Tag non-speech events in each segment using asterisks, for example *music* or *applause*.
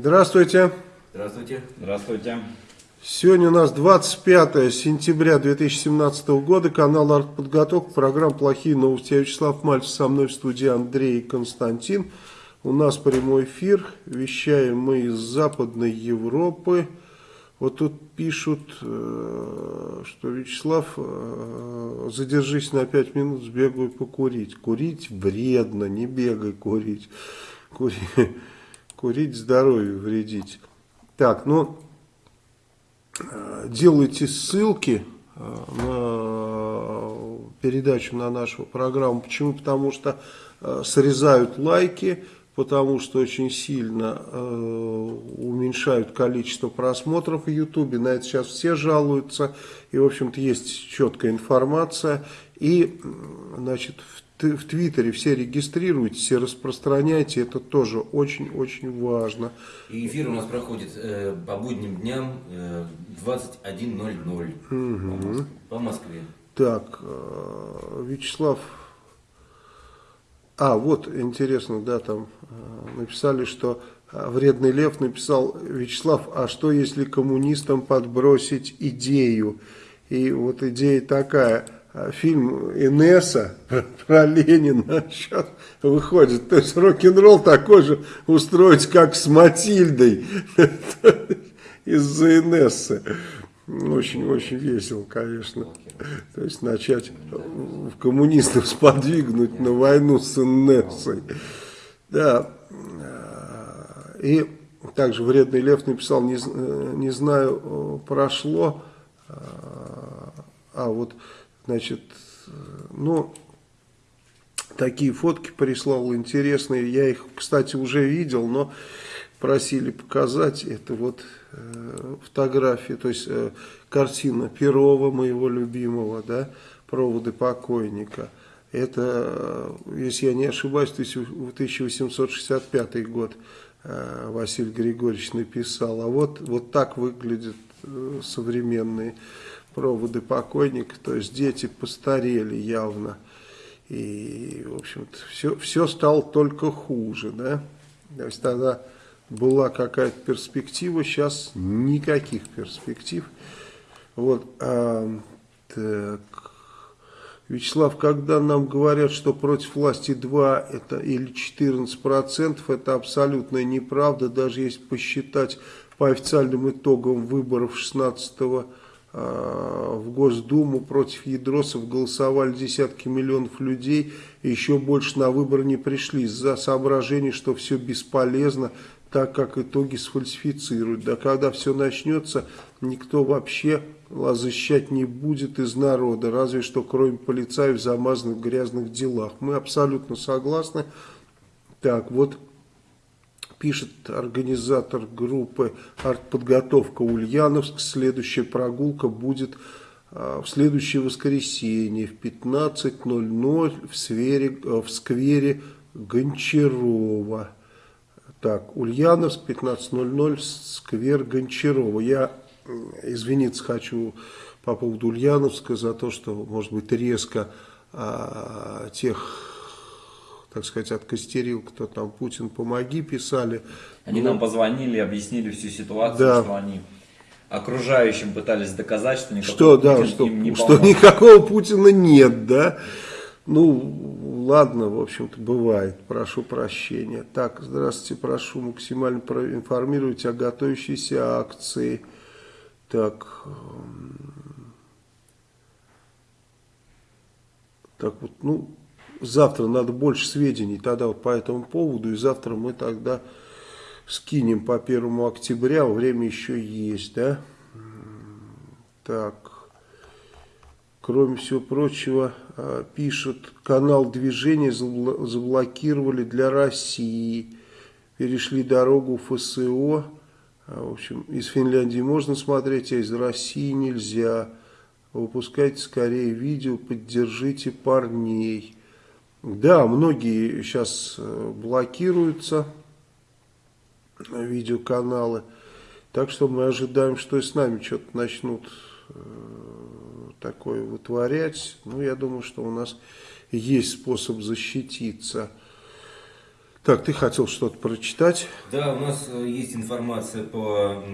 Здравствуйте. Здравствуйте. Здравствуйте. Сегодня у нас 25 сентября 2017 года, канал «Артподготовка», программа «Плохие новости». Я Вячеслав Мальцев, со мной в студии Андрей и Константин. У нас прямой эфир, вещаем мы из Западной Европы. Вот тут пишут, э, что Вячеслав, э, задержись на 5 минут, сбегай покурить. Курить вредно, не бегай курить. Кури, *laughs* курить здоровью вредить. Так, ну, э, делайте ссылки на передачу на нашу программу. Почему? Потому что срезают лайки, потому что очень сильно э, уменьшают количество просмотров в Ютубе. На это сейчас все жалуются. И, в общем-то, есть четкая информация. И, значит, в, в Твиттере все регистрируйтесь, все распространяйте. Это тоже очень-очень важно. И эфир у нас проходит э, по будним дням э, 21.00 угу. по Москве. Так, э, Вячеслав а, вот, интересно, да, там э, написали, что э, вредный лев написал, Вячеслав, а что если коммунистам подбросить идею? И вот идея такая, фильм Инесса про, *laughs* про Ленина сейчас выходит. То есть рок-н-ролл такой же устроить, как с Матильдой *laughs* из-за Инессы. Очень-очень весело, конечно. То есть начать в коммунистов сподвигнуть на войну с НСой. Да. И также вредный лев написал, не, не знаю, прошло. А вот, значит, ну, такие фотки прислал интересные. Я их, кстати, уже видел, но просили показать. Это вот э, фотографии, то есть э, картина Перова, моего любимого, да, проводы покойника. Это, э, если я не ошибаюсь, 1865 год э, Василий Григорьевич написал. А вот, вот так выглядят э, современные проводы покойника. То есть дети постарели явно. И, в общем-то, все, все стало только хуже, да. То есть тогда была какая-то перспектива, сейчас никаких перспектив. Вот, а, так. Вячеслав, когда нам говорят, что против власти 2 это, или 14 процентов, это абсолютная неправда, даже если посчитать по официальным итогам выборов 16 а, в Госдуму против ядросов голосовали десятки миллионов людей, и еще больше на выборы не пришли из-за соображений, что все бесполезно, так как итоги сфальсифицируют. Да когда все начнется, никто вообще защищать не будет из народа, разве что кроме полицаев, замазанных в грязных делах. Мы абсолютно согласны. Так, вот пишет организатор группы «Артподготовка Ульяновск». Следующая прогулка будет а, в следующее воскресенье в 15.00 в, сфере, а, в сквере Гончарова. Так, Ульяновск, 15.00, сквер Гончарова. Я извиниться хочу по поводу Ульяновска за то, что, может быть, резко а, тех, так сказать, откостерил, кто там Путин, помоги, писали. Они ну, нам позвонили, объяснили всю ситуацию, да. что они окружающим пытались доказать, что никакого что, Путина да, что, им не Что никакого Путина нет, да. Ну, ладно, в общем-то, бывает. Прошу прощения. Так, здравствуйте, прошу максимально проинформировать о готовящейся акции. Так, эм, так вот, ну, завтра надо больше сведений тогда вот по этому поводу, и завтра мы тогда скинем по первому октября, время еще есть, да? Так, кроме всего прочего, э, пишут, канал движения заблокировали для России, перешли дорогу ФСО, а, в общем, из Финляндии можно смотреть, а из России нельзя. Выпускайте скорее видео, поддержите парней. Да, многие сейчас э, блокируются, видеоканалы. Так что мы ожидаем, что и с нами что-то начнут э, такое вытворять. Ну, я думаю, что у нас есть способ защититься. Так, ты хотел что-то прочитать? Да, у нас э, есть информация по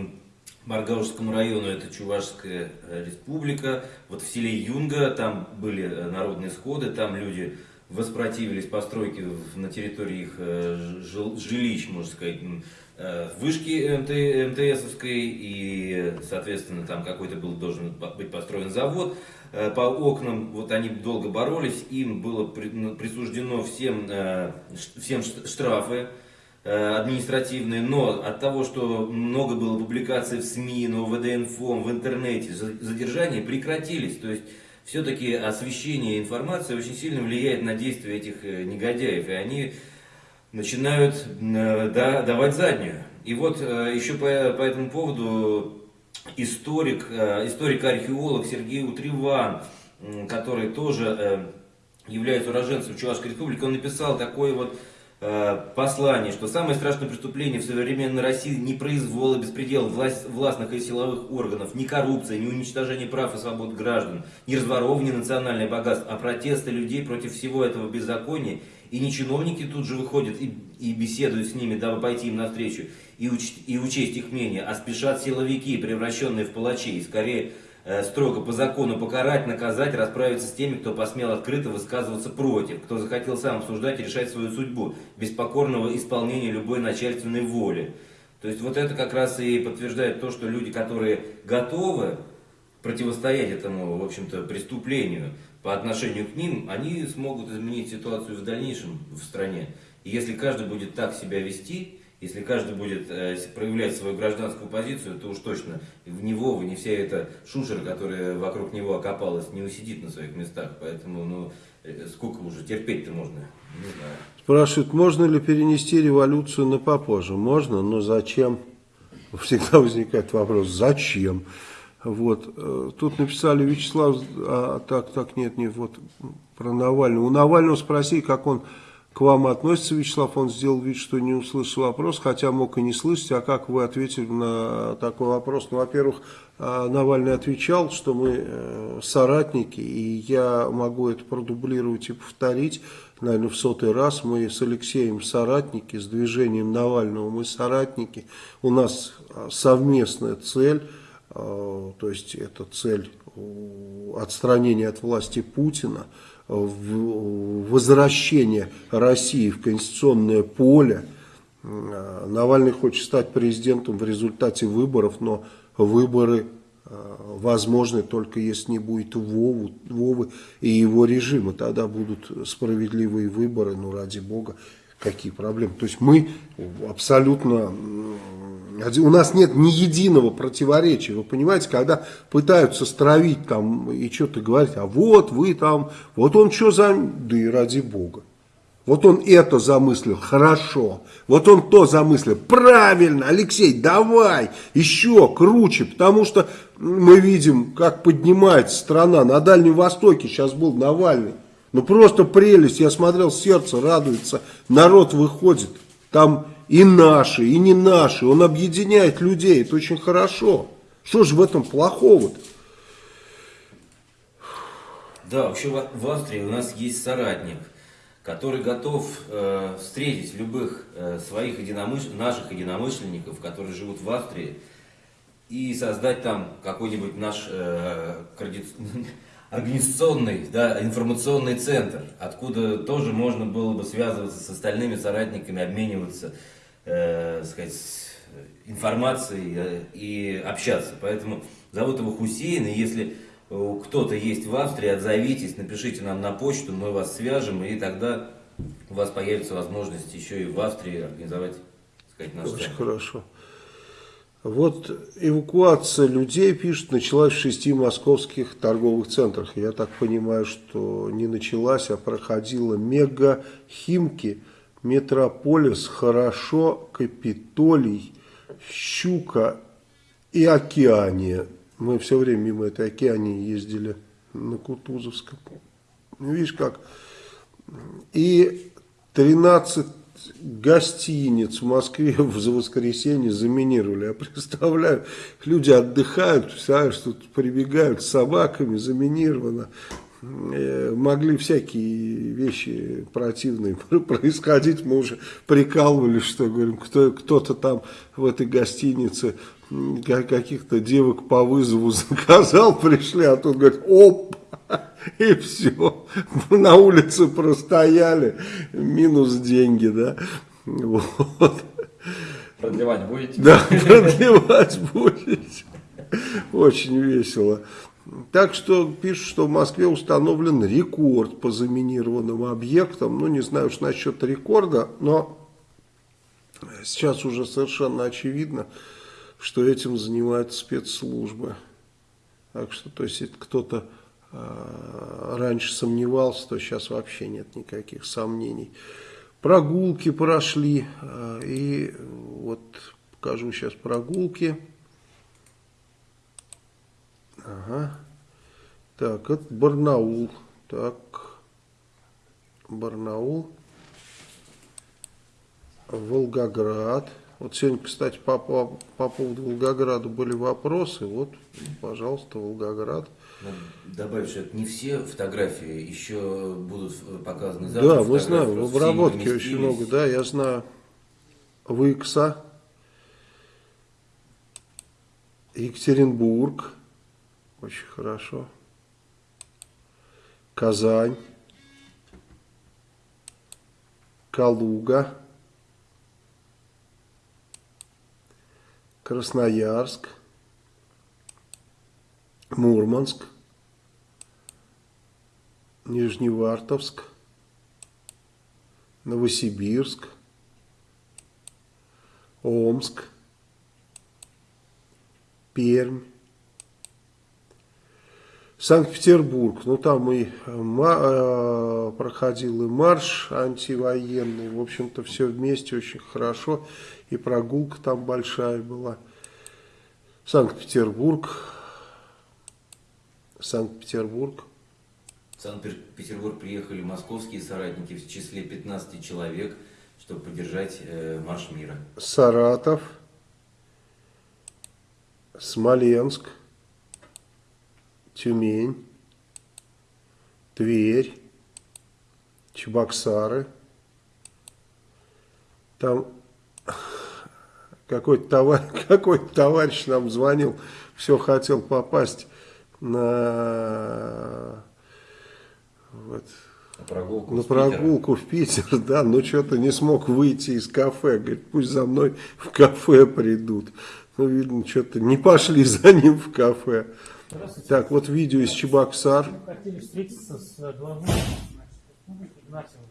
Маргаушскому району, это Чувашская э, республика. Вот в селе Юнга там были э, народные сходы, там люди воспротивились постройке на территории их жилищ, можно сказать, вышки МТ, МТСовской, и, соответственно, там какой-то был должен быть построен завод. Э, по окнам, вот они долго боролись, им было присуждено всем, э, всем штрафы э, административные, но от того, что много было публикаций в СМИ, но в ВДНФО, в интернете, задержания прекратились. То есть, все-таки освещение информации очень сильно влияет на действия этих негодяев, и они начинают давать заднюю. И вот еще по, по этому поводу историк, э, историк-археолог Сергей Утриван, который тоже э, является уроженцем Чувашской республики, он написал такое вот э, послание, что самое страшное преступление в современной России не произвол и беспредел власть, властных и силовых органов, не коррупция, не уничтожение прав и свобод граждан, не разворовывание национальных богатств, а протесты людей против всего этого беззакония. И не чиновники тут же выходят и, и беседуют с ними, дабы пойти им навстречу и, уч, и учесть их мнение, а спешат силовики, превращенные в палачей, скорее э, строго по закону покарать, наказать, расправиться с теми, кто посмел открыто высказываться против, кто захотел сам обсуждать и решать свою судьбу, без покорного исполнения любой начальственной воли. То есть вот это как раз и подтверждает то, что люди, которые готовы противостоять этому, в общем-то, преступлению по отношению к ним, они смогут изменить ситуацию в дальнейшем в стране. И если каждый будет так себя вести, если каждый будет э, проявлять свою гражданскую позицию, то уж точно в него, не вся эта шушера, которая вокруг него окопалась, не усидит на своих местах. Поэтому, ну, э, сколько уже терпеть-то можно? Не знаю. Спрашивают, можно ли перенести революцию на попозже? Можно, но зачем? Всегда возникает вопрос, зачем? Вот. Э, тут написали Вячеслав, а, так, так, нет, нет, вот про Навального. У Навального спроси, как он к вам относится, Вячеслав, он сделал вид, что не услышал вопрос, хотя мог и не слышать, а как вы ответили на такой вопрос? Ну, во-первых, а, Навальный отвечал, что мы э, соратники, и я могу это продублировать и повторить, наверное, в сотый раз. Мы с Алексеем соратники, с движением Навального мы соратники, у нас а, совместная цель, то есть это цель отстранения от власти Путина, возвращение России в конституционное поле. Э, Навальный хочет стать президентом в результате выборов, но выборы э, возможны только если не будет Вову, Вовы и его режима. Тогда будут справедливые выборы, ну ради бога, какие проблемы. То есть мы абсолютно у нас нет ни единого противоречия. Вы понимаете, когда пытаются стравить там и что-то говорить, а вот вы там, вот он что за... Да и ради бога. Вот он это замыслил, хорошо. Вот он то замыслил, правильно, Алексей, давай, еще круче, потому что мы видим, как поднимается страна. На Дальнем Востоке сейчас был Навальный. Ну просто прелесть, я смотрел, сердце радуется, народ выходит. Там и наши, и не наши. Он объединяет людей, это очень хорошо. Что же в этом плохого-то? Да, вообще в Австрии у нас есть соратник, который готов э, встретить любых э, своих единомыш... наших единомышленников, которые живут в Австрии, и создать там какой-нибудь наш э, *laughs* организационный, да, информационный центр, откуда тоже можно было бы связываться с остальными соратниками, обмениваться э, сказать, информацией э, и общаться. Поэтому зовут его Хусейн, и если кто-то есть в Австрии, отзовитесь, напишите нам на почту, мы вас свяжем, и тогда у вас появится возможность еще и в Австрии организовать, сказать, наш Очень хорошо. Вот эвакуация людей, пишут, началась в шести московских торговых центрах. Я так понимаю, что не началась, а проходила мега Химки, Метрополис, Хорошо, Капитолий, Щука и Океания. Мы все время мимо этой Океании ездили на Кутузовском. Видишь как? И 13 гостиниц в Москве *laughs* за воскресенье заминировали. Я представляю, люди отдыхают, представляешь, тут прибегают с собаками, заминировано. э, могли всякие вещи противные *laughs* происходить. Мы уже прикалывались, что говорим, кто, кто-то там в этой гостинице каких-то девок по вызову *laughs* заказал, пришли, а тут говорит, оп, и все, на улице простояли, минус деньги, да, вот. Продлевать будете? Да, продлевать будете. Очень весело. Так что пишут, что в Москве установлен рекорд по заминированным объектам. Ну, не знаю уж насчет рекорда, но сейчас уже совершенно очевидно, что этим занимаются спецслужбы. Так что, то есть, кто-то раньше сомневался, то сейчас вообще нет никаких сомнений. Прогулки прошли, э, и вот покажу сейчас прогулки. Ага. Так, это Барнаул. Так, Барнаул. Волгоград. Вот сегодня, кстати, по, по, по поводу Волгограда были вопросы. Вот, пожалуйста, Волгоград. Добавить, что это не все фотографии еще будут показаны завтра. Да, мы знаем, в обработке очень много, да, я знаю. Выкса, Екатеринбург, очень хорошо. Казань. Калуга. Красноярск. Мурманск. Нижневартовск. Новосибирск. Омск. Пермь. Санкт-Петербург, ну там и э, проходил и марш антивоенный, в общем-то все вместе очень хорошо, и прогулка там большая была. Санкт-Петербург, Санкт-Петербург. Санкт-Петербург приехали московские соратники в числе 15 человек, чтобы поддержать э, марш мира. Саратов, Смоленск. Тюмень, Тверь, Чебоксары. Там какой-то товарищ, *laughs* какой товарищ нам звонил, все хотел попасть на, вот, на прогулку, на прогулку в Питер, *laughs* да, но что-то не смог выйти из кафе. Говорит, пусть за мной в кафе придут. Ну, видно, что-то не пошли *laughs* за ним в кафе. Так, вот видео из Чебоксар. Мы хотели встретиться с главой Игнатьевым.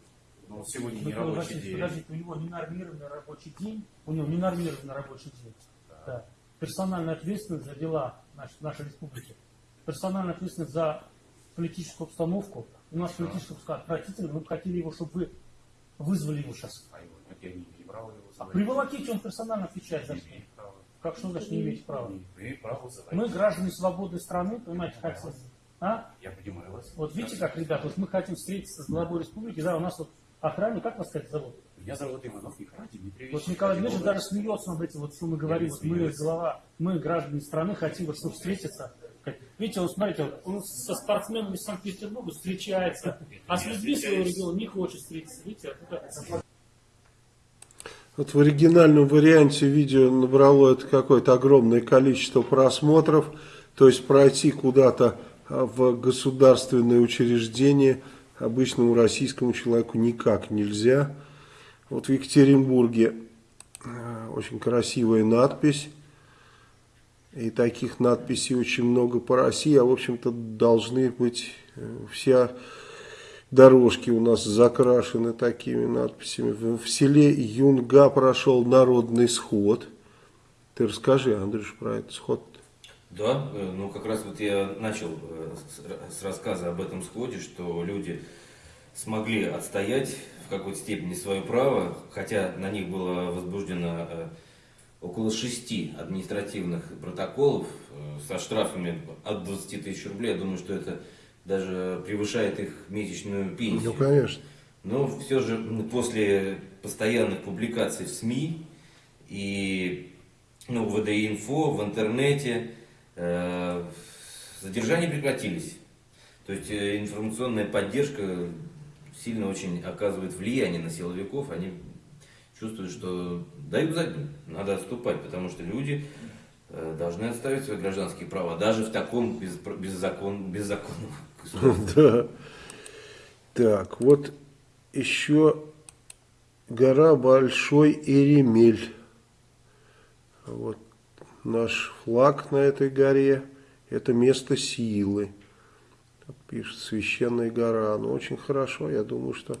Но сегодня не рабочий день. Подождите, у него ненормированный рабочий день. У него ненормированный рабочий день. Да. Да. Персональная ответственность за дела нашей, нашей республики. Персональная ответственность за политическую обстановку. У нас обстановка отвратительная. Мы бы хотели его, чтобы вы вызвали его сейчас. А. А приволоките, он персонально отвечает за что. Как что значит не иметь права? Мы граждане свободной страны, понимаете, хотим. А? Я понимаю вас. Вот видите, как, ребята, вот мы хотим встретиться с главой республики, да, у нас вот охране, как вас, кстати, зовут? Меня зовут Иванов Николай Дмитриевич. Вот Николай Дмитриевич даже смеется над этим, вот что мы говорим, вот мы, глава, мы, граждане страны, хотим вот, чтобы встретиться. Видите, вот смотрите, он со спортсменами Санкт-Петербурга встречается, а с людьми своего региона не хочет встретиться. Видите, вот вот в оригинальном варианте видео набрало это какое-то огромное количество просмотров. То есть пройти куда-то а, в государственное учреждение обычному российскому человеку никак нельзя. Вот в Екатеринбурге а, очень красивая надпись. И таких надписей очень много по России. А в общем-то должны быть э, вся дорожки у нас закрашены такими надписями. В селе Юнга прошел народный сход. Ты расскажи, Андрюш, про этот сход. Да, э, ну как раз вот я начал э, с рассказа об этом сходе, что люди смогли отстоять в какой-то степени свое право, хотя на них было возбуждено около шести административных протоколов со штрафами от 20 тысяч рублей. Я думаю, что это даже превышает их месячную пенсию. Ну, конечно. Но все же после постоянных публикаций в СМИ и ну, в ВДИ-инфо, в интернете, э, задержания прекратились. То есть э, информационная поддержка сильно очень оказывает влияние на силовиков. Они чувствуют, что дают задним, надо отступать, потому что люди э, должны отставить свои гражданские права, даже в таком без, беззакон, беззаконном *laughs* Да. Так, вот еще гора Большой Иремель. Вот наш флаг на этой горе. Это место силы. Пишет священная гора. Ну, очень хорошо. Я думаю, что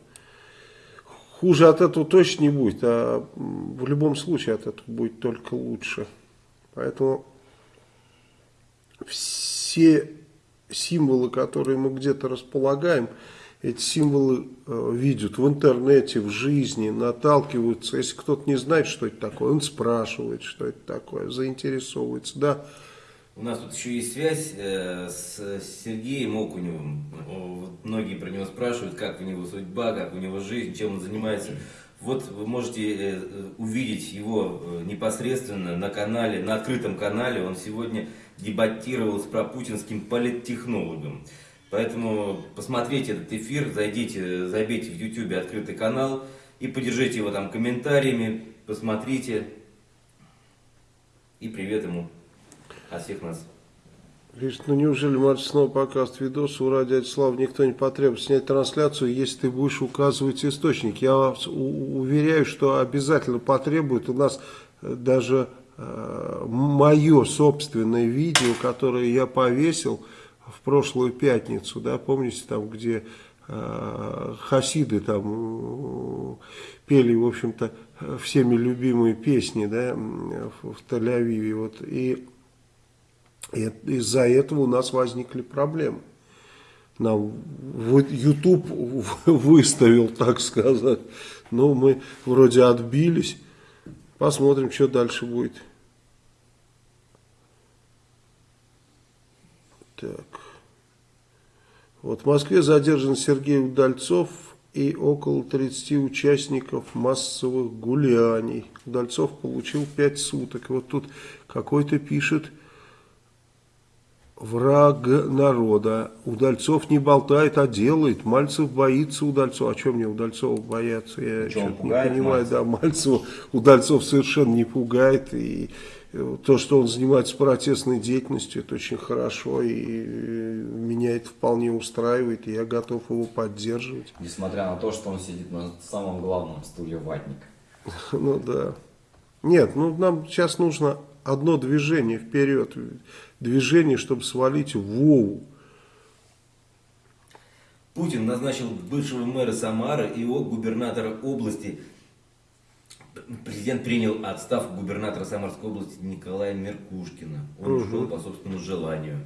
хуже от этого точно не будет. А в любом случае от этого будет только лучше. Поэтому все символы, которые мы где-то располагаем, эти символы э, видят в интернете, в жизни, наталкиваются. Если кто-то не знает, что это такое, он спрашивает, что это такое, заинтересовывается. Да. У нас тут еще есть связь э, с Сергеем Окуневым. Вот многие про него спрашивают, как у него судьба, как у него жизнь, чем он занимается. Вот вы можете э, увидеть его э, непосредственно на канале, на открытом канале. Он сегодня дебатировал с пропутинским политтехнологом. Поэтому посмотрите этот эфир, зайдите, забейте в YouTube открытый канал и поддержите его там комментариями, посмотрите. И привет ему от всех нас. Пишет, ну неужели Марс снова показывает видос, у Ради Слав никто не потребует снять трансляцию, если ты будешь указывать источник. Я вас уверяю, что обязательно потребует. У нас э, даже э, мое собственное видео, которое я повесил в прошлую пятницу, да, помните, там, где э, хасиды там э, пели, в общем-то, всеми любимые песни, да, в, в Тель-Авиве, вот, и из-за этого у нас возникли проблемы. Нам YouTube *laughs* выставил, так сказать. Но мы вроде отбились. Посмотрим, что дальше будет. Так. Вот в Москве задержан Сергей Удальцов и около 30 участников массовых гуляний. Удальцов получил 5 суток. Вот тут какой-то пишет враг народа. Удальцов не болтает, а делает. Мальцев боится Удальцова. А что мне Удальцова бояться? Я что-то не понимаю. Мальцев? Да, Мальцева Удальцов совершенно не пугает. И то, что он занимается протестной деятельностью, это очень хорошо. И меня это вполне устраивает. И я готов его поддерживать. Несмотря на то, что он сидит на самом главном стуле ватника. *laughs* Ну да. Нет, ну нам сейчас нужно одно движение вперед движение, чтобы свалить Вову. Путин назначил бывшего мэра Самары и губернатора области. Президент принял отставку губернатора Самарской области Николая Меркушкина. Он угу. ушел по собственному желанию.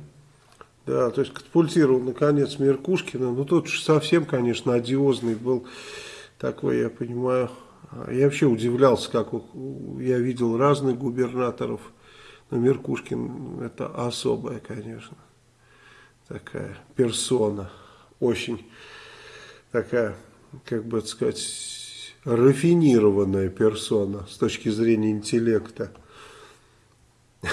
Да, то есть катапультировал наконец Меркушкина. Ну тут совсем, конечно, одиозный был такой, я понимаю. Я вообще удивлялся, как я видел разных губернаторов но Меркушкин это особая, конечно, такая персона, очень такая, как бы сказать, рафинированная персона с точки зрения интеллекта. *laughs*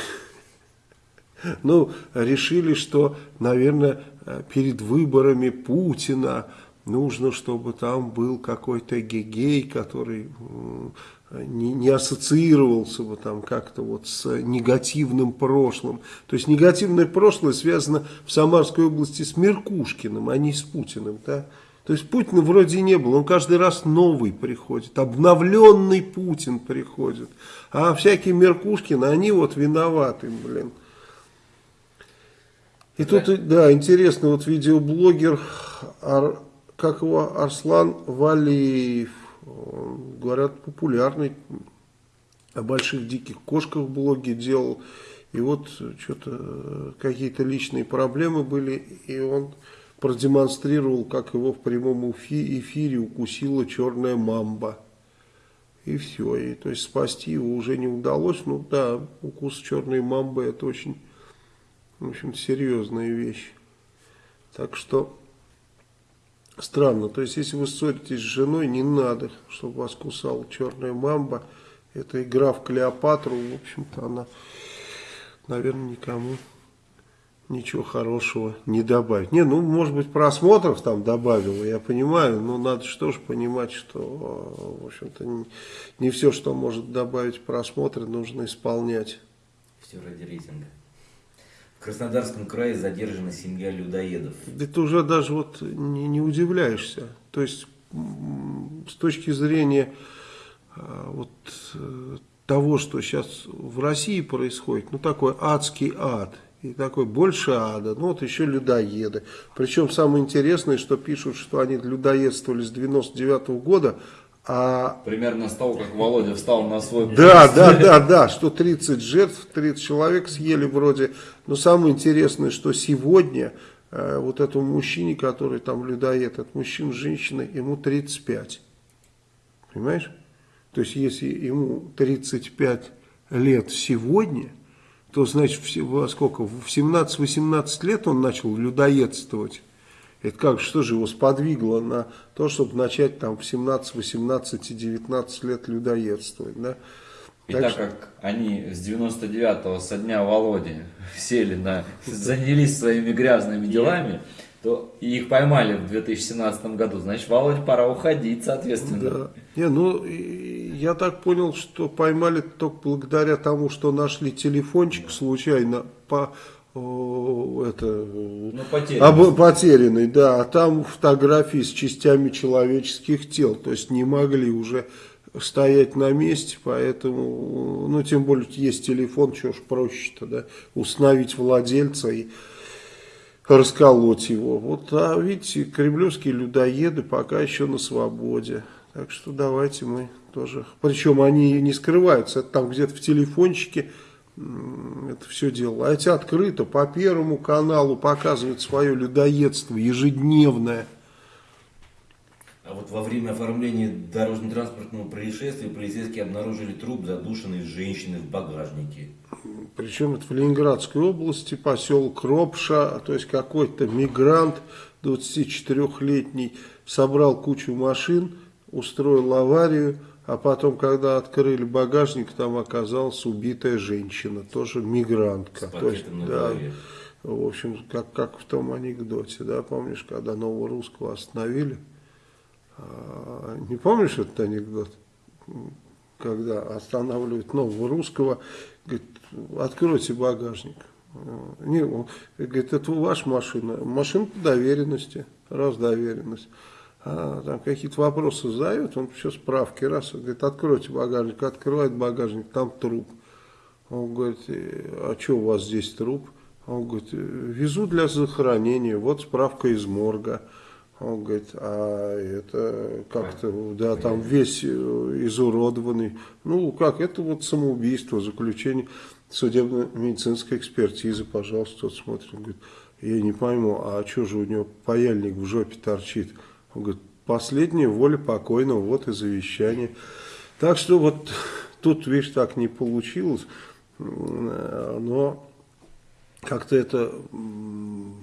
Ну, решили, что, наверное, перед выборами Путина нужно, чтобы там был какой-то гегей, который не, не ассоциировался бы там как-то вот с негативным прошлым. То есть негативное прошлое связано в Самарской области с Меркушкиным, а не с Путиным. Да? То есть Путина вроде не было, он каждый раз новый приходит, обновленный Путин приходит. А всякие Меркушкины, они вот виноваты, блин. И да. тут, да, интересно, вот видеоблогер, Ар, как его, Арслан Валиев, говорят, популярный. О больших диких кошках в блоге делал. И вот что-то какие-то личные проблемы были, и он продемонстрировал, как его в прямом эфире укусила черная мамба. И все. И, то есть спасти его уже не удалось. Ну да, укус черной мамбы это очень, в общем, серьезная вещь. Так что Странно, то есть если вы ссоритесь с женой, не надо, чтобы вас кусала черная мамба. Это игра в Клеопатру, в общем-то она, наверное, никому ничего хорошего не добавит. Не, ну, может быть, просмотров там добавило, я понимаю, но надо же понимать, что, в общем-то, не, не все, что может добавить просмотры, нужно исполнять. Все ради рейтинга. Краснодарском крае задержана семья людоедов. Ты уже даже вот не, не удивляешься. То есть, с точки зрения а, вот э, того, что сейчас в России происходит, ну такой адский ад – и такой больше ада, ну вот еще людоеды. Причем самое интересное, что пишут, что они людоедствовали с 99 -го года, а... Примерно с того, как Володя встал на свой... Да, да, да, да, что 30 жертв, 30 человек съели вроде. Но самое интересное, что сегодня э, вот этому мужчине, который там людоед, этот мужчина, женщина, ему 35. Понимаешь? То есть, если ему 35 лет сегодня, то, значит, во сколько, в 17-18 лет он начал людоедствовать. Это как, что же его сподвигло на то, чтобы начать там в 17, 18 и 19 лет людоедствовать, да? И так, так что... как они с 99-го, со дня Володи, *laughs* сели на, занялись своими грязными делами, то их поймали в 2017 году, значит, Володя пора уходить, соответственно. Да. Не, ну, я так понял, что поймали только благодаря тому, что нашли телефончик случайно по это, ну, потерянный. Об, потерянный, да, а там фотографии с частями человеческих тел, то есть не могли уже стоять на месте, поэтому, ну, тем более есть телефон, что ж проще-то, да, установить владельца и расколоть его. Вот, а видите, кремлевские людоеды пока еще на свободе. Так что давайте мы тоже... Причем они не скрываются, это там где-то в телефончике это все дело. А эти открыто по Первому каналу показывают свое людоедство ежедневное. А вот во время оформления дорожно-транспортного происшествия полицейские обнаружили труп задушенной женщины в багажнике. Причем это в Ленинградской области, поселок Ропша, то есть какой-то мигрант 24-летний собрал кучу машин, устроил аварию, а потом, когда открыли багажник, там оказалась убитая женщина, тоже мигрантка. то есть, да, в общем, как, как в том анекдоте, да, помнишь, когда нового русского остановили? А, не помнишь этот анекдот? Когда останавливают нового русского, говорит, откройте багажник. Не, он, говорит, это ваша машина. По доверенности, раз доверенность. А, там какие-то вопросы задает, он все справки, раз, говорит, откройте багажник, открывает багажник, там труп. Он говорит, а что у вас здесь труп? Он говорит, везу для захоронения, вот справка из морга. Он говорит, а это как-то, да, там весь э, изуродованный. Ну, как, это вот самоубийство, заключение судебно-медицинской экспертизы, пожалуйста, тот смотрит. Он говорит, я не пойму, а что же у него паяльник в жопе торчит? Он говорит, последняя воля покойного, вот и завещание. Так что вот тут, видишь, так не получилось, но как-то это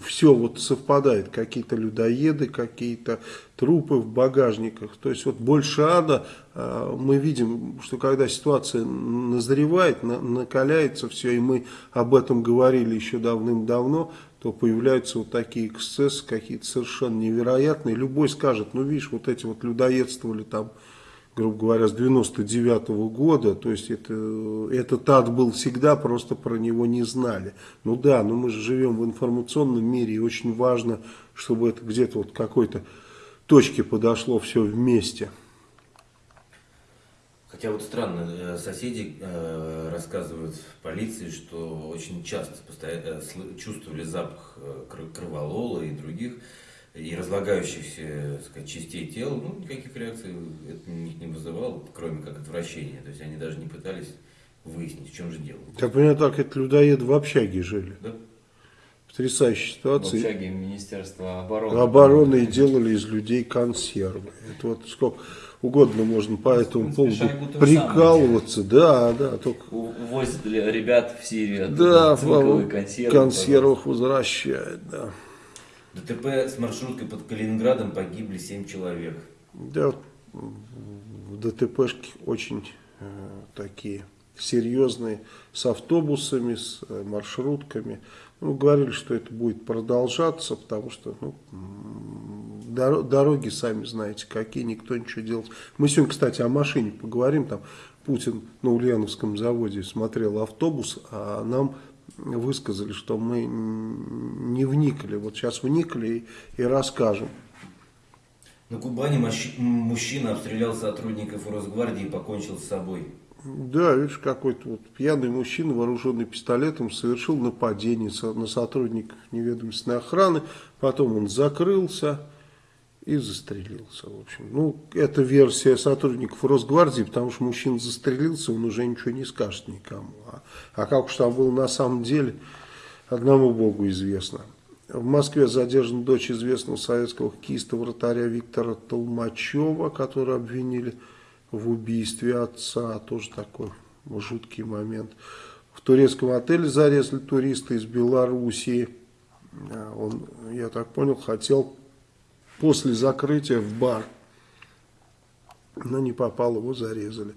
все вот совпадает, какие-то людоеды, какие-то трупы в багажниках. То есть вот больше ада а, мы видим, что когда ситуация назревает, накаляется все, и мы об этом говорили еще давным-давно, то появляются вот такие эксцессы какие-то совершенно невероятные. Любой скажет, ну видишь, вот эти вот людоедствовали там грубо говоря, с 99 -го года, то есть это, этот ад был всегда, просто про него не знали. Ну да, но мы же живем в информационном мире, и очень важно, чтобы это где-то вот какой-то точке подошло все вместе. Хотя вот странно, э, соседи э, рассказывают в полиции, что очень часто э, чувствовали запах кроволола и других и разлагающихся сказать, частей тела, ну, никаких реакций это них не вызывало, кроме как отвращения. То есть они даже не пытались выяснить, в чем же дело. Так понимаю, так это людоеды в общаге жили. Да. Потрясающая ситуация. В общаге Министерства обороны. Обороны и делали из людей консервы. Это вот сколько угодно можно по этому поводу прикалываться. Да, да. Только... Увозят ребят в Сирию. Да, в консервы, консервах возвращают, да. ДТП с маршруткой под Калининградом погибли 7 человек. Да, в ДТПшки очень э, такие серьезные с автобусами, с э, маршрутками. Ну, говорили, что это будет продолжаться, потому что ну, дороги, сами знаете, какие, никто ничего делать. Мы сегодня, кстати, о машине поговорим. Там Путин на Ульяновском заводе смотрел автобус, а нам высказали, что мы не вникли. Вот сейчас вникли и, и расскажем. На Кубани мужчина обстрелял сотрудников Росгвардии и покончил с собой. Да, видишь, какой-то вот пьяный мужчина, вооруженный пистолетом, совершил нападение на сотрудников неведомственной охраны. Потом он закрылся и застрелился. В общем, ну, это версия сотрудников Росгвардии, потому что мужчина застрелился, он уже ничего не скажет никому. А, а как уж там было на самом деле, одному Богу известно. В Москве задержана дочь известного советского хоккеиста вратаря Виктора Толмачева, которого обвинили в убийстве отца. Тоже такой жуткий момент. В турецком отеле зарезали туриста из Белоруссии. А, он, я так понял, хотел после закрытия в бар. Но не попал, его зарезали.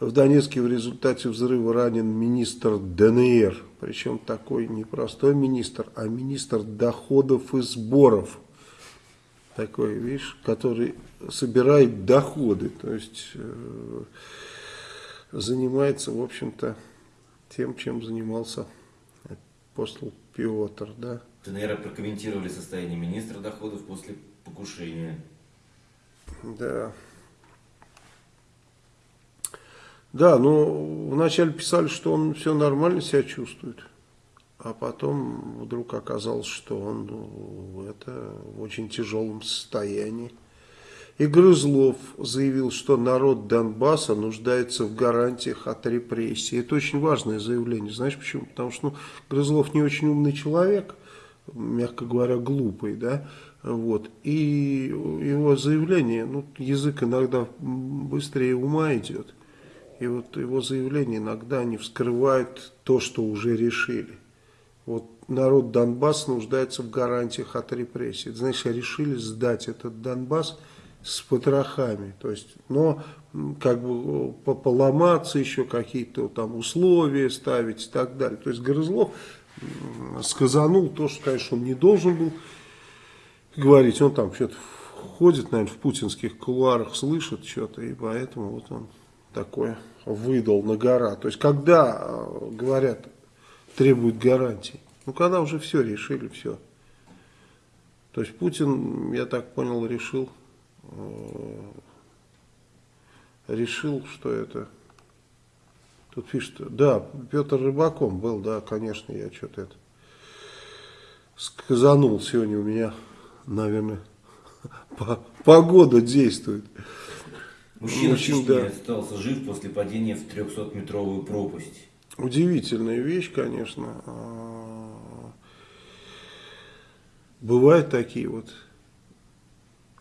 В Донецке в результате взрыва ранен министр ДНР. Причем такой не простой министр, а министр доходов и сборов. Такой, видишь, который собирает доходы. То есть э, занимается, в общем-то, тем, чем занимался апостол Петр. Да? ДНР прокомментировали состояние министра доходов после покушения. Да. Да, но вначале писали, что он все нормально себя чувствует. А потом вдруг оказалось, что он ну, это в очень тяжелом состоянии. И Грызлов заявил, что народ Донбасса нуждается в гарантиях от репрессий. Это очень важное заявление. Знаешь почему? Потому что ну, Грызлов не очень умный человек, мягко говоря, глупый, да. Вот. И его заявление, ну, язык иногда быстрее ума идет. И вот его заявления иногда не вскрывают то, что уже решили. Вот народ Донбасс нуждается в гарантиях от репрессий. Значит, решили сдать этот Донбасс с потрохами. То есть, но как бы поломаться еще какие-то там условия ставить и так далее. То есть Грызлов сказанул то, что, конечно, он не должен был говорить. Он там что-то ходит, наверное, в путинских кулуарах, слышит что-то, и поэтому вот он такое выдал на гора. То есть, когда э, говорят, требуют гарантий, ну, когда уже все решили, все. То есть, Путин, я так понял, решил, э, решил, что это... Тут пишет, да, Петр Рыбаком был, да, конечно, я что-то это сказанул сегодня у меня, наверное, *laughs* погода действует. Мужчина Мужчин, да. остался жив после падения в 300-метровую пропасть. Удивительная вещь, конечно. А, бывают такие вот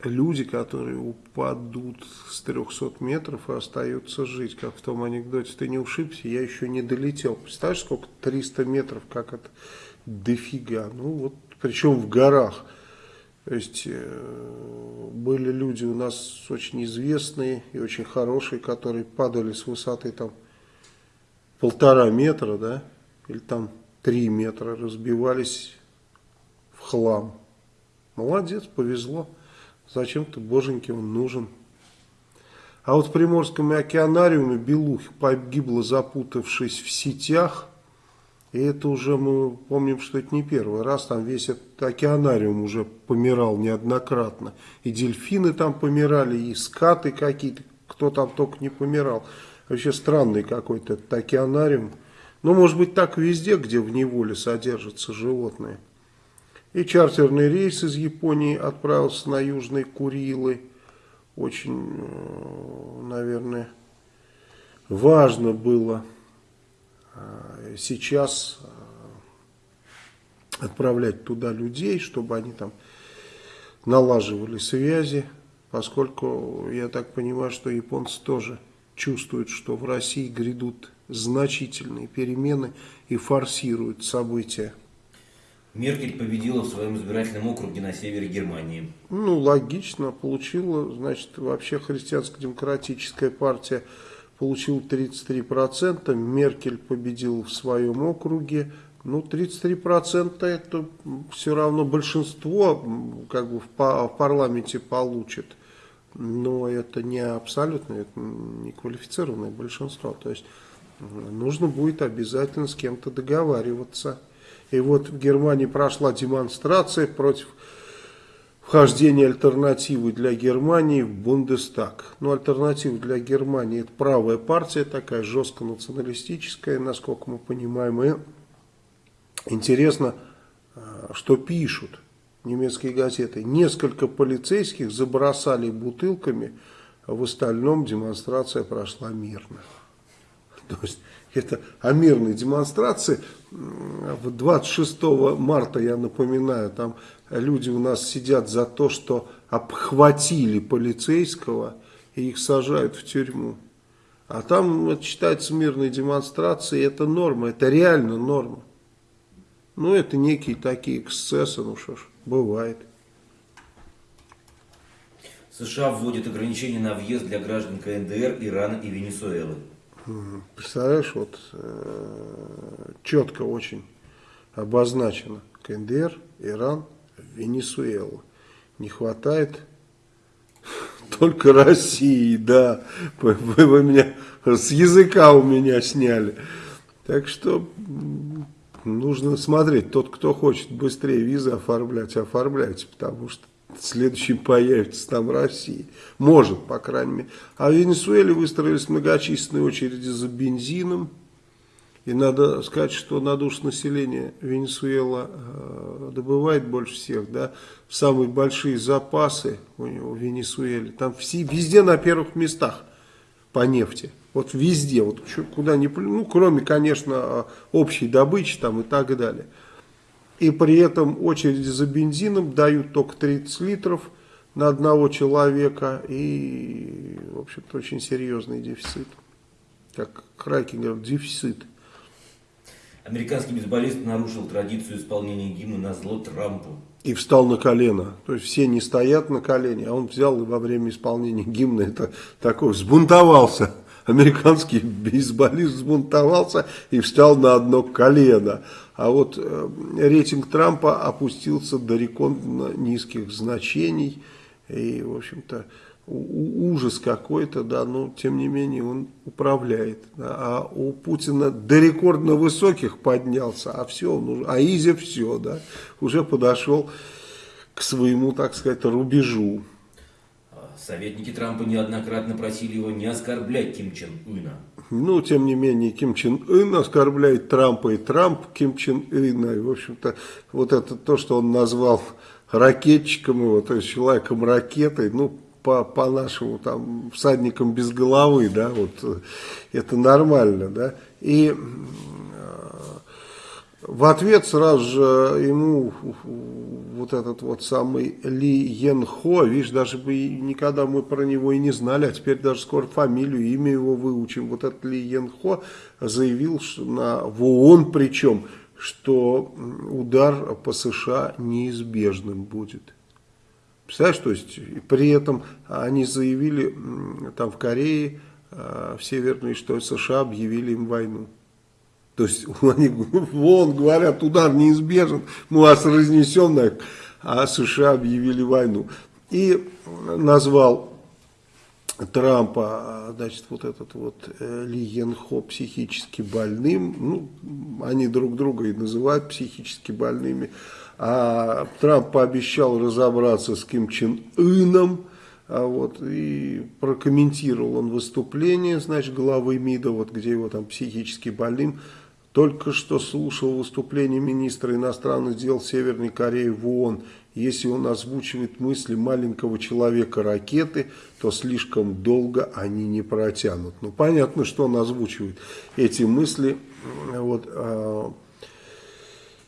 люди, которые упадут с 300 метров и остаются жить. Как в том анекдоте, ты не ушибся, я еще не долетел. Представляешь, сколько 300 метров, как это дофига. Ну вот, причем в горах. То есть э, были люди у нас очень известные и очень хорошие, которые падали с высоты там полтора метра, да, или там три метра, разбивались в хлам. Молодец, повезло. Зачем-то, боженьки, он нужен. А вот в Приморском океанариуме Белух погибла, запутавшись в сетях – и это уже мы помним, что это не первый раз. Там весь этот океанариум уже помирал неоднократно. И дельфины там помирали, и скаты какие-то, кто там только не помирал. Вообще странный какой-то этот океанариум. Но может быть так везде, где в неволе содержатся животные. И чартерный рейс из Японии отправился на Южные Курилы. Очень, э, наверное, важно было сейчас э, отправлять туда людей, чтобы они там налаживали связи, поскольку я так понимаю, что японцы тоже чувствуют, что в России грядут значительные перемены и форсируют события. Меркель победила в своем избирательном округе на севере Германии. Ну, логично, получила, значит, вообще христианско-демократическая партия получил 33%, Меркель победил в своем округе, ну, 33% это все равно большинство как бы в, парламенте получит. Но это не абсолютно, это не квалифицированное большинство. То есть нужно будет обязательно с кем-то договариваться. И вот в Германии прошла демонстрация против вхождения альтернативы для Германии в Бундестаг. Ну, альтернатива для Германии это правая партия, такая жестко националистическая, насколько мы понимаем. И интересно, э, что пишут немецкие газеты. Несколько полицейских забросали бутылками, а в остальном демонстрация прошла мирно. *laughs* То есть это о мирной демонстрации. 26 марта, я напоминаю, там люди у нас сидят за то, что обхватили полицейского и их сажают в тюрьму. А там считается мирной демонстрацией, это норма, это реально норма. Ну, это некие такие эксцессы, ну что ж, бывает. США вводит ограничения на въезд для граждан КНДР, Ирана и Венесуэлы. Представляешь, вот э, четко очень обозначено. КНДР, Иран, Венесуэла. Не хватает *laughs* только России, да. Вы, вы меня с языка у меня сняли. Так что нужно смотреть. Тот, кто хочет быстрее визы оформлять, оформляйте, потому что следующим появится там Россия. Может, по крайней мере. А в Венесуэле выстроились многочисленные очереди за бензином. И надо сказать, что на душу населения Венесуэла э, добывает больше всех, да, самые большие запасы у него в Венесуэле. Там все, везде на первых местах по нефти. Вот везде, вот куда ни ну, кроме, конечно, общей добычи там и так далее. И при этом очереди за бензином дают только 30 литров на одного человека. И, в общем-то, очень серьезный дефицит. Как Краки говорят, дефицит. Американский бейсболист нарушил традицию исполнения гимна на зло Трампу. И встал на колено. То есть все не стоят на колени, а он взял и во время исполнения гимна это такой взбунтовался. Американский бейсболист взбунтовался и встал на одно колено. А вот э, рейтинг Трампа опустился до рекордно низких значений. И, в общем-то, ужас какой-то, да, но тем не менее он управляет. Да, а у Путина до рекордно высоких поднялся, а все, он а Изи все, да, уже подошел к своему, так сказать, рубежу. Советники Трампа неоднократно просили его не оскорблять Ким Чен Ына. Ну, тем не менее, Ким Чен Ын оскорбляет Трампа и Трамп Ким Чен Ына. И, в общем-то, вот это то, что он назвал ракетчиком его, то есть человеком ракетой, ну, по, по нашему там всадникам без головы, да, вот э, это нормально, да. И в ответ сразу же ему вот этот вот самый Ли Йен Хо, видишь, даже бы никогда мы про него и не знали, а теперь даже скоро фамилию, имя его выучим. Вот этот Ли Йен Хо заявил что на, в ООН причем, что удар по США неизбежным будет. Представляешь, то есть при этом они заявили там в Корее, э, в Северной, что США объявили им войну. То есть *laughs* они вон говорят, удар неизбежен, мы вас разнесем, а США объявили войну. И назвал Трампа, значит, вот этот вот э, Ли Йен Хо психически больным. Ну, они друг друга и называют психически больными. А Трамп пообещал разобраться с Ким Чен Ыном. А вот, и прокомментировал он выступление, значит, главы МИДа, вот где его там психически больным только что слушал выступление министра иностранных дел Северной Кореи в ООН. Если он озвучивает мысли маленького человека ракеты, то слишком долго они не протянут. Ну, понятно, что он озвучивает эти мысли. Вот, э,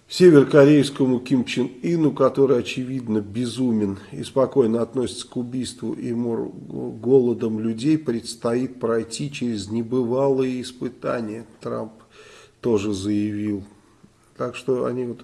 северокорейскому Ким Чен Ину, который, очевидно, безумен и спокойно относится к убийству и мор голодом людей, предстоит пройти через небывалые испытания. Трамп тоже заявил. Так что они вот...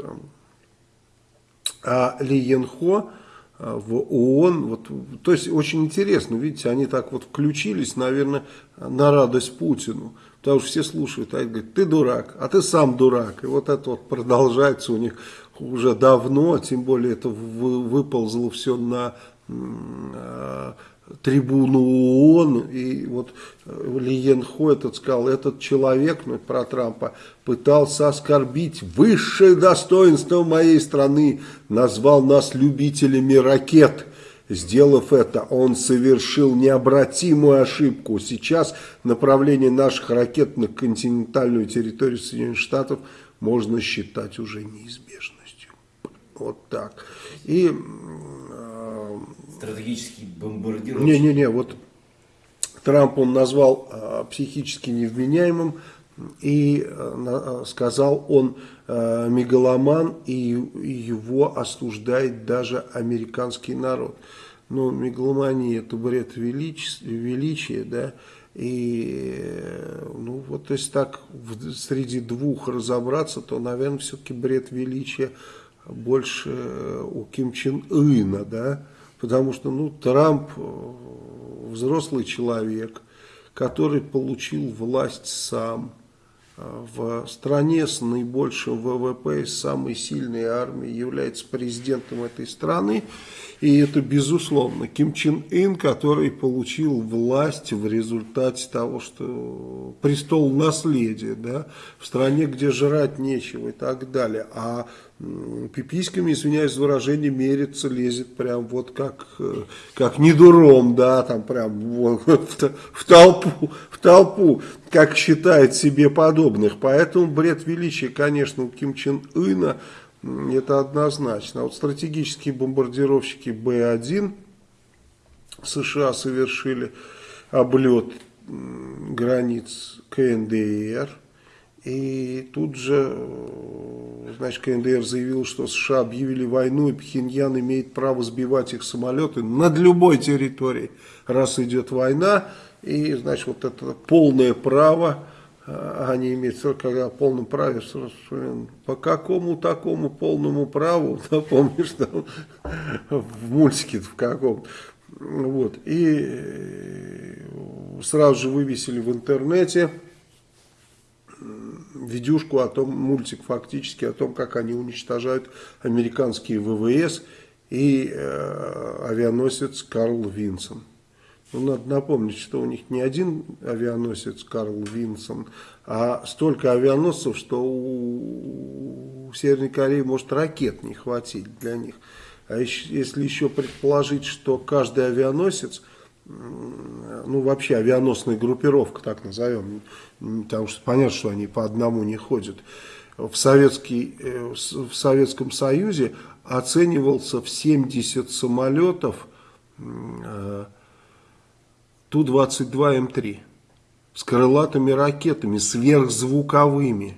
А Ли Янхо э, в ООН. Вот, то есть очень интересно, видите, они так вот включились, наверное, на радость Путину. Потому что все слушают, а они говорят, ты дурак, а ты сам дурак. И вот это вот продолжается у них уже давно, тем более это выползло все на э, трибуну ООН, и вот э, Лиен Хо этот сказал, этот человек, ну, про Трампа, пытался оскорбить высшее достоинство моей страны, назвал нас любителями ракет. Сделав это, он совершил необратимую ошибку. Сейчас направление наших ракет на континентальную территорию Соединенных Штатов можно считать уже неизбежностью. Вот так. И стратегический бомбардировщик. Не-не-не, вот Трамп он назвал э, психически невменяемым и э, сказал он э, мегаломан и, его осуждает даже американский народ. Ну, мегаломания это бред величия, величия да, и, ну, вот если так в, среди двух разобраться, то, наверное, все-таки бред величия больше у Ким Чен Ына, да, Потому что ну, Трамп э, взрослый человек, который получил власть сам э, в стране с наибольшим ВВП, с самой сильной армией, является президентом этой страны. И это безусловно Ким Чен Ын, который получил власть в результате того, что престол наследия, да, в стране, где жрать нечего и так далее. А пиписьками, извиняюсь за выражение, мерится, лезет прям вот как, э, как недуром, да, там прям вот, *laughs* в, в толпу, в толпу, как считает себе подобных. Поэтому бред величия, конечно, у Ким Чен Ына это однозначно. А вот стратегические бомбардировщики Б-1 США совершили облет границ КНДР. И тут же, значит, КНДР заявил, что США объявили войну, и Пхеньян имеет право сбивать их самолеты над любой территорией, раз идет война. И, значит, вот это полное право они имеют, когда в полном праве, по какому такому полному праву, *laughs* напомнишь, там, в мультике в каком вот, и э, сразу же вывесили в интернете видюшку о том, мультик фактически о том, как они уничтожают американские ВВС и э, авианосец Карл Винсон. Ну, надо напомнить, что у них не один авианосец Карл Винсон, а столько авианосцев, что у, у Северной Кореи может ракет не хватить для них. А еще, если еще предположить, что каждый авианосец, ну вообще авианосная группировка, так назовем, потому что понятно, что они по одному не ходят, в, советский, э, в Советском Союзе оценивался в 70 самолетов э, Ту-22М3 с крылатыми ракетами, сверхзвуковыми.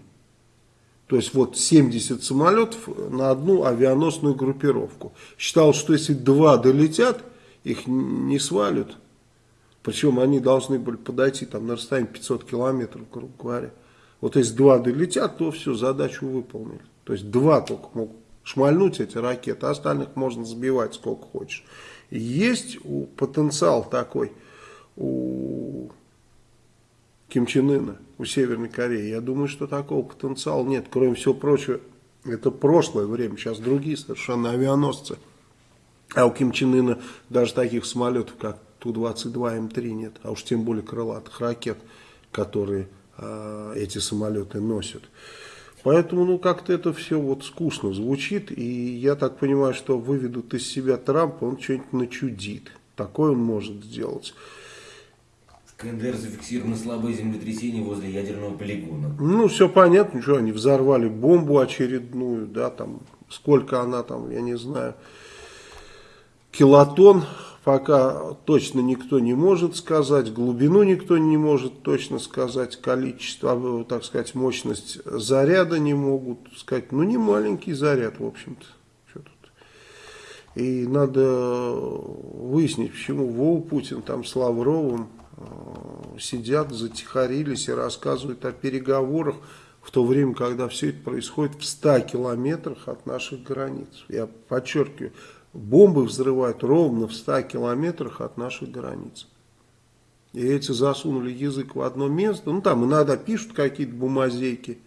То есть вот 70 самолетов на одну авианосную группировку. Считал, что если два долетят, их не свалят. Причем они должны были подойти там на расстояние 500 километров, грубо говоря. Вот если два долетят, то все, задачу выполнили. То есть два только могут шмальнуть эти ракеты, а остальных можно сбивать сколько хочешь. Есть потенциал такой – у Ким Чен Ына, у Северной Кореи. Я думаю, что такого потенциала нет. Кроме всего прочего, это прошлое время, сейчас другие совершенно авианосцы. А у Ким Чен Ына даже таких самолетов, как Ту-22М3 нет, а уж тем более крылатых ракет, которые э, эти самолеты носят. Поэтому, ну, как-то это все вот скучно звучит, и я так понимаю, что выведут из себя Трампа, он что-нибудь начудит. Такое он может сделать. КНДР зафиксировано слабое землетрясение возле ядерного полигона. Ну, все понятно, что они взорвали бомбу очередную, да, там, сколько она там, я не знаю, килотон, пока точно никто не может сказать, глубину никто не может точно сказать, количество, а, так сказать, мощность заряда не могут сказать, ну, не маленький заряд, в общем-то. И надо выяснить, почему Вова Путин там с Лавровым сидят, затихарились и рассказывают о переговорах в то время, когда все это происходит в 100 километрах от наших границ. Я подчеркиваю, бомбы взрывают ровно в 100 километрах от нашей границы. И эти засунули язык в одно место. Ну, там иногда пишут какие-то бумазейки.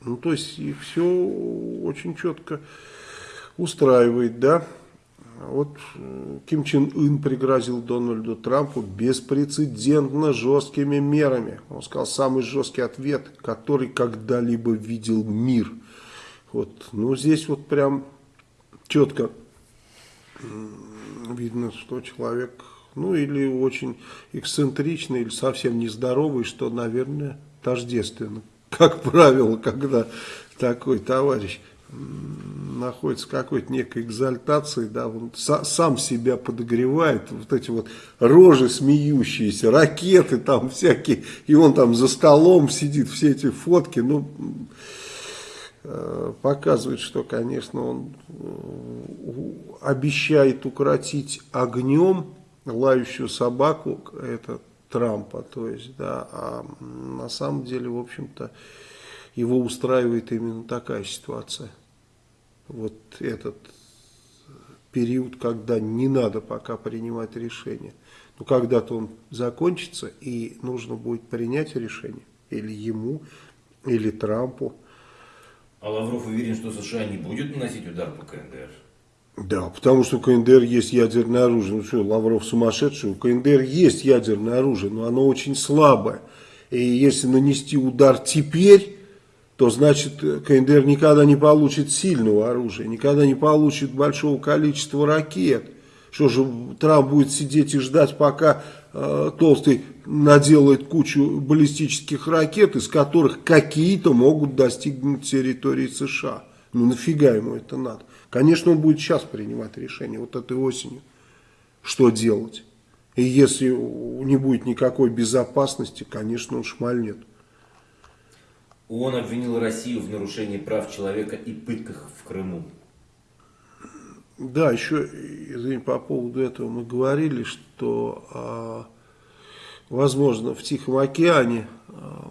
Ну, то есть, и все очень четко устраивает, да. Вот Ким Чен Ын пригрозил Дональду Трампу беспрецедентно жесткими мерами. Он сказал, самый жесткий ответ, который когда-либо видел мир. Вот, ну, здесь вот прям четко видно, что человек ну или очень эксцентричный, или совсем нездоровый, что, наверное, тождественно. Как правило, когда такой товарищ находится в какой-то некой экзальтации, да, он сам себя подогревает, вот эти вот рожи смеющиеся, ракеты там всякие, и он там за столом сидит, все эти фотки, ну, э, показывает, что, конечно, он э, обещает укротить огнем лающую собаку, это Трампа, то есть, да, а на самом деле, в общем-то, его устраивает именно такая ситуация. Вот этот период, когда не надо пока принимать решение. Но когда-то он закончится, и нужно будет принять решение. Или ему, или Трампу. А Лавров уверен, что США не будет наносить удар по КНДР? Да, потому что у КНДР есть ядерное оружие. Ну что, Лавров сумасшедший? У КНДР есть ядерное оружие, но оно очень слабое. И если нанести удар теперь, то значит КНДР никогда не получит сильного оружия, никогда не получит большого количества ракет. Что же, Трамп будет сидеть и ждать, пока э, Толстый наделает кучу баллистических ракет, из которых какие-то могут достигнуть территории США. Ну нафига ему это надо? Конечно, он будет сейчас принимать решение, вот этой осенью, что делать. И если не будет никакой безопасности, конечно, он шмальнет. Он обвинил Россию в нарушении прав человека и пытках в Крыму. Да, еще, извини, по поводу этого мы говорили, что, а, возможно, в Тихом океане а,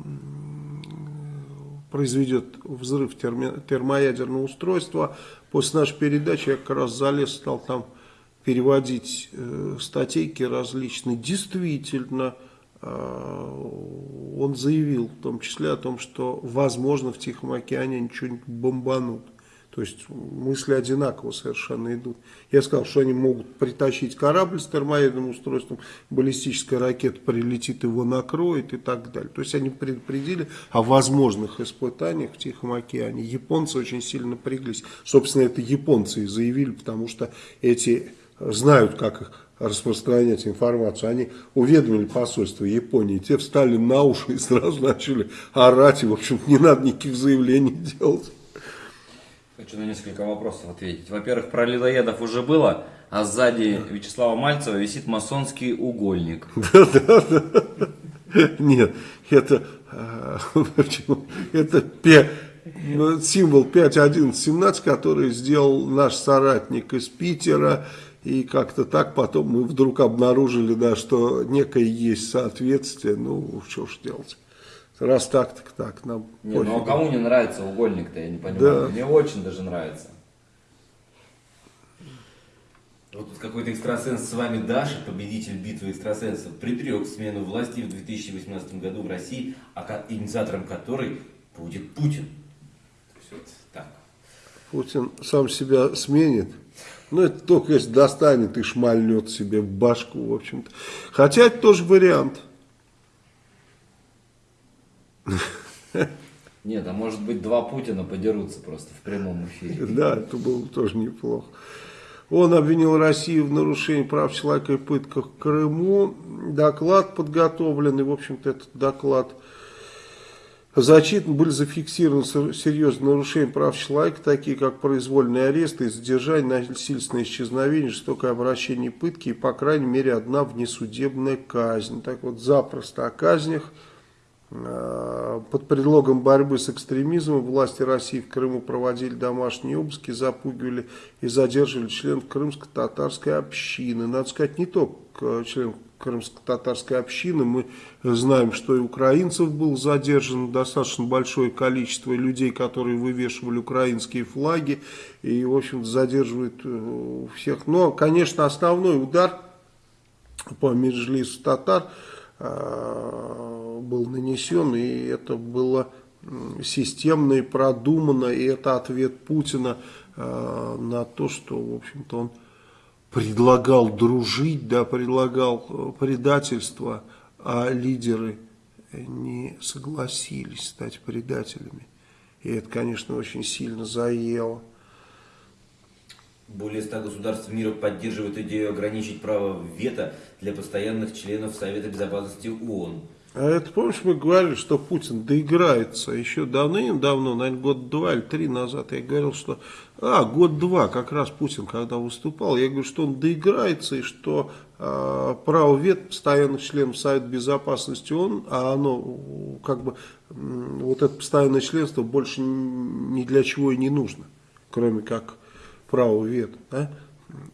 произведет взрыв термоядерного устройства, После нашей передачи я как раз залез, стал там переводить э, статейки различные. Действительно, он заявил в том числе о том, что возможно в Тихом океане они что-нибудь бомбанут. То есть мысли одинаково совершенно идут. Я сказал, что они могут притащить корабль с термоядерным устройством, баллистическая ракета прилетит, его накроет и так далее. То есть они предупредили о возможных испытаниях в Тихом океане. Японцы очень сильно напряглись. Собственно, это японцы и заявили, потому что эти знают, как их распространять информацию. Они уведомили посольство Японии, те встали на уши и сразу начали орать. И, в общем не надо никаких заявлений *laughs* делать. Хочу на несколько вопросов ответить. Во-первых, про людоедов уже было, а сзади Вячеслава Мальцева висит масонский угольник. *laughs* Да-да-да. Нет, это, *laughs* э, это символ 5.11.17, который сделал наш соратник из Питера. И как-то так потом мы вдруг обнаружили, да, что некое есть соответствие. Ну, что ж делать. Раз так, так так. Нам не, ну а кому не нравится угольник-то, я не понимаю. Да. Мне очень даже нравится. Вот какой-то экстрасенс с вами Даша, победитель битвы экстрасенсов, предрек смену власти в 2018 году в России, а инициатором которой будет Путин. Вот так. Путин сам себя сменит. Ну, это только если достанет и шмальнет себе в башку, в общем-то. Хотя это тоже вариант. Нет, а может быть два Путина подерутся просто в прямом эфире. *laughs* Да, это было тоже неплохо. Он обвинил Россию в нарушении прав человека и пытках в Крыму. Доклад подготовлен, и, в общем-то, этот доклад зачитан. Были зафиксированы серьезные нарушения прав человека, такие как произвольные аресты, задержание, насильственное исчезновение, жестокое обращение пытки и, по крайней мере, одна внесудебная казнь. Так вот, запросто о казнях Э, под предлогом борьбы с экстремизмом власти России в Крыму проводили домашние обыски, запугивали и задерживали членов крымско-татарской общины. Надо сказать, не только членов крымско-татарской общины. Мы знаем, что и украинцев было задержано достаточно большое количество людей, которые вывешивали украинские флаги. И, в общем задерживают э, всех. Но, конечно, основной удар по Меджлису татар э, был нанесен. И это было системно и продумано. И это ответ Путина э, на то, что, в общем-то, он предлагал дружить, да, предлагал э, предательство, а лидеры не согласились стать предателями. И это, конечно, очень сильно заело. Более ста государств мира поддерживают идею ограничить право вето для постоянных членов Совета Безопасности ООН. А это, помнишь, мы говорили, что Путин доиграется еще давным-давно, наверное, год два или три назад. Я говорил, что, а, год-два, как раз Путин, когда выступал, я говорю, что он доиграется и что э, право вет постоянных членов Совета Безопасности он, а оно, как бы, вот это постоянное членство больше ни для чего и не нужно, кроме как право вет. Да?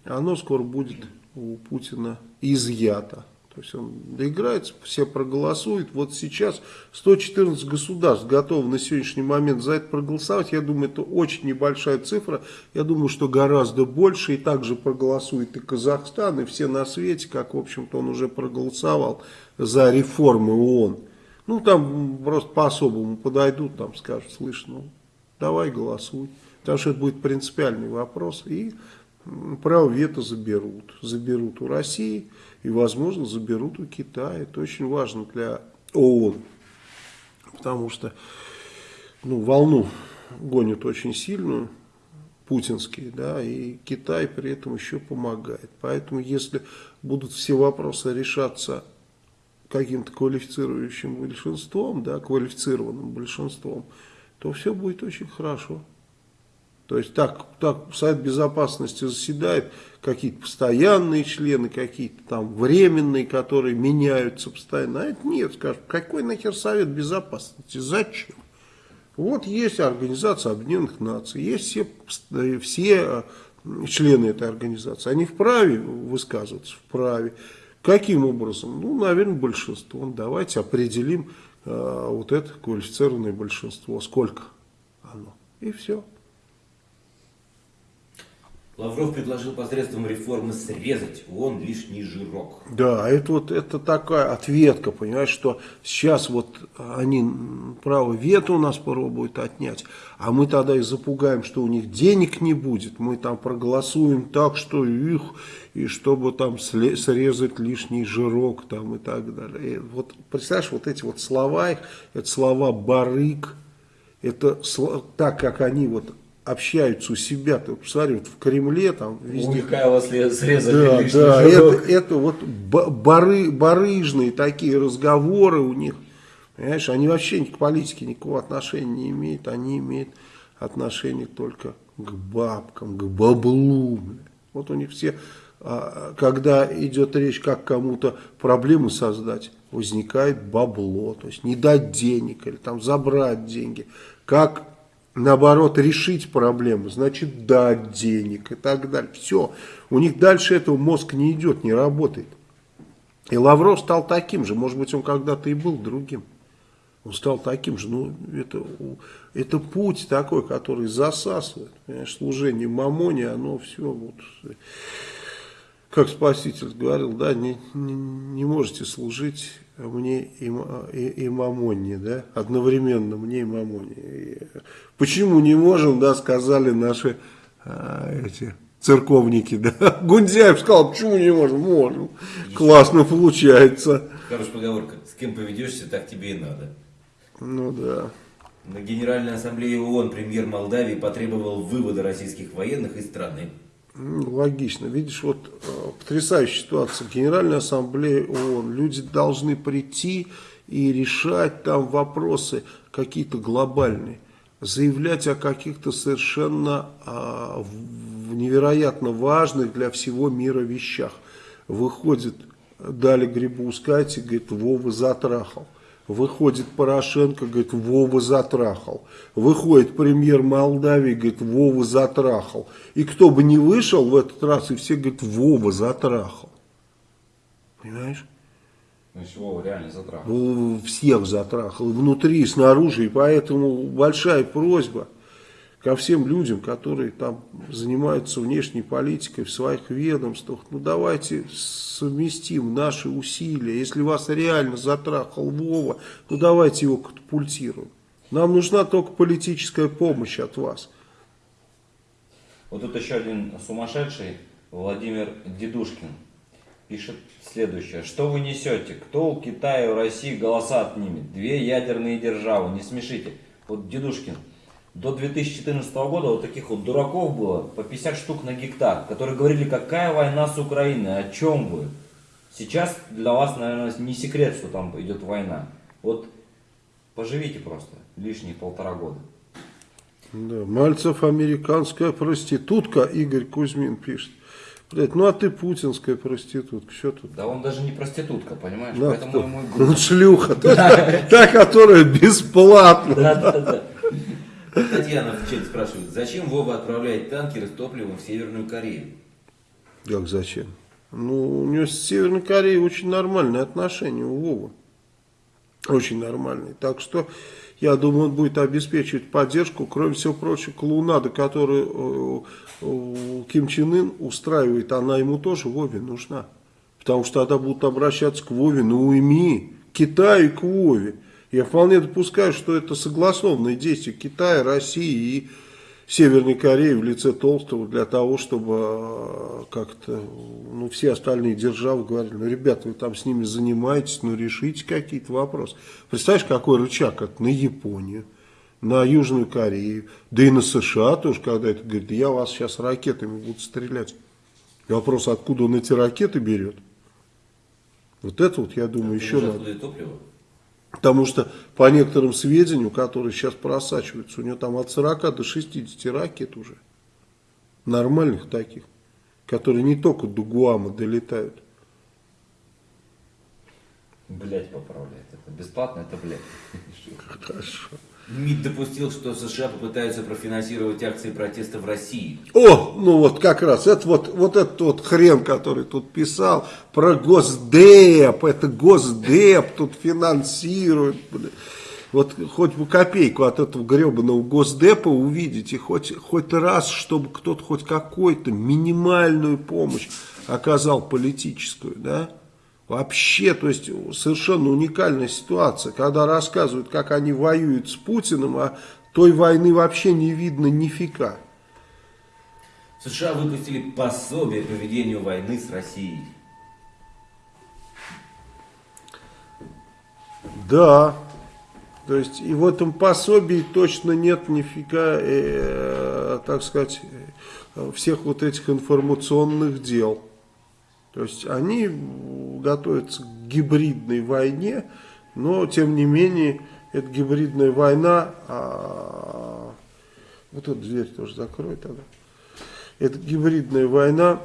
Оно скоро будет у Путина изъято. То есть он доиграется, все проголосуют. Вот сейчас 114 государств готовы на сегодняшний момент за это проголосовать. Я думаю, это очень небольшая цифра. Я думаю, что гораздо больше. И также проголосует и Казахстан, и все на свете, как, в общем-то, он уже проголосовал за реформы ООН. Ну, там просто по-особому подойдут, там скажут, слышь, ну, давай голосуй. Потому что это будет принципиальный вопрос. И право вето заберут. Заберут у России и, возможно, заберут у Китая. Это очень важно для ООН, потому что ну, волну гонят очень сильную, путинские, да, и Китай при этом еще помогает. Поэтому, если будут все вопросы решаться каким-то квалифицирующим большинством, да, квалифицированным большинством, то все будет очень хорошо. То есть так, так Совет Безопасности заседает, какие-то постоянные члены, какие-то там временные, которые меняются постоянно. А это нет, скажут, какой нахер Совет Безопасности, зачем? Вот есть Организация Объединенных Наций, есть все, все э, члены этой организации, они вправе высказываться, вправе. Каким образом? Ну, наверное, большинством. Давайте определим э, вот это квалифицированное большинство, сколько оно. И все. Лавров предложил посредством реформы срезать ООН лишний жирок. Да, это вот это такая ответка, понимаешь, что сейчас вот они право вето у нас пробуют отнять, а мы тогда их запугаем, что у них денег не будет, мы там проголосуем так, что их, и чтобы там срезать лишний жирок там и так далее. И вот представляешь, вот эти вот слова их, это слова барык, это так, как они вот общаются у себя, ты посмотри, вот в Кремле, там везде. У Михаила срезали да, да, это, это вот бары, барыжные такие разговоры у них, понимаешь, они вообще к политике никакого отношения не имеют, они имеют отношение только к бабкам, к баблу. Вот у них все, а, когда идет речь, как кому-то проблемы создать, возникает бабло, то есть не дать денег или там забрать деньги. Как наоборот, решить проблему, значит дать денег и так далее. Все, у них дальше этого мозг не идет, не работает. И Лавров стал таким же, может быть, он когда-то и был другим. Он стал таким же, ну, это, это путь такой, который засасывает, понимаешь, служение мамоне, оно все вот как Спаситель говорил, да, не, не, не можете служить мне и, и, и Мамоне, да, одновременно мне и Мамоне. И почему не можем, да, сказали наши а, эти церковники, да. *laughs* Гундяев сказал, почему не можем? Можем. Классно получается. Хорошая поговорка. С кем поведешься, так тебе и надо. Ну да. На Генеральной Ассамблее ООН премьер Молдавии потребовал вывода российских военных из страны. Логично. Видишь, вот э, потрясающая ситуация. Генеральная ассамблея ООН. Люди должны прийти и решать там вопросы какие-то глобальные. Заявлять о каких-то совершенно а, невероятно важных для всего мира вещах. Выходит Дали Грибоускайте, говорит, Вова затрахал. Выходит Порошенко, говорит, Вова затрахал. Выходит премьер Молдавии, говорит, Вова затрахал. И кто бы не вышел в этот раз, и все говорят, Вова затрахал. Понимаешь? Значит, Вова реально затрахал. Ну, всех затрахал, внутри, снаружи, и поэтому большая просьба ко всем людям, которые там занимаются внешней политикой в своих ведомствах, ну давайте совместим наши усилия, если вас реально затрахал Вова, ну давайте его катапультируем. Нам нужна только политическая помощь от вас. Вот тут еще один сумасшедший, Владимир Дедушкин, пишет следующее. Что вы несете? Кто у Китая у России голоса отнимет? Две ядерные державы, не смешите. Вот Дедушкин, до 2014 года вот таких вот дураков было по 50 штук на гектар, которые говорили, какая война с Украиной, о чем вы? Сейчас для вас, наверное, не секрет, что там идет война. Вот поживите просто лишние полтора года. Да, Мальцев американская проститутка, Игорь Кузьмин пишет. Блять, ну а ты путинская проститутка, что тут? Да он даже не проститутка, понимаешь? Да, Поэтому кто? ему и Он шлюха, та, та, которая бесплатно. Да, да, да. Татьяна в чате спрашивает, зачем Вова отправляет танкеры с топливом в Северную Корею? Как зачем? Ну, у него с Северной Кореей очень нормальные отношения у Вовы. Очень нормальные. Так что, я думаю, он будет обеспечивать поддержку, кроме всего прочего, клоунада, которую э, Ким Чен Ын устраивает, она ему тоже Вове нужна. Потому что тогда будут обращаться к Вове, ну уйми, Китаю к Вове. Я вполне допускаю, что это согласованные действия Китая, России и Северной Кореи в лице Толстого для того, чтобы э, как-то ну, все остальные державы говорили, ну, ребята, вы там с ними занимаетесь, ну, решите какие-то вопросы. Представляешь, какой рычаг это на Японию, на Южную Корею, да и на США тоже, когда это говорит, я вас сейчас ракетами буду стрелять. И вопрос, откуда он эти ракеты берет. Вот это вот, я думаю, еще Уже надо. топливо? Потому что по некоторым сведениям, которые сейчас просачиваются, у него там от 40 до 60 ракет уже. Нормальных таких. Которые не только до Гуама долетают. Блять поправляет. Это бесплатно, это блять. Хорошо. МИД допустил, что США попытаются профинансировать акции протеста в России. О, ну вот как раз, это вот, вот этот вот хрен, который тут писал про Госдеп, это Госдеп тут финансирует, блин. Вот хоть бы копейку от этого гребаного Госдепа увидите, хоть, хоть раз, чтобы кто-то хоть какую-то минимальную помощь оказал политическую, да? Вообще, то есть совершенно уникальная ситуация, когда рассказывают, как они воюют с Путиным, а той войны вообще не видно нифига. США выпустили пособие по ведению войны с Россией. Да, то есть и в этом пособии точно нет нифига, э, так сказать, э, всех вот этих информационных дел. То есть они готовятся к гибридной войне, но тем не менее эта гибридная война, а, вот эту дверь тоже закрой тогда, эта гибридная война,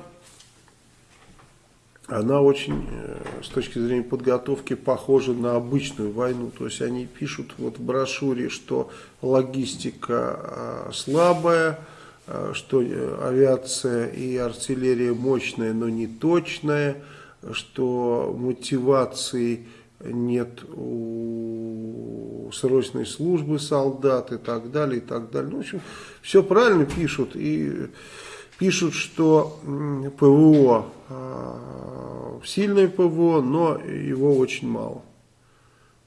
она очень, э, с точки зрения подготовки, похожа на обычную войну. То есть они пишут вот в брошюре, что логистика э, слабая, что э, авиация и артиллерия мощная, но не точная, что мотивации нет у срочной службы солдат и так далее, и так далее. Ну, в общем, все правильно пишут. И пишут, что ПВО, а, сильное ПВО, но его очень мало.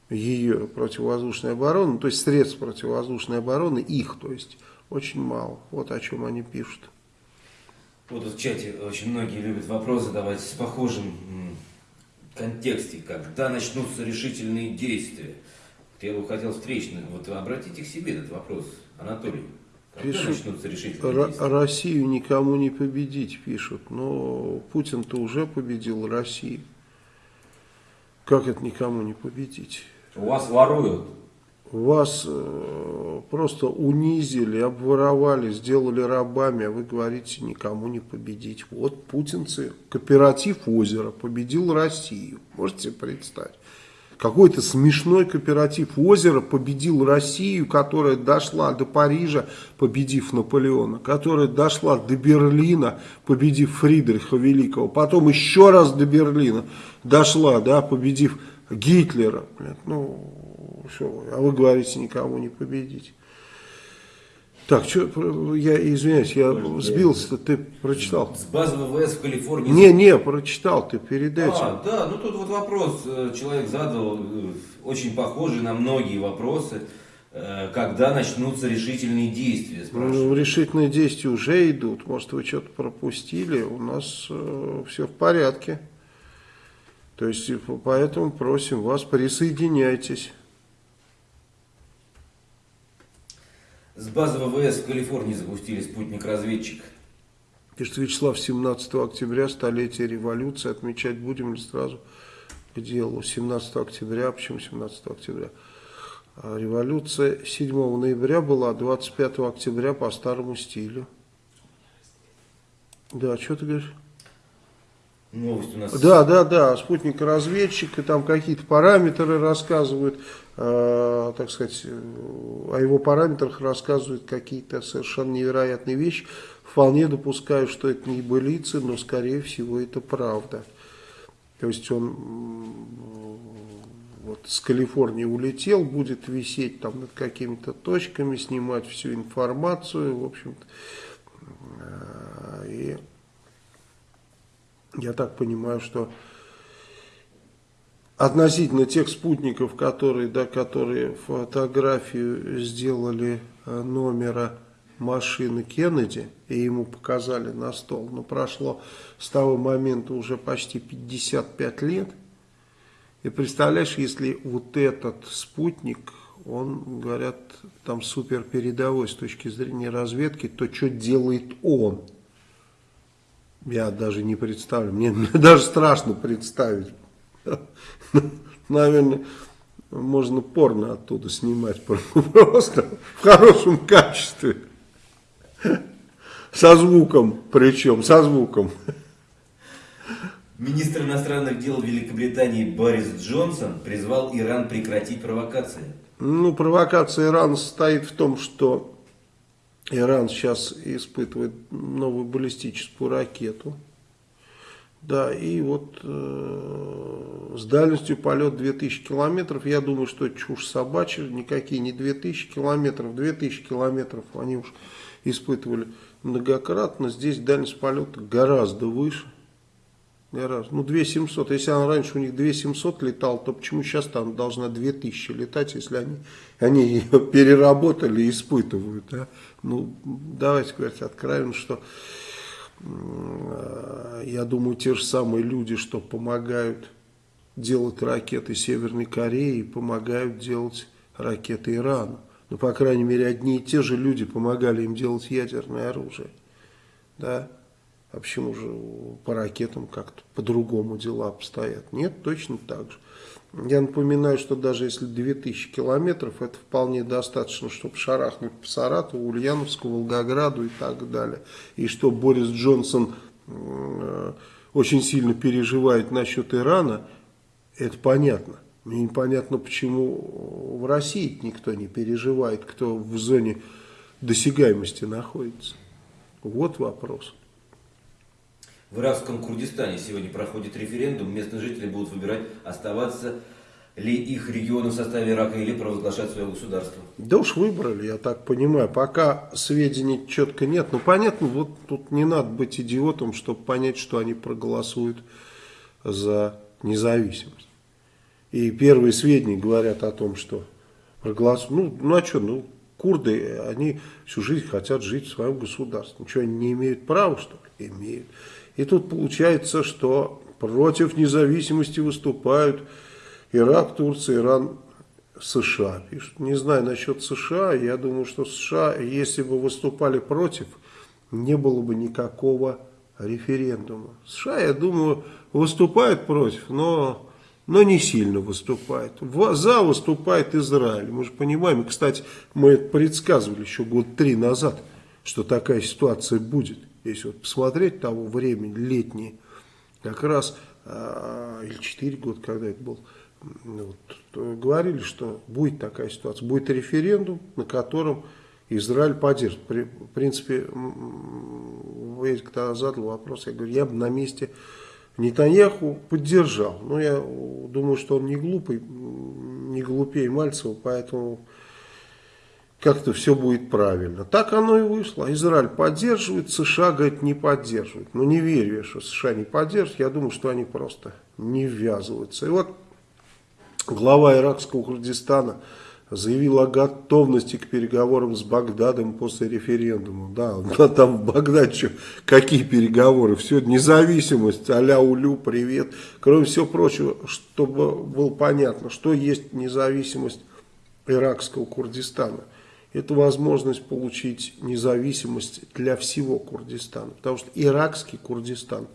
Ее противовоздушной обороны, то есть средств противовоздушной обороны, их, то есть, очень мало. Вот о чем они пишут. Вот в чате очень многие любят вопрос задавать с похожим контексте, когда начнутся решительные действия. Я бы хотел встречный, вот обратите к себе этот вопрос, Анатолий. Когда Пишут, начнутся решительные действия? Россию никому не победить, пишут. Но Путин-то уже победил Россию. Как это никому не победить? У вас воруют. Вас э, просто унизили, обворовали, сделали рабами, а вы говорите, никому не победить. Вот путинцы, кооператив озера победил Россию. Можете представить? какой-то смешной кооператив озера победил Россию, которая дошла до Парижа, победив Наполеона, которая дошла до Берлина, победив Фридриха Великого, потом еще раз до Берлина дошла, да, победив Гитлера. Ну, все, а вы говорите, никого не победить. Так, что, я извиняюсь, я сбился, ты прочитал. С базы ВВС в Калифорнии... Не, не, прочитал ты перед этим. А, да, ну тут вот вопрос э, человек задал, э, очень похожий на многие вопросы. Э, Когда начнутся решительные действия. Ну, решительные действия уже идут. Может, вы что-то пропустили. У нас э, все в порядке. То есть, поэтому просим вас, присоединяйтесь. С базы ВВС в Калифорнии запустили спутник-разведчик. Пишет Вячеслав, 17 октября, столетие революции. Отмечать будем ли сразу к делу? 17 октября. Почему 17 октября? А Революция 7 ноября была, а 25 октября по старому стилю. Да, что ты говоришь? Новость у нас... Да, да, да, спутник разведчик, и там какие-то параметры рассказывают, так сказать, э, о его параметрах рассказывают какие-то совершенно невероятные вещи. Вполне допускаю, что это не былицы, но скорее всего это правда. То есть он вот с Калифорнии улетел, будет висеть там над какими-то точками, снимать всю информацию, в общем-то. Э, И я так понимаю, что относительно тех спутников, которые, да, которые фотографию сделали э, номера машины Кеннеди и ему показали на стол, но прошло с того момента уже почти 55 лет. И представляешь, если вот этот спутник, он, говорят, там супер передовой с точки зрения разведки, то что делает он? Я даже не представляю, мне, мне *laughs* даже страшно представить. *laughs* Наверное, можно порно оттуда снимать *laughs* просто в хорошем качестве. Со звуком, причем, со звуком. Министр иностранных дел Великобритании Борис Джонсон призвал Иран прекратить провокации. Ну, провокация Ирана состоит в том, что Иран сейчас испытывает новую баллистическую ракету. Да, и вот э, с дальностью полет 2000 километров, я думаю, что это чушь собачья, никакие не 2000 километров, 2000 километров они уж испытывали многократно, здесь дальность полета гораздо выше. Гораздо. Ну, 2700. Если она раньше у них 2700 летал, то почему сейчас там должна 2000 летать, если они, они ее *laughs* переработали и испытывают? А? Ну, давайте говорить откровенно, что я думаю, те же самые люди, что помогают делать ракеты Северной Кореи, помогают делать ракеты Ирану. Ну, по крайней мере, одни и те же люди помогали им делать ядерное оружие. Да? А почему же по ракетам как-то по-другому дела обстоят? Нет, точно так же. Я напоминаю, что даже если 2000 километров, это вполне достаточно, чтобы шарахнуть по Саратову, Ульяновску, Волгограду и так далее. И что Борис Джонсон э, очень сильно переживает насчет Ирана, это понятно. Мне непонятно, почему в России никто не переживает, кто в зоне досягаемости находится. Вот вопрос. В иракском Курдистане сегодня проходит референдум. Местные жители будут выбирать, оставаться ли их регионы в составе Ирака или провозглашать свое государство. Да уж выбрали, я так понимаю. Пока сведений четко нет. Ну, понятно, вот тут не надо быть идиотом, чтобы понять, что они проголосуют за независимость. И первые сведения говорят о том, что проголосуют. Ну, ну а что, ну, курды, они всю жизнь хотят жить в своем государстве. Ничего, они не имеют права, что ли? Имеют. И тут получается, что против независимости выступают Ирак, Турция, Иран, США. Пишут. Не знаю насчет США, я думаю, что США, если бы выступали против, не было бы никакого референдума. США, я думаю, выступают против, но, но не сильно выступает. За выступает Израиль. Мы же понимаем, кстати, мы это предсказывали еще год три назад, что такая ситуация будет. Если вот посмотреть того времени, летние, как раз а, или 4 года, когда это был, вот, говорили, что будет такая ситуация, будет референдум, на котором Израиль поддержит. При, в принципе, вы когда задал вопрос, я говорю, я бы на месте Нетаньяху поддержал. Но я думаю, что он не глупый, не глупее Мальцева, поэтому как-то все будет правильно. Так оно и вышло. Израиль поддерживает, США, говорит, не поддерживает. Но не верю я, что США не поддерживают. Я думаю, что они просто не ввязываются. И вот глава иракского Курдистана заявил о готовности к переговорам с Багдадом после референдума. Да, *laughs* там в Багдаде что, какие переговоры? Все, независимость, а-ля улю, привет. Кроме всего прочего, чтобы было понятно, что есть независимость иракского Курдистана. Это возможность получить независимость для всего Курдистана. Потому что иракский Курдистан,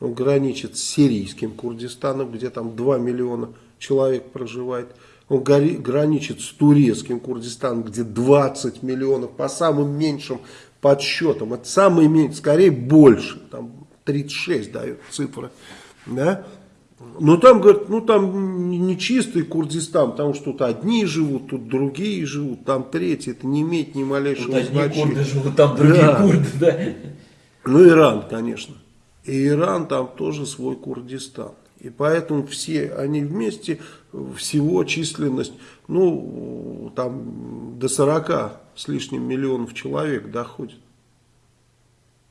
он граничит с сирийским Курдистаном, где там 2 миллиона человек проживает. Он граничит с турецким Курдистаном, где 20 миллионов по самым меньшим подсчетам. Это самый меньший, скорее больше, там 36 дает цифры. Да? Но там, говорят, ну там не чистый Курдистан, потому что тут одни живут, тут другие живут, там третьи, это не имеет ни малейшего тут значения. одни курды живут, там другие да. курды, да. Ну Иран, конечно. И Иран там тоже свой Курдистан. И поэтому все они вместе, всего численность, ну, там до 40 с лишним миллионов человек доходит.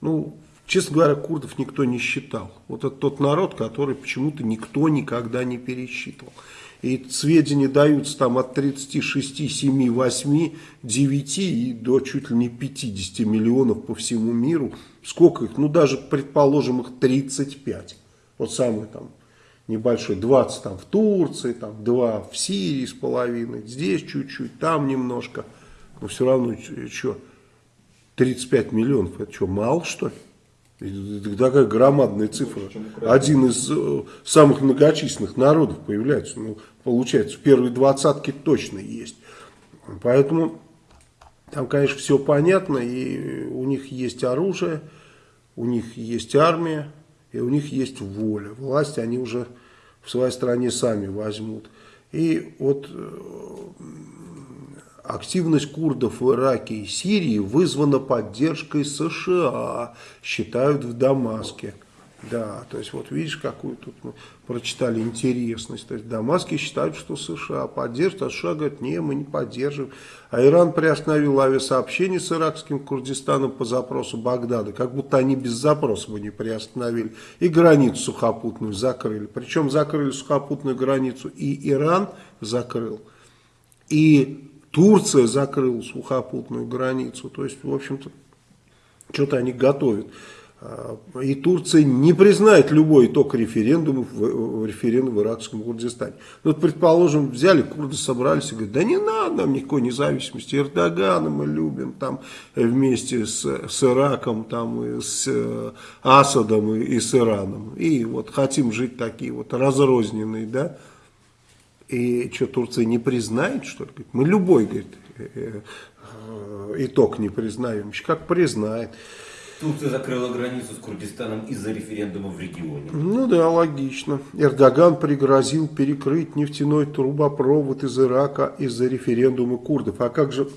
Ну, честно говоря, курдов никто не считал. Вот это тот народ, который почему-то никто никогда не пересчитывал. И сведения даются там от 36, 7, 8, 9 и до чуть ли не 50 миллионов по всему миру. Сколько их? Ну, даже, предположим, их 35. Вот самый там небольшой, 20 там в Турции, там 2 в Сирии с половиной, здесь чуть-чуть, там немножко. Но все равно, что, 35 миллионов, это что, мало что ли? Это такая громадная цифра. Один из э, самых многочисленных народов появляется. Ну, получается, в первой двадцатке точно есть. Поэтому там, конечно, все понятно. И у них есть оружие, у них есть армия, и у них есть воля. Власть они уже в своей стране сами возьмут. И вот э, активность курдов в Ираке и Сирии вызвана поддержкой США, считают в Дамаске. Да, то есть вот видишь, какую тут мы прочитали интересность. То есть в Дамаске считают, что США поддержит, а США говорят, не, мы не поддерживаем. А Иран приостановил авиасообщение с иракским Курдистаном по запросу Багдада, как будто они без запроса бы не приостановили. И границу сухопутную закрыли. Причем закрыли сухопутную границу и Иран закрыл, и Турция закрыла сухопутную границу. То есть, в общем-то, что-то они готовят. И Турция не признает любой итог референдума в, референдум в иракском Курдистане. Ну, вот, предположим, взяли, курды собрались и говорят, да не надо нам никакой независимости, Эрдогана мы любим там вместе с, с Ираком, там, и с э, Асадом и, и с Ираном. И вот хотим жить такие вот разрозненные, да. И что, Турция не признает, что ли? Мы любой, говорит, э, э, итог не признаем. Как признает. Турция закрыла границу с Курдистаном из-за референдума в регионе. Ну да, логично. Эрдоган пригрозил перекрыть нефтяной трубопровод из Ирака из-за референдума курдов. А как же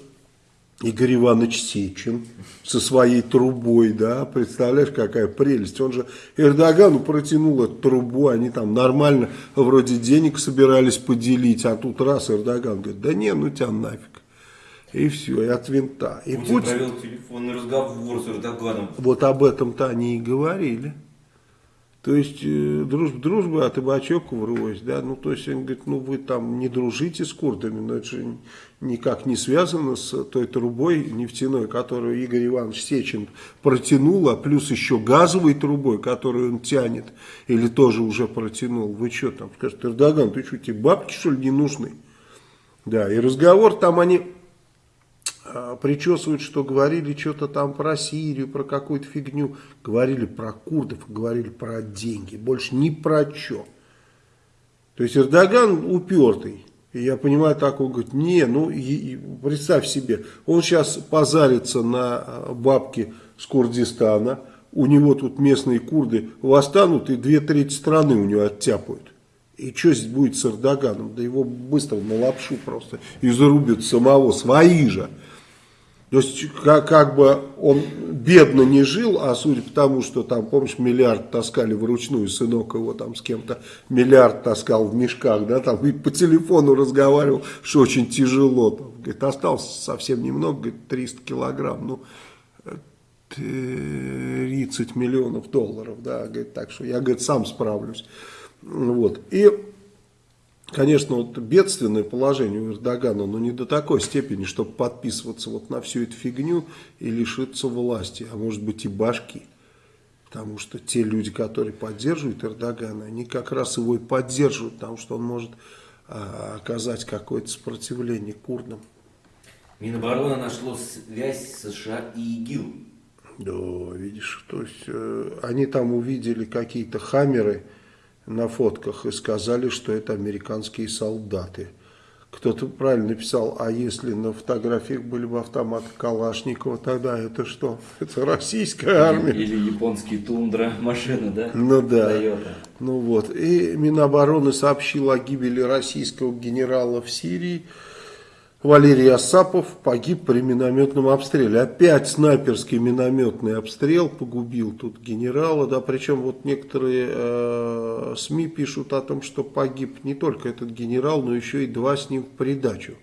Игорь Иванович Сечин со своей трубой, да, представляешь, какая прелесть. Он же Эрдогану протянул эту трубу, они там нормально вроде денег собирались поделить, а тут раз Эрдоган говорит, да не, ну тебя нафиг. И все, и от винта. И Путин, Путин провел телефонный разговор с Эрдоганом. Вот об этом-то они и говорили. То есть, э, дружба, дружба, а ты бачок врозь, да, ну, то есть, он говорит, ну, вы там не дружите с курдами, но это же никак не связано с той трубой нефтяной, которую Игорь Иванович Сечин протянул, а плюс еще газовой трубой, которую он тянет, или тоже уже протянул. Вы что там, скажете, Эрдоган, ты что, тебе бабки, что ли, не нужны? Да, и разговор там они причесывают, что говорили что-то там про Сирию, про какую-то фигню. Говорили про курдов, говорили про деньги. Больше ни про что. То есть Эрдоган упертый. И я понимаю, так он говорит, не, ну представь себе, он сейчас позарится на а, бабки с Курдистана, у него тут местные курды восстанут и две трети страны у него оттяпают. И что здесь будет с Эрдоганом? Да его быстро на лапшу просто и зарубят самого, свои же. То есть, как, как бы он бедно не жил, а судя по тому, что там, помнишь, миллиард таскали вручную, сынок его там с кем-то миллиард таскал в мешках, да, там и по телефону разговаривал, что очень тяжело. Там, говорит, осталось совсем немного, говорит, 300 килограмм, ну, 30 миллионов долларов, да, говорит, так что я, говорит, сам справлюсь. Вот, и Конечно, вот бедственное положение у Эрдогана, но не до такой степени, чтобы подписываться вот на всю эту фигню и лишиться власти, а может быть и башки. Потому что те люди, которые поддерживают Эрдогана, они как раз его и поддерживают, потому что он может а, оказать какое-то сопротивление курдам. Минобороны нашло связь США и ИГИЛ. Да, видишь, то есть э, они там увидели какие-то хаммеры, на фотках и сказали, что это американские солдаты. Кто-то правильно написал, а если на фотографиях были бы автоматы Калашникова, тогда это что? *laughs* Это российская армия. Или, или японский тундра *laughs* машина, да? Ну да. Toyota. Ну вот. И Минобороны сообщила о гибели российского генерала в Сирии. Валерий Асапов погиб при минометном обстреле. Опять снайперский минометный обстрел погубил тут генерала. Да, причем вот некоторые э, СМИ пишут о том, что погиб не только этот генерал, но еще и два с ним в придачу.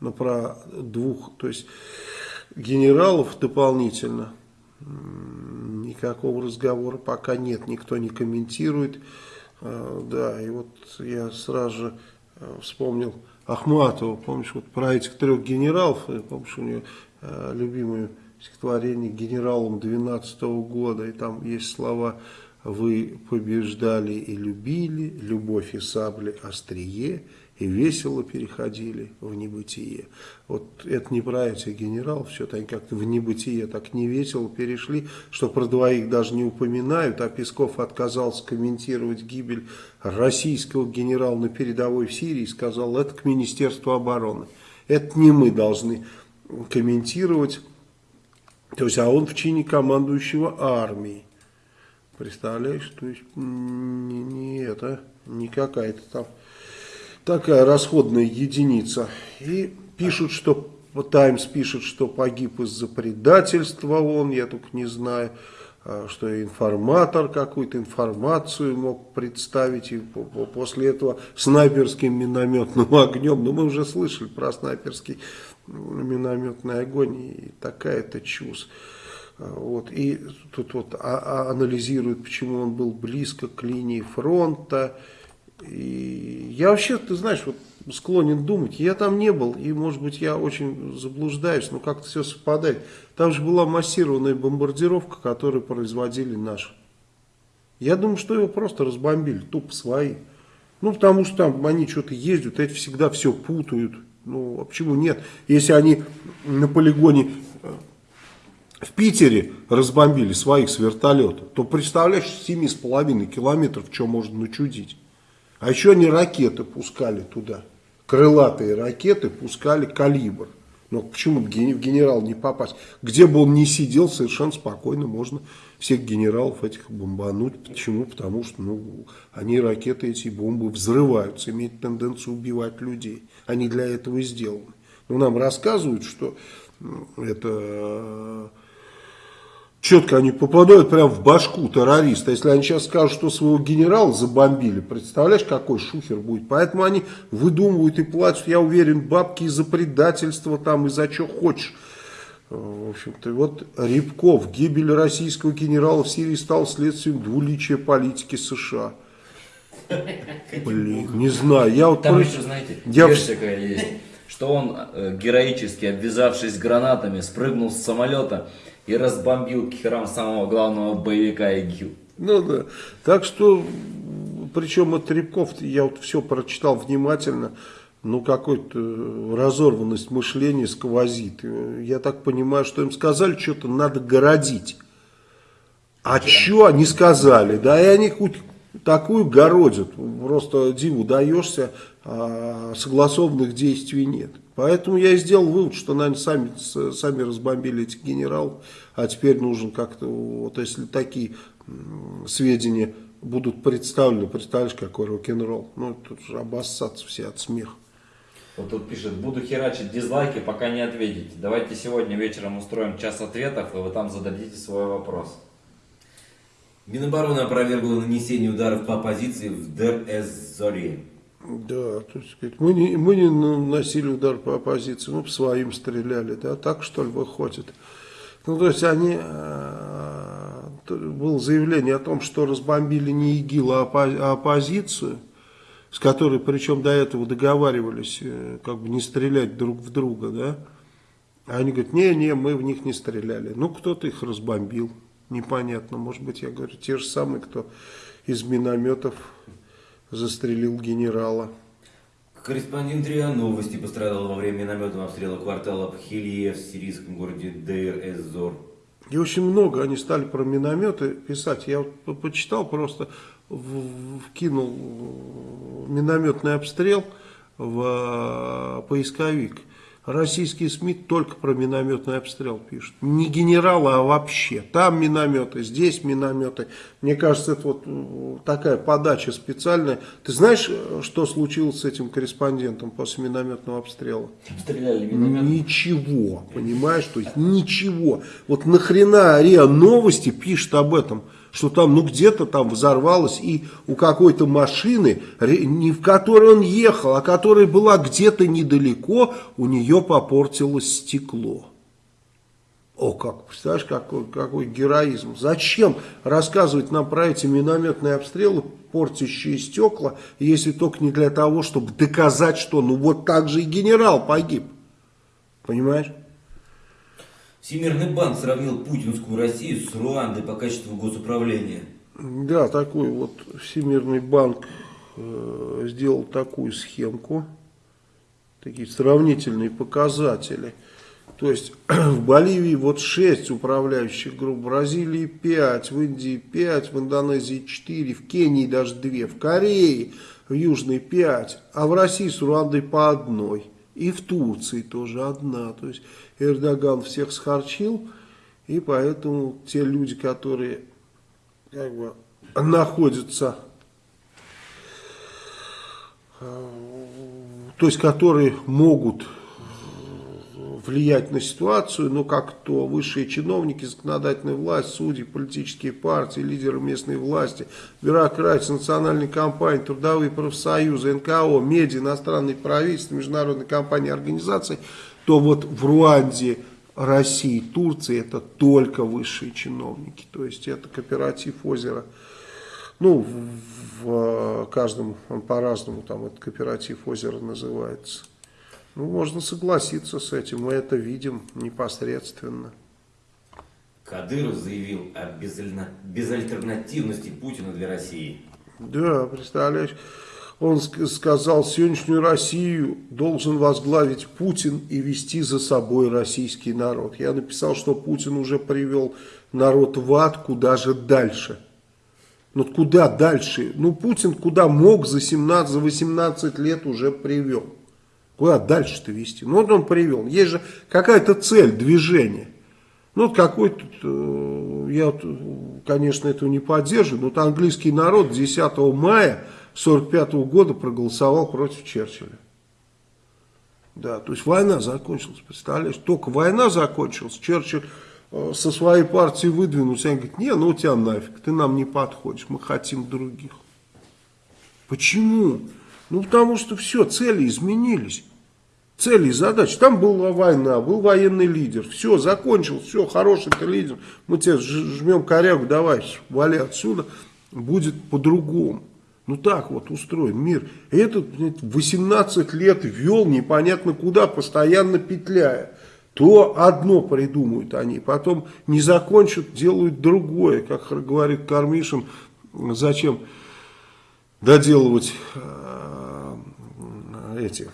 Но про двух, то есть генералов дополнительно никакого разговора пока нет, никто не комментирует. Э, да, и вот я сразу же э, вспомнил Ахматова, помнишь, вот про этих трех генералов, помнишь, у нее э, любимое стихотворение генералом 12 -го года, и там есть слова «Вы побеждали и любили, любовь и сабли острие, и весело переходили в небытие. Вот это не про этих генералов, что-то они как-то в небытие так не весело перешли, что про двоих даже не упоминают, а Песков отказался комментировать гибель российского генерала на передовой в Сирии и сказал, это к Министерству обороны. Это не мы должны комментировать, то есть, а он в чине командующего армией. Представляешь, то есть не, не это, не какая-то там такая расходная единица. И пишут, что Таймс пишет, что погиб из-за предательства он, я только не знаю, что информатор какую-то информацию мог представить, и после этого снайперским минометным *laughs* огнем, ну мы уже слышали про снайперский минометный огонь, и такая-то чушь. А, вот, и тут вот а, а, анализируют, почему он был близко к линии фронта, и я вообще, ты знаешь, вот склонен думать, я там не был, и может быть я очень заблуждаюсь, но как-то все совпадает. Там же была массированная бомбардировка, которую производили наши. Я думаю, что его просто разбомбили, тупо свои. Ну, потому что там они что-то ездят, эти всегда все путают. Ну, а почему нет? Если они на полигоне э, в Питере разбомбили своих с вертолета, то представляешь, 7,5 километров, что можно начудить. А еще они ракеты пускали туда. Крылатые ракеты пускали калибр. Но почему в генерал не попасть? Где бы он ни сидел, совершенно спокойно можно всех генералов этих бомбануть. Почему? Потому что ну, они, ракеты, эти бомбы взрываются, имеют тенденцию убивать людей. Они для этого и сделаны. Но нам рассказывают, что это четко они попадают прямо в башку террориста. Если они сейчас скажут, что своего генерала забомбили, представляешь, какой шухер будет. Поэтому они выдумывают и платят, я уверен, бабки из-за предательства, там, из-за чего хочешь. В общем-то, вот Рябков, гибель российского генерала в Сирии стал следствием двуличия политики США. Блин, не знаю. Я вот Там про... еще, знаете, я... какая есть, что он э, героически, обвязавшись гранатами, спрыгнул с самолета и разбомбил херам самого главного боевика ИГИЛ. Ну да. Так что, причем от Рябков, я вот все прочитал внимательно, ну какой-то разорванность мышления сквозит. Я так понимаю, что им сказали, что-то надо городить. А что они сказали? Да, и они хоть такую городят, просто диву даешься, а согласованных действий нет. Поэтому я и сделал вывод, что, наверное, сами, сами разбомбили этих генералов, а теперь нужен как-то, вот если такие сведения будут представлены, представляешь, какой рок-н-ролл. Ну, тут же обоссаться все от смеха. Вот тут пишет, буду херачить дизлайки, пока не ответите. Давайте сегодня вечером устроим час ответов, и вы там зададите свой вопрос. Минобороны опровергла нанесение ударов по оппозиции в Дер-эз-Зоре. Да, то есть, мы не, мы не наносили удар по оппозиции, мы по своим стреляли, да, так что ли выходит. Ну, то есть они, э, было заявление о том, что разбомбили не ИГИЛ, а, а оппозицию, с которой, причем до этого договаривались, э, как бы не стрелять друг в друга, да. А они говорят, не-не, мы в них не стреляли. Ну, кто-то их разбомбил, непонятно. Может быть, я говорю, те же самые, кто из минометов застрелил генерала. Корреспондент РИА Новости пострадал во время минометного обстрела квартала Пхилье в сирийском городе Дейр-эз-Зор. И очень много они стали про минометы писать. Я вот почитал просто, вкинул минометный обстрел в поисковик. Российские СМИ только про минометный обстрел пишут. Не генералы, а вообще. Там минометы, здесь минометы. Мне кажется, это вот такая подача специальная. Ты знаешь, что случилось с этим корреспондентом после минометного обстрела? Стреляли минометом. Ничего, понимаешь? То есть ничего. Вот нахрена РИА Новости пишет об этом? Что там, ну, где-то там взорвалось, и у какой-то машины, не в которой он ехал, а которая была где-то недалеко, у нее попортилось стекло. О, как, представляешь, какой, какой героизм. Зачем рассказывать нам про эти минометные обстрелы, портящие стекла, если только не для того, чтобы доказать, что ну вот так же и генерал погиб. Понимаешь? Всемирный банк сравнил путинскую Россию с Руандой по качеству госуправления. Да, такой вот Всемирный банк э, сделал такую схемку, такие сравнительные показатели. То есть *clears throat* в Боливии вот 6 управляющих групп, в Бразилии 5, в Индии 5, в Индонезии 4, в Кении даже 2, в Корее в Южной 5, а в России с Руандой по одной. И в Турции тоже одна. То есть Эрдоган всех схарчил, и поэтому те люди, которые как бы находятся, э, то есть которые могут влиять на ситуацию, но как то высшие чиновники, законодательная власть, судьи, политические партии, лидеры местной власти, бюрократия, национальные компании, трудовые профсоюзы, НКО, медиа, иностранные правительства, международные компании, организации, то вот в Руанде, России, Турции это только высшие чиновники, то есть это кооператив озера. Ну, в, в каждом, он по-разному там этот кооператив озера называется. Ну, можно согласиться с этим, мы это видим непосредственно. Кадыров заявил о безальтернативности Путина для России. Да, представляешь, он сказал, сегодняшнюю Россию должен возглавить Путин и вести за собой российский народ. Я написал, что Путин уже привел народ в ад, куда же дальше. Ну куда дальше? Ну Путин куда мог за 17, за 18 лет уже привел. Куда дальше-то вести? Ну, вот он привел. Есть же какая-то цель движения. Ну, вот какой-то, э, я, конечно, этого не поддерживаю, но вот английский народ 10 мая 1945 года проголосовал против Черчилля. Да, то есть война закончилась, представляешь? Только война закончилась, Черчилль э, со своей партией выдвинулся, и говорит, не, ну тебя нафиг, ты нам не подходишь, мы хотим других. Почему? Ну, потому что все, цели изменились цели и задачи. Там была война, был военный лидер. Все, закончил, все, хороший ты лидер. Мы тебе жмем корягу, давай, вали отсюда. Будет по-другому. Ну так вот устроен мир. Этот 18 лет вел непонятно куда, постоянно петляя. То одно придумают они, потом не закончат, делают другое. Как говорит Кармишин, зачем доделывать э, эти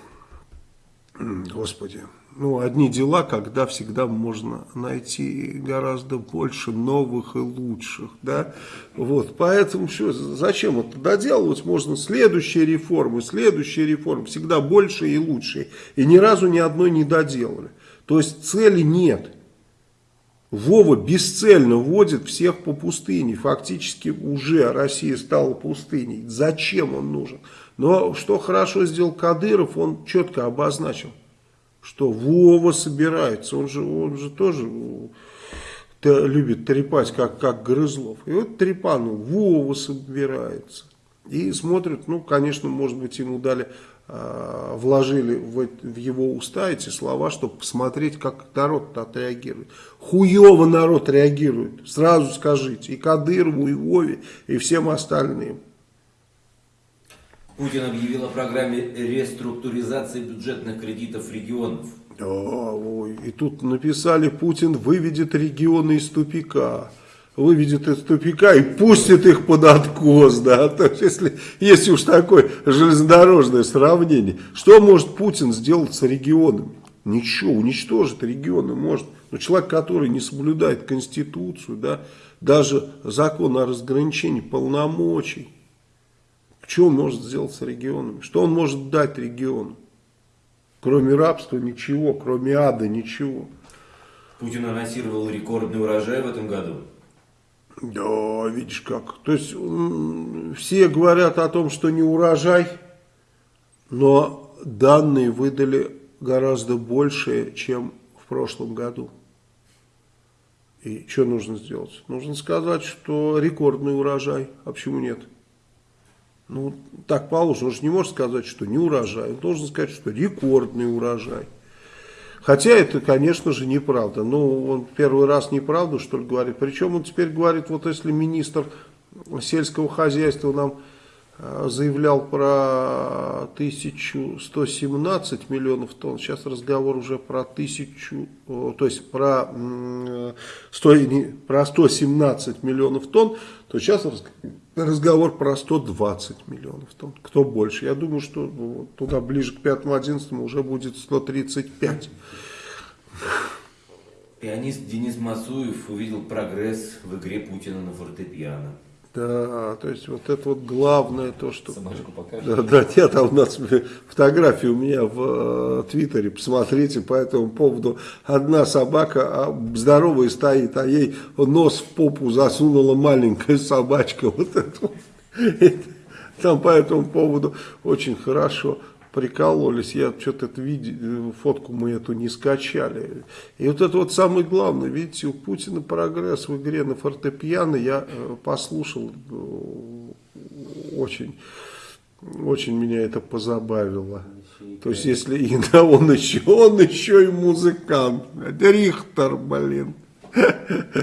господи, ну, одни дела, когда всегда можно найти гораздо больше новых и лучших, да, вот, поэтому что, зачем это доделывать, можно следующие реформы, следующие реформы, всегда больше и лучше, и ни разу ни одной не доделали, то есть цели нет, Вова бесцельно водит всех по пустыне, фактически уже Россия стала пустыней, зачем он нужен, но что хорошо сделал Кадыров, он четко обозначил, что Вова собирается, он же, он же тоже любит трепать, как, как Грызлов. И вот трепанул, Вова собирается. И смотрят, ну, конечно, может быть, ему дали, э, вложили в, в его уста эти слова, чтобы посмотреть, как народ отреагирует. Хуево народ реагирует, сразу скажите, и Кадырову, и Вове, и всем остальным. Путин объявил о программе реструктуризации бюджетных кредитов регионов. Да, ой, и тут написали, Путин выведет регионы из тупика. Выведет из тупика и пустит их под откос, да, то есть если, если уж такое железнодорожное сравнение, что может Путин сделать с регионами? Ничего, уничтожить регионы может, но человек, который не соблюдает Конституцию, да, даже закон о разграничении полномочий, что он может сделать с регионами? Что он может дать региону? Кроме рабства ничего, кроме ада ничего. Путин анонсировал рекордный урожай в этом году. Да, видишь как. То есть все говорят о том, что не урожай, но данные выдали гораздо больше, чем в прошлом году. И что нужно сделать? Нужно сказать, что рекордный урожай. А почему нет? Ну, так положено. Он же не может сказать, что не урожай. Он должен сказать, что рекордный урожай. Хотя это, конечно же, неправда. Ну, он первый раз неправду, что ли, говорит. Причем он теперь говорит, вот если министр сельского хозяйства нам э, заявлял про 1117 миллионов тонн, сейчас разговор уже про 1000, то есть про, 100, про 117 миллионов тонн, то сейчас разговор про 120 миллионов тонн. Кто больше? Я думаю, что ну, туда ближе к 5-11 уже будет 135. Пианист Денис Масуев увидел прогресс в игре Путина на фортепиано. Да, то есть вот это вот главное то, что... Собачку покажешь? Да, да, нет, там у нас фотографии у меня в э, Твиттере, посмотрите по этому поводу. Одна собака а здоровая стоит, а ей нос в попу засунула маленькая собачка. *laughs* Вот это вот. Там по этому поводу очень хорошо прикололись, я что-то видел, фотку мы эту не скачали. И вот это вот самое главное, видите, у Путина прогресс в игре на фортепиано, я э, послушал, э, очень, очень меня это позабавило. То есть, если и да, он еще, он еще и музыкант, Рихтер, блин.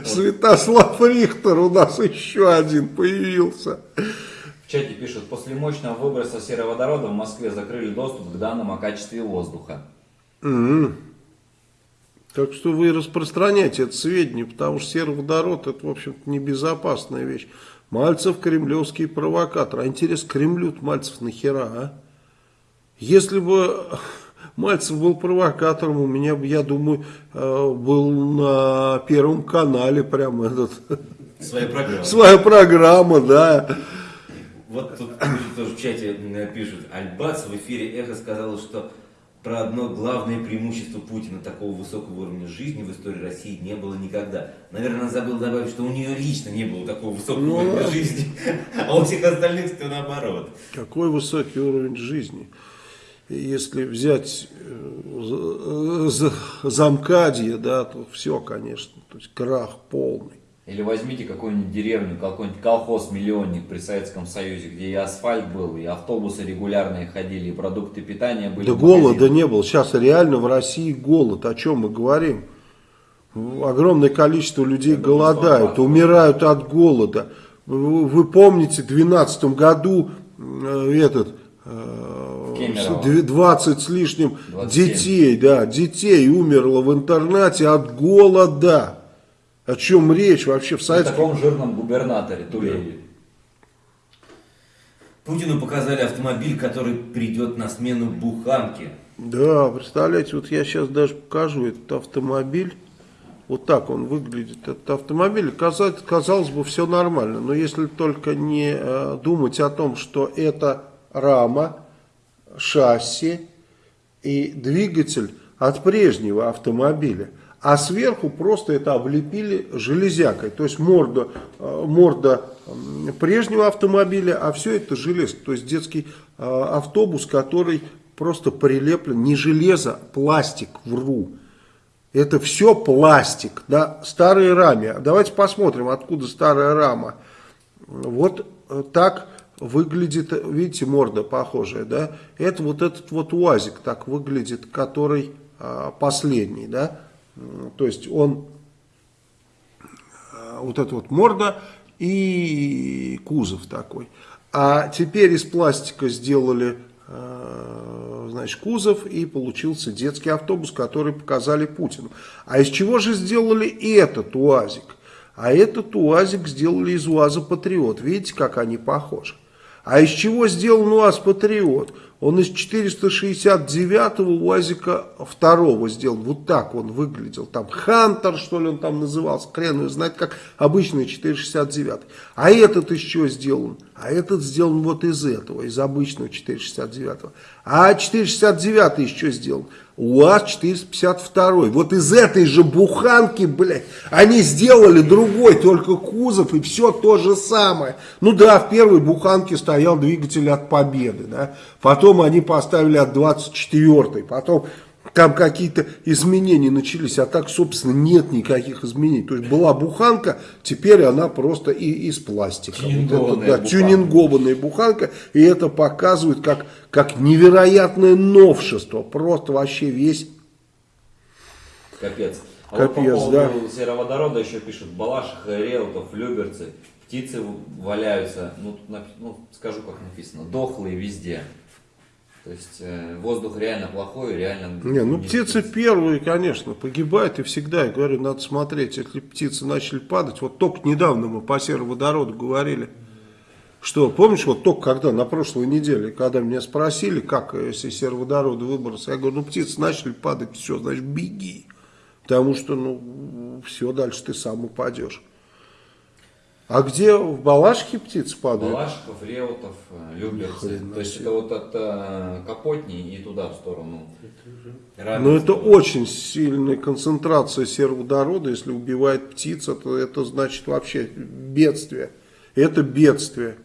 Святослав Рихтер у нас еще один появился чате пишут, после мощного выброса сероводорода в Москве закрыли доступ к данным о качестве воздуха. Mm Так что вы распространяйте это сведения, потому что сероводород это, в общем-то, небезопасная вещь. Мальцев кремлевский провокатор. А интерес Кремлю Мальцев нахера, а? Если бы Мальцев был провокатором, у меня, я думаю, э, был на Первом канале прям этот... Своя программа. Своя программа, да. Вот тут тоже в чате пишут, Альбац в эфире Эхо сказала, что про одно главное преимущество Путина такого высокого уровня жизни в истории России не было никогда. Наверное, она забыла добавить, что у нее лично не было такого высокого ну, уровня жизни, а у всех остальных все наоборот. Какой высокий уровень жизни? Если взять э, замкадье, да, то все, конечно, то есть крах полный. Или возьмите какую-нибудь деревню, какой-нибудь колхоз-миллионник при Советском Союзе, где и асфальт был, и автобусы регулярные ходили, и продукты питания были. Да голода не было. Сейчас реально в России голод. О чем мы говорим? Огромное количество людей Это голодают, умирают от голода. Вы помните, в 2012 году э, этот... Кемерово. 20 с лишним 27. детей, да, детей умерло в интернате от голода. О чем речь вообще в советском... О таком жирном губернаторе Тулееве. Путину показали автомобиль, который придет на смену буханке. Да, представляете, вот я сейчас даже покажу этот автомобиль. Вот так он выглядит, этот автомобиль. Казалось, казалось бы, все нормально. Но если только не э, думать о том, что это рама, шасси и двигатель от прежнего автомобиля. А сверху просто это облепили железякой. То есть морда, э, морда прежнего автомобиля, а все это железо. То есть детский э, автобус, который просто прилеплен, не железо, пластик, вру. Это все пластик, да, старые раме. Давайте посмотрим, откуда старая рама. Вот э, так выглядит, видите, морда похожая, да. Это вот этот вот УАЗик так выглядит, который а, последний, да. То есть он, а, вот эта вот морда и кузов такой. А теперь из пластика сделали Э, значит, кузов и получился детский автобус, который показали Путину. А из чего же сделали этот УАЗик? А этот УАЗик сделали из УАЗа Патриот. Видите, как они похожи? А из чего сделан УАЗ Патриот? Он из 469-го УАЗика второго сделал. Вот так он выглядел. Там Хантер, что ли, он там назывался. Хрен его знает, как обычный 469. А этот из чего сделан? А этот сделан вот из этого, из обычного 469. -го. А 469 еще сделан. УАЗ-452. Вот из этой же буханки, блядь, они сделали другой, только кузов, и все то же самое. Ну да, в первой буханке стоял двигатель от Победы, да. Потом они поставили от 24-й, потом там какие-то изменения начались, а так, собственно, нет никаких изменений. То есть была буханка, теперь она просто и из пластика. Тюнингованная вот это, да, буханка. тюнингованная буханка, и это показывает как, как невероятное новшество. Просто вообще весь Капец. А Капец, вот по поводу да. сероводорода еще пишут, Балашиха, Реутов, Люберцы, птицы валяются, ну, ну, скажу как написано, дохлые везде. То есть э, воздух реально плохой, реально... Не, ну не птицы спится. первые, конечно, погибают и всегда, я говорю, надо смотреть, если птицы начали падать, вот только недавно мы по сероводороду говорили, что, помнишь, вот только когда, на прошлой неделе, когда меня спросили, как, э, если сероводороды выброс, я говорю, ну птицы начали падать, все, значит, беги, потому что, ну, все, дальше ты сам упадешь. А где в Балашке птицы падают? Балашиков, Реутов, э, Люберцы. То есть это вот от э, Капотни и туда в сторону. Но Раменского. это очень сильная концентрация сероводорода. Если убивает птица, то это значит вообще бедствие. Это бедствие.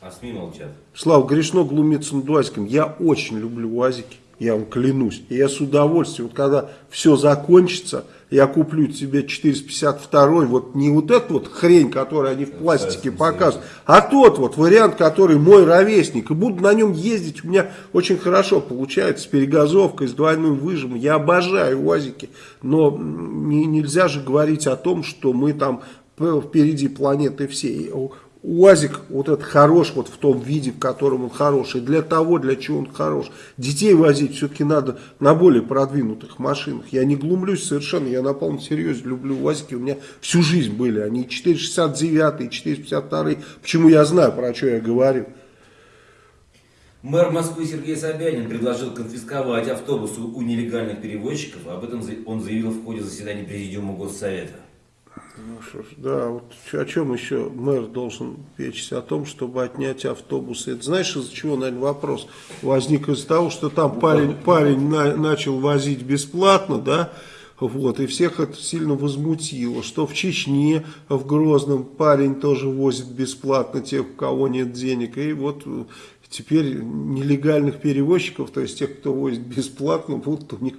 А СМИ молчат. Слава, грешно глумиться над УАЗиком. Я очень люблю УАЗики, я вам клянусь. И я с удовольствием, вот когда все закончится, я куплю себе 452, вот не вот эту вот хрень, которую они в пластике показывают, а тот вот вариант, который мой ровесник. И буду на нем ездить, у меня очень хорошо получается, с перегазовкой, с двойным выжимом. Я обожаю УАЗики, но не- нельзя же говорить о том, что мы там впереди планеты всей. УАЗик вот этот хорош вот в том виде, в котором он хорош. И для того, для чего он хорош. Детей возить все-таки надо на более продвинутых машинах. Я не глумлюсь совершенно, я на полном серьезе люблю УАЗики. У меня всю жизнь были. Они 469 и 452. Почему я знаю, про что я говорю. Мэр Москвы Сергей Собянин предложил конфисковать автобусы у нелегальных перевозчиков. Об этом он заявил в ходе заседания Президиума Госсовета. Ну что ж, да, вот о чем еще мэр должен печься? О том, чтобы отнять автобусы. Это знаешь, из-за чего, наверное, вопрос возник из-за того, что там парень, парень на- начал возить бесплатно, да, вот, и всех это сильно возмутило, что в Чечне, в Грозном парень тоже возит бесплатно тех, у кого нет денег, и вот э, теперь нелегальных перевозчиков, то есть тех, кто возит бесплатно, будут у них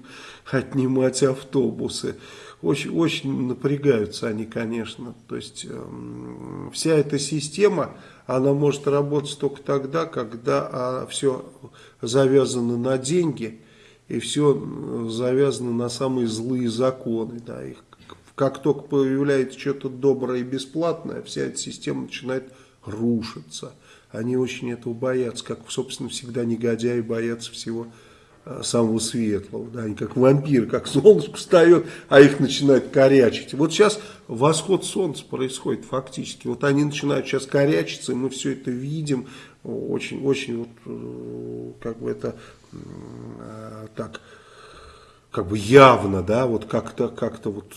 отнимать автобусы. Очень, очень напрягаются они, конечно. То есть эм, вся эта система, она может работать только тогда, когда все завязано на деньги и все завязано на самые злые законы. Да. Их, как только появляется что-то доброе и бесплатное, вся эта система начинает рушиться. Они очень этого боятся, как, собственно, всегда негодяи боятся всего э, самого светлого. Да, они как вампиры, как *laughs* солнышко встает, а их начинает корячить. Вот сейчас восход солнца происходит фактически. Вот они начинают сейчас корячиться, и мы все это видим. Очень, очень вот, э, как бы это э, так как бы явно, да, вот как-то как вот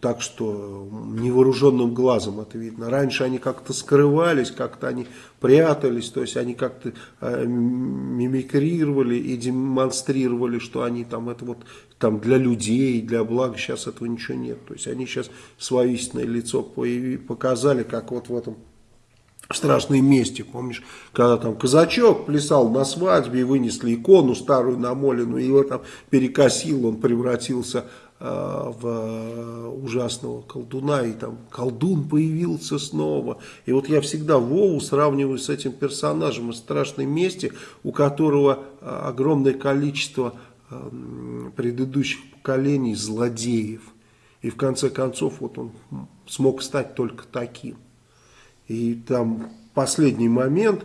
так, что невооруженным глазом это видно. Раньше они как-то скрывались, как-то они прятались, то есть они как-то э, мимикрировали и демонстрировали, что они там это вот там для людей, для блага, сейчас этого ничего нет. То есть они сейчас свое истинное лицо показали, как вот в этом страшной мести, помнишь, когда там казачок плясал на свадьбе и вынесли икону старую намоленную, его там перекосил, он превратился э, в ужасного колдуна, и там колдун появился снова. И вот я всегда Вову сравниваю с этим персонажем из страшной мести, у которого э, огромное количество предыдущих поколений злодеев. И в конце концов вот он смог стать только таким. И там последний момент,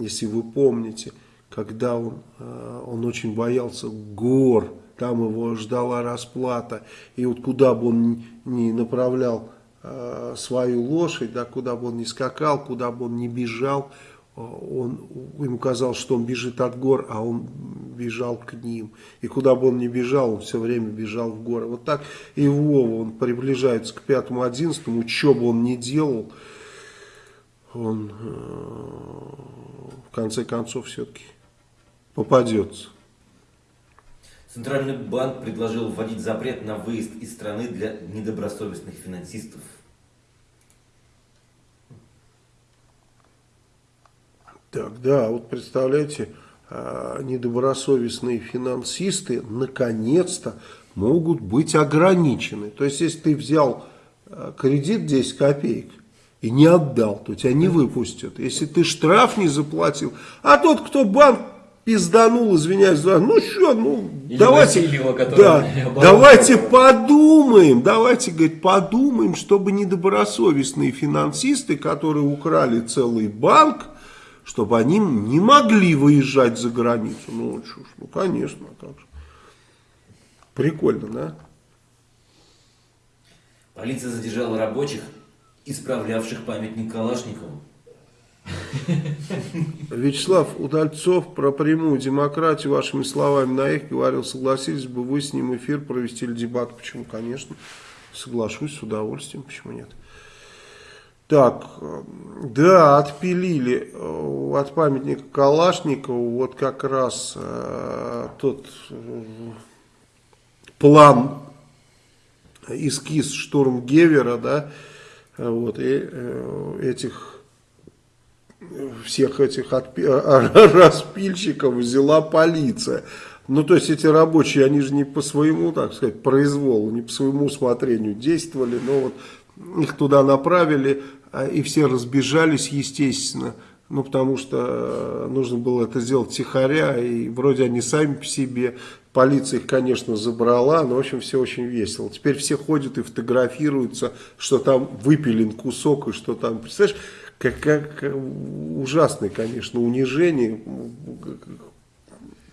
если вы помните, когда он, э, он очень боялся гор, там его ждала расплата. И вот куда бы он ни направлял э, свою лошадь, да, куда бы он ни скакал, куда бы он ни бежал, э, он, ему казалось, что он бежит от гор, а он бежал к ним. И куда бы он ни бежал, он все время бежал в горы. Вот так и Вова, он приближается к пятому, одиннадцатому, что бы он ни делал, он э, в конце концов все-таки попадется. Центральный банк предложил вводить запрет на выезд из страны для недобросовестных финансистов. Так, да, вот представляете, э, недобросовестные финансисты наконец-то могут быть ограничены. То есть, если ты взял э, кредит 10 копеек, и не отдал, то тебя не выпустят. Если ты штраф не заплатил, а тот, кто банк пизданул, извиняюсь, ну что, ну Или давайте, Васильева, да, давайте подумаем, давайте, говорит, подумаем, чтобы недобросовестные финансисты, которые украли целый банк, чтобы они не могли выезжать за границу. Ну, чушь, ну конечно, как же. Прикольно, да? Полиция задержала рабочих, исправлявших памятник Калашникову. Вячеслав Удальцов про прямую демократию вашими словами на их говорил, согласились бы вы с ним эфир провести или дебат? Почему? Конечно, соглашусь с удовольствием, почему нет? Так, да, отпилили э, от памятника Калашникову вот как раз э, тот э, план, эскиз штурм Гевера, да, вот, и э, этих всех этих отпи распильщиков взяла полиция. Ну, то есть эти рабочие, они же не по своему, так сказать, произволу, не по своему усмотрению действовали, но вот их туда направили, а, и все разбежались, естественно, ну, потому что нужно было это сделать тихоря, и вроде они сами по себе Полиция их, конечно, забрала, но, в общем, все очень весело. Теперь все ходят и фотографируются, что там выпилен кусок, и что там, представляешь, как, как ужасное, конечно, унижение.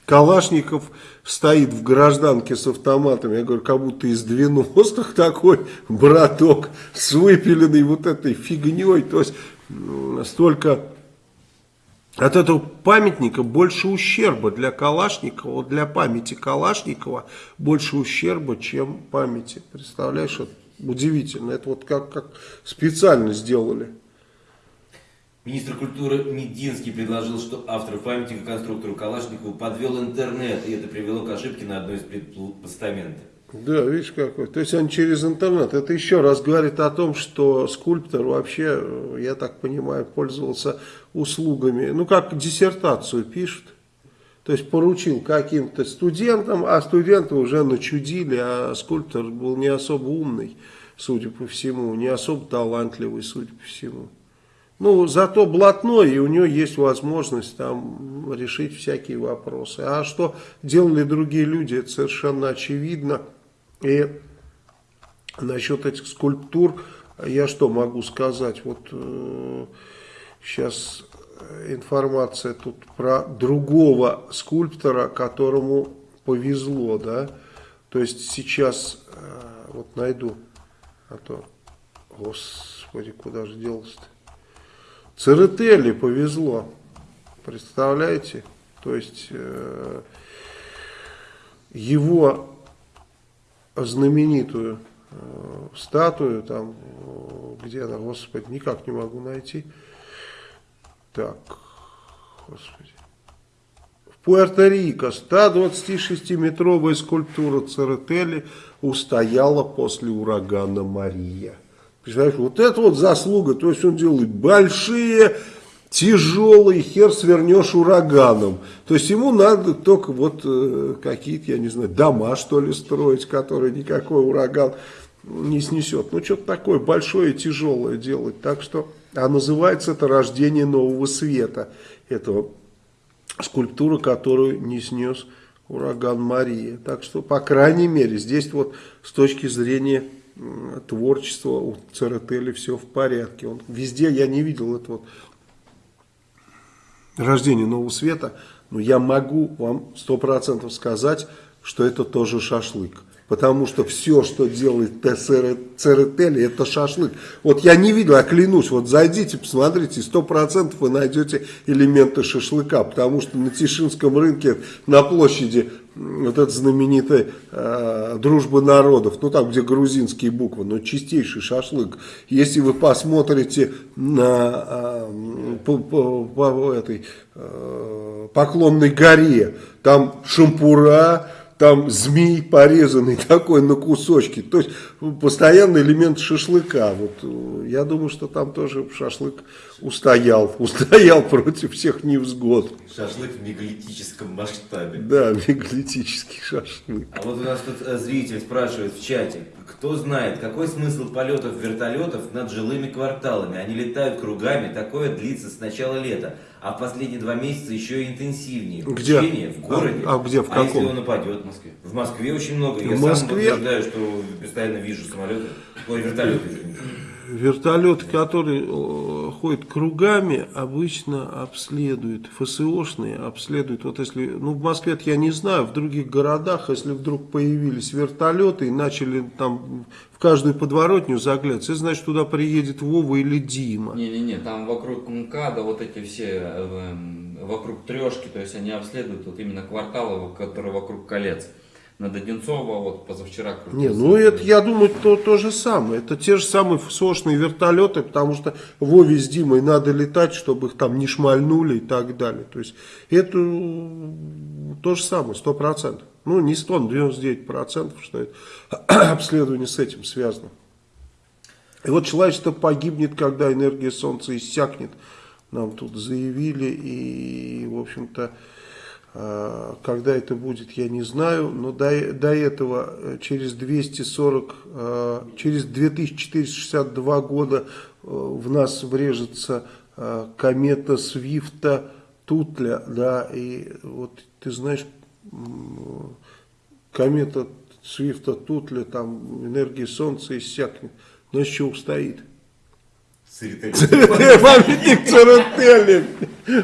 Калашников стоит в гражданке с автоматом, я говорю, как будто из 90-х *laughs* такой браток с выпиленной вот этой фигней, то есть столько от этого памятника больше ущерба для Калашникова, для памяти Калашникова больше ущерба, чем памяти. Представляешь, это удивительно. Это вот как, как специально сделали. Министр культуры Мединский предложил, что автор памятника конструктору Калашникову подвел интернет, и это привело к ошибке на одной из предпостаментов. Да, видишь какой. То есть он через интернет. Это еще раз говорит о том, что скульптор вообще, я так понимаю, пользовался услугами, ну как диссертацию пишут. То есть поручил каким-то студентам, а студенты уже начудили, а скульптор был не особо умный, судя по всему, не особо талантливый, судя по всему. Ну, зато блатной, и у него есть возможность там решить всякие вопросы. А что делали другие люди, это совершенно очевидно. И насчет этих скульптур, я что могу сказать, вот э, сейчас информация тут про другого скульптора, которому повезло, да, то есть сейчас, э, вот найду, а то, господи, куда же делся-то, Церетели повезло, представляете, то есть... Э, его знаменитую э, статую, там, где она, господи, никак не могу найти. Так, господи. В Пуэрто-Рико 126-метровая скульптура Церетели устояла после урагана Мария. Представляешь, вот это вот заслуга, то есть он делает большие, тяжелые, хер свернешь ураганом. То есть ему надо только вот э, какие-то, я не знаю, дома что ли строить, которые никакой ураган не снесет. Ну что-то такое большое и тяжелое делать. Так что, а называется это рождение нового света. Этого скульптура, которую не снес ураган Мария. Так что, по крайней мере, здесь вот с точки зрения творчества у Церетели все в порядке. Он, везде я не видел это вот рождение нового света, но я могу вам сто процентов сказать, что это тоже шашлык. Потому что все, что делает Церетели, это шашлык. Вот я не видел, я клянусь, вот зайдите, посмотрите, сто процентов вы найдете элементы шашлыка. Потому что на Тишинском рынке, на площади, вот эта знаменитая э, дружба народов, ну там, где грузинские буквы, но чистейший шашлык. Если вы посмотрите на э, по, по, по этой э, Поклонной горе, там шампура, там змей порезанный *laughs* такой на кусочки. То есть постоянный элемент шашлыка. Вот, э, я думаю, что там тоже шашлык устоял. *laughs* Устоял против всех невзгод. Шашлык в мегалитическом масштабе. Да, *laughs* мегалитический шашлык. А вот у нас тут э, зритель спрашивает в чате, кто знает, какой смысл полетов вертолетов над жилыми кварталами? Они летают кругами, такое длится с начала лета, а в последние два месяца еще и интенсивнее. Где? Учение в городе. А- а где, в А если каком? он нападет? В Москве. В Москве очень много. Я В сам Москве? утверждаю, что постоянно вижу самолеты, ой, вертолеты. Вертолеты, которые э, ходят кругами, обычно обследуют, ФСОшные обследуют. Вот если, ну в Москве я не знаю, в других городах, если вдруг появились вертолеты и начали там в каждую подворотню заглядывать, это значит туда приедет Вова или Дима. Не-не-не, там вокруг МКАДа вот эти все, э, эм, вокруг трешки, то есть они обследуют вот именно кварталы, которые вокруг колец. Над Одинцово вот позавчера Не, крутился. ну это, я думаю, то, то же самое. Это те же самые ФСОшные вертолеты, потому что Вове с Димой надо летать, чтобы их там не шмальнули и так далее. То есть это э, то же самое, сто процентов. Ну, не 100, но 99 процентов, что это *coughs* обследование с этим связано. И вот человечество погибнет, когда энергия Солнца иссякнет. Нам тут заявили, и, в общем-то, когда это будет, я не знаю, но до, до этого э, через 240, э, через 2462 года э, в нас врежется э, комета Свифта Тутля, да, и вот ты знаешь, комета Свифта Тутля, там энергия Солнца иссякнет, но еще устоит. Памятник Церетели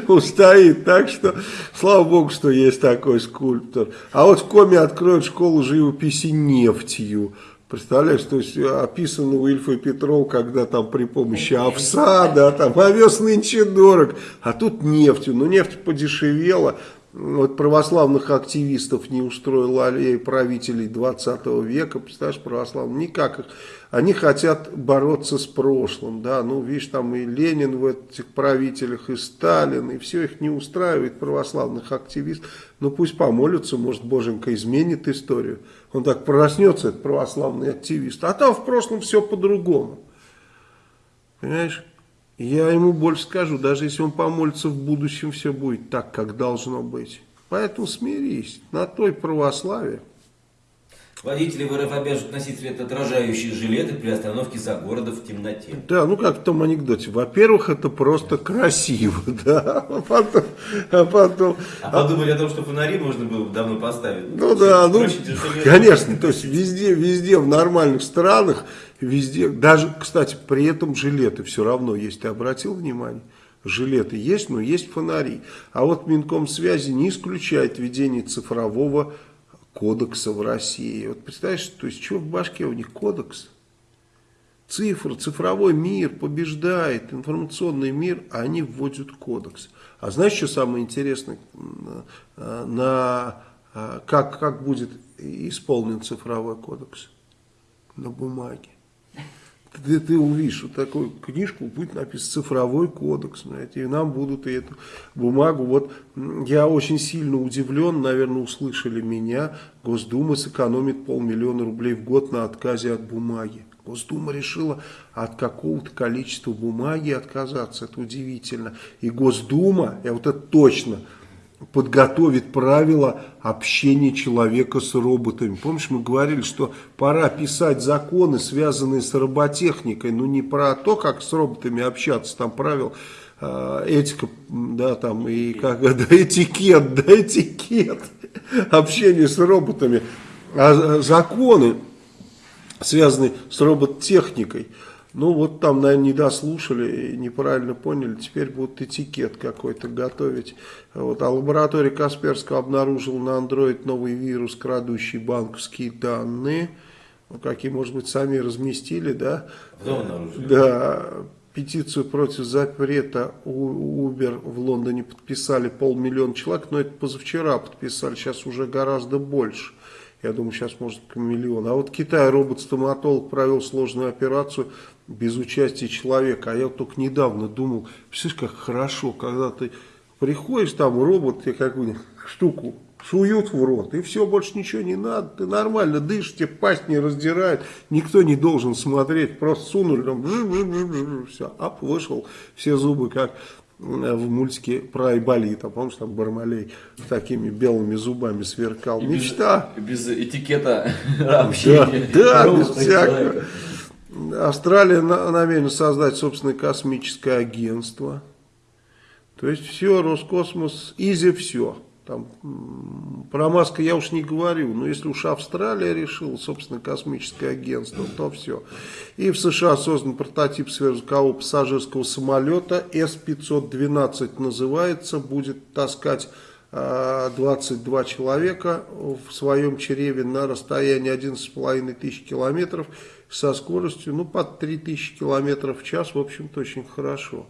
устоит. Так что, слава богу, что есть такой скульптор. А вот в Коме откроют школу живописи нефтью. Представляешь, то есть описано у Ильфа и Петров, когда там при помощи овса, да, там овес нынче дорог, а тут нефтью. Ну, нефть подешевела. Вот православных активистов не устроил аллея правителей 20 века, представляешь, православных, никак их. Они хотят бороться с прошлым, да, ну, видишь, там и Ленин в этих правителях, и Сталин, и все их не устраивает, православных активистов. Ну, пусть помолятся, может, Боженька изменит историю. Он так проснется, этот православный активист. А там в прошлом все по-другому. Понимаешь? Я ему больше скажу, даже если он помолится в будущем, все будет так, как должно быть. Поэтому смирись, на той православие. Водители в РФ обяжут носить светоотражающие жилеты при остановке за городом в темноте. Да, ну как в том анекдоте. Во-первых, это просто красиво, *laughs* да, а потом, а потом А подумали о том, что фонари можно было давно поставить. Ну да, ну, конечно, то есть везде, везде в нормальных странах, везде, даже, кстати, при этом жилеты все равно есть, ты обратил внимание? Жилеты есть, но есть фонари. А вот Минкомсвязи не исключает введение цифрового кодекса в России. Вот представляешь, то есть, что в башке у них кодекс? Цифры, цифровой мир побеждает, информационный мир, а они вводят кодекс. А знаешь, что самое интересное? На а, как, как будет исполнен цифровой кодекс на бумаге. Ты, ты увидишь вот такую книжку, будет написан цифровой кодекс, знаете, и нам будут и эту бумагу. Вот я очень сильно удивлен, наверное, услышали меня, Госдума сэкономит полмиллиона рублей в год на отказе от бумаги. Госдума решила от какого-то количества бумаги отказаться, это удивительно. И Госдума, я вот это точно подготовит правила общения человека с роботами. Помнишь, мы говорили, что пора писать законы, связанные с роботехникой, но не про то, как с роботами общаться, там правил э, этика, да, там и как, да, этикет, да, этикет общения с роботами, а законы, связанные с роботехникой. Ну вот там, наверное, не дослушали, неправильно поняли, теперь будут этикет какой-то готовить. Вот. А лаборатория Касперского обнаружила на Android новый вирус, крадущий банковские данные. Ну, какие, может быть, сами разместили, да? Потом обнаружили. Да, петицию против запрета Uber в Лондоне подписали полмиллиона человек, но это позавчера подписали, сейчас уже гораздо больше. Я думаю, сейчас может к миллиону. А вот Китай робот-стоматолог провел сложную операцию без участия человека. А я вот только недавно думал, представляешь, как хорошо, когда ты приходишь, там робот тебе какую-нибудь штуку суют в рот, и все, больше ничего не надо, ты нормально дышишь, тебе пасть не раздирает, никто не должен смотреть, просто сунули, там, бж, бж, бж, бж, все, ап, вышел, все зубы как в мультике про Айболита, помнишь, там Бармалей такими белыми зубами сверкал. И Мечта. Без, без этикета *laughs* общения. Да, да без всякого. человека. Австралия на- намерена создать собственное космическое агентство. То есть все, Роскосмос, изи все. Там, про Маска я уж не говорю, но если уж Австралия решила, собственно, космическое агентство, то все. И в США создан прототип сверхзвукового пассажирского самолета, С-512 называется, будет таскать а, 22 человека в своем чреве на расстоянии 11,5 тысяч километров со скоростью, ну, под 3000 километров в час, в общем-то, очень хорошо.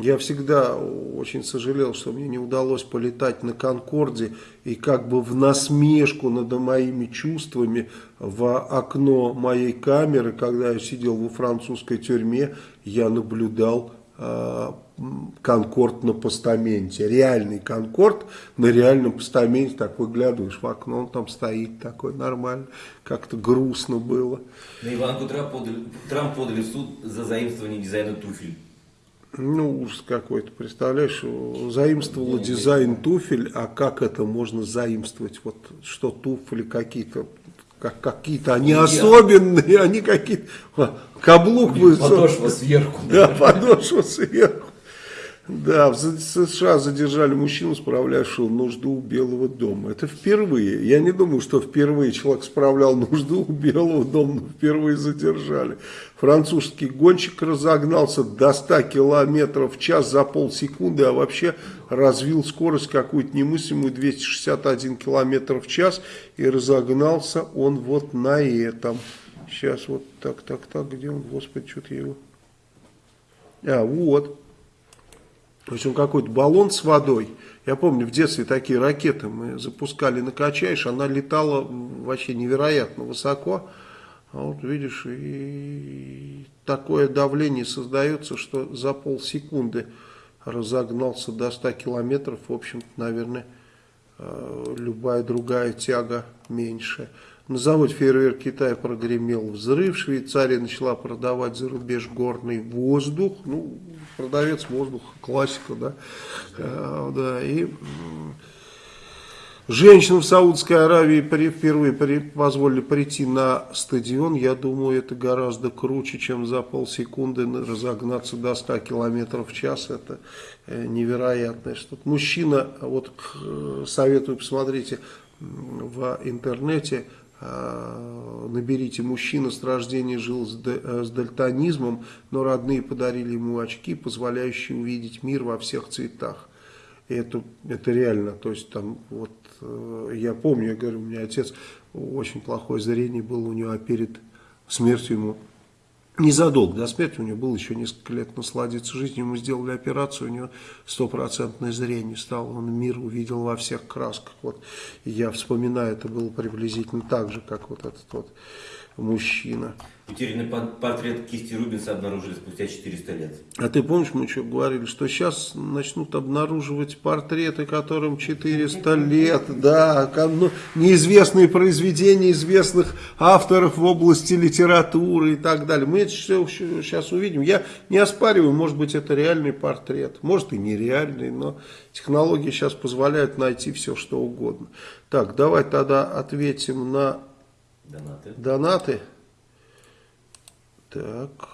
Я всегда очень сожалел, что мне не удалось полетать на Конкорде и как бы в насмешку над моими чувствами в окно моей камеры, когда я сидел во французской тюрьме, я наблюдал Конкорд на постаменте. Реальный Конкорд на реальном постаменте, так выглядываешь в окно, он там стоит такой нормально, как-то грустно было. На Иванку Трамп подали, Трамп подали в суд за заимствование дизайна туфель. Ну, ужас какой-то, представляешь, заимствовала дизайн туфель, а как это можно заимствовать? Вот что туфли какие-то, как, какие-то, они особенные, они какие-то, каблук высокий. Подошва сверху. *laughs* Да, подошва сверху. Да, в США задержали мужчину, справлявшего нужду у Белого дома. Это впервые. Я не думаю, что впервые человек справлял нужду у Белого дома, но впервые задержали. Французский гонщик разогнался до 100 километров в час за полсекунды, а вообще развил скорость какую-то немыслимую 261 километр в час и разогнался он вот на этом. Сейчас вот так, так, так, где он, господи, что-то его... А, вот. В общем, какой-то баллон с водой. Я помню, в детстве такие ракеты мы запускали накачаешь, она летала вообще невероятно высоко. А вот видишь, и такое давление создается, что за полсекунды разогнался до 100 километров. В общем-то, наверное, э, любая другая тяга меньше. На заводе фейерверк Китая прогремел взрыв. Швейцария начала продавать за рубеж горный воздух. Ну, продавец воздуха, классика, да. Э, да, и женщинам в Саудовской Аравии впервые позволили прийти на стадион. Я думаю, это гораздо круче, чем за полсекунды на- разогнаться до 100 километров в час. Это э, невероятное что-то. Мужчина, вот советую, посмотрите в интернете, э, наберите мужчина с рождения жил э, с дальтонизмом, но родные подарили ему очки, позволяющие увидеть мир во всех цветах. Это, это реально, то есть там вот я помню, я говорю, у меня отец очень плохое зрение было у него, а перед смертью ему незадолго до смерти, у него было еще несколько лет насладиться жизнью, мы сделали операцию, у него стопроцентное зрение стало, он мир увидел во всех красках. Вот. Я вспоминаю, это было приблизительно так же, как вот этот вот мужчина. Утерянный портрет кисти Рубинса обнаружили спустя 400 лет. А ты помнишь, мы что говорили, что сейчас начнут обнаруживать портреты, которым 400 лет, да, ну, неизвестные произведения известных авторов в области литературы и так далее. Мы это все сейчас увидим. Я не оспариваю, может быть, это реальный портрет, может и нереальный, но технологии сейчас позволяют найти все, что угодно. Так, давай тогда ответим на Донаты. донаты. Так.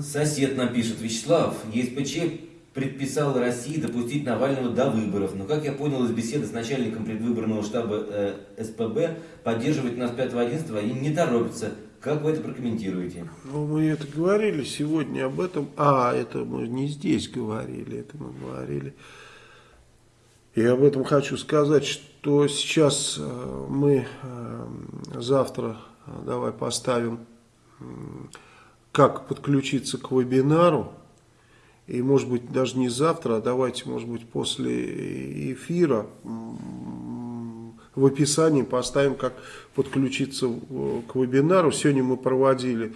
Сосед нам пишет, Вячеслав, ЕСПЧ предписал России допустить Навального до выборов. Но, как я понял из беседы с начальником предвыборного штаба э, СПБ, поддерживать нас 5-11 они не торопятся. Как вы это прокомментируете? Ну, мы это говорили сегодня об этом. А, это мы не здесь говорили, это мы говорили. И об этом хочу сказать, что сейчас э, мы э, завтра э, давай поставим, как подключиться к вебинару. И может быть даже не завтра, а давайте может быть после эфира в описании поставим, как подключиться к вебинару. Сегодня мы проводили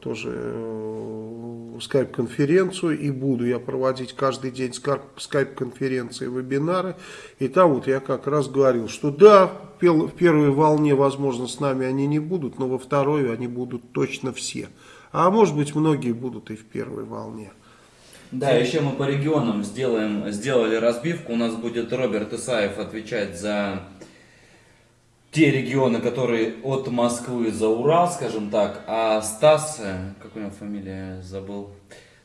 тоже э, скайп-конференцию и буду я проводить каждый день ска- скайп-конференции, вебинары. И там вот я как раз говорил, что да, в первой волне, возможно, с нами они не будут, но во второй они будут точно все. А может быть, многие будут и в первой волне. Да, еще мы по регионам сделаем, сделали разбивку. У нас будет Роберт Исаев отвечать за те регионы, которые от Москвы за Урал, скажем так. А Стас, э, как у него фамилия, забыл.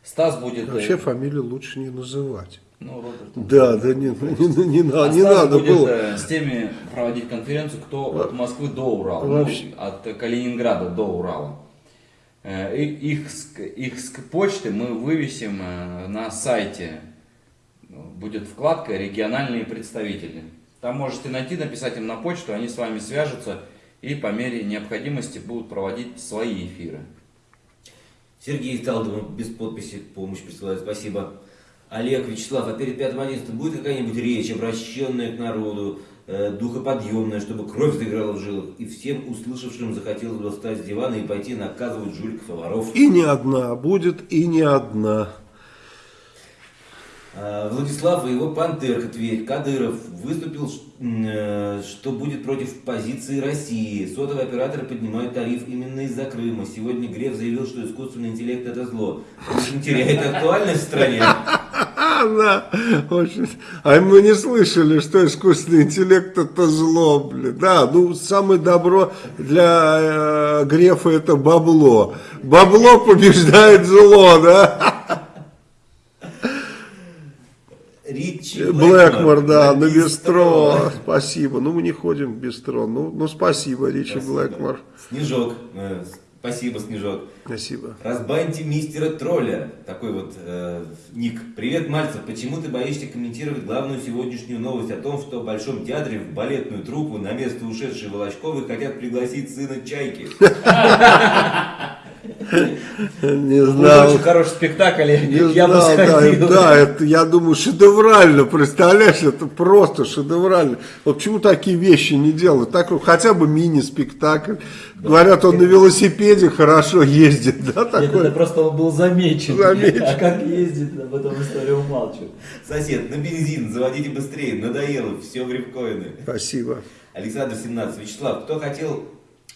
Стас будет... э, Вообще фамилию лучше не называть. Ну, Роберт. Да, да не, не, не, на- А не надо будет было. э, с теми проводить конференцию, кто от Москвы до Урала, ну, от Калининграда до Урала. И- Их, их почты мы вывесим на сайте. Будет вкладка «Региональные представители». Там можете найти, написать им на почту, они с вами свяжутся и по мере необходимости будут проводить свои эфиры. Сергей Талдов без подписи помощь присылает, спасибо. Олег, Вячеслав, а перед 5 будет какая-нибудь речь, обращенная к народу, э, духоподъемная, чтобы кровь заиграла в жилах, и всем услышавшим захотелось бы встать с дивана и пойти наказывать жуликов и воров. И не одна будет, и не одна. А, Владислав и его пантерка Тверь, Кадыров выступил, э, что будет против позиции России. Сотовые операторы поднимают тариф именно из-за Крыма. Сегодня Греф заявил, что искусственный интеллект это зло. Он теряет актуальность в стране. Да, очень. А мы не слышали, что искусственный интеллект это зло, блин. Да, ну самое добро для э, Грефа это бабло. Бабло побеждает зло, да? Ричи Блэкмор, да, на бистро. бистро. Спасибо. Ну, мы не ходим в бистро. Ну, ну спасибо, Ричи. Блэкмор. Снежок. э, Спасибо, Снежок. Спасибо. Разбаньте мистера тролля. Такой вот э, ник. Привет, Мальцев. Почему ты боишься комментировать главную сегодняшнюю новость о том, что в Большом театре в балетную труппу на место ушедшей Волочковой хотят пригласить сына Чайки? *laughs* Не Будет знал. очень хороший спектакль, я, Не я бы знал, да, сходил. да, это, я думаю, шедеврально, представляешь, это просто шедеврально. Вот почему такие вещи не делают? Так, вот хотя бы мини-спектакль. Говорят, он на велосипеде хорошо ездит, да, Нет, это такой. просто он был замечен. Замечен. А как ездит, об этом история умалчивает. Сосед, на бензин, заводите быстрее, надоело, все в рифкоины. Спасибо. Александр 17. Вячеслав, кто хотел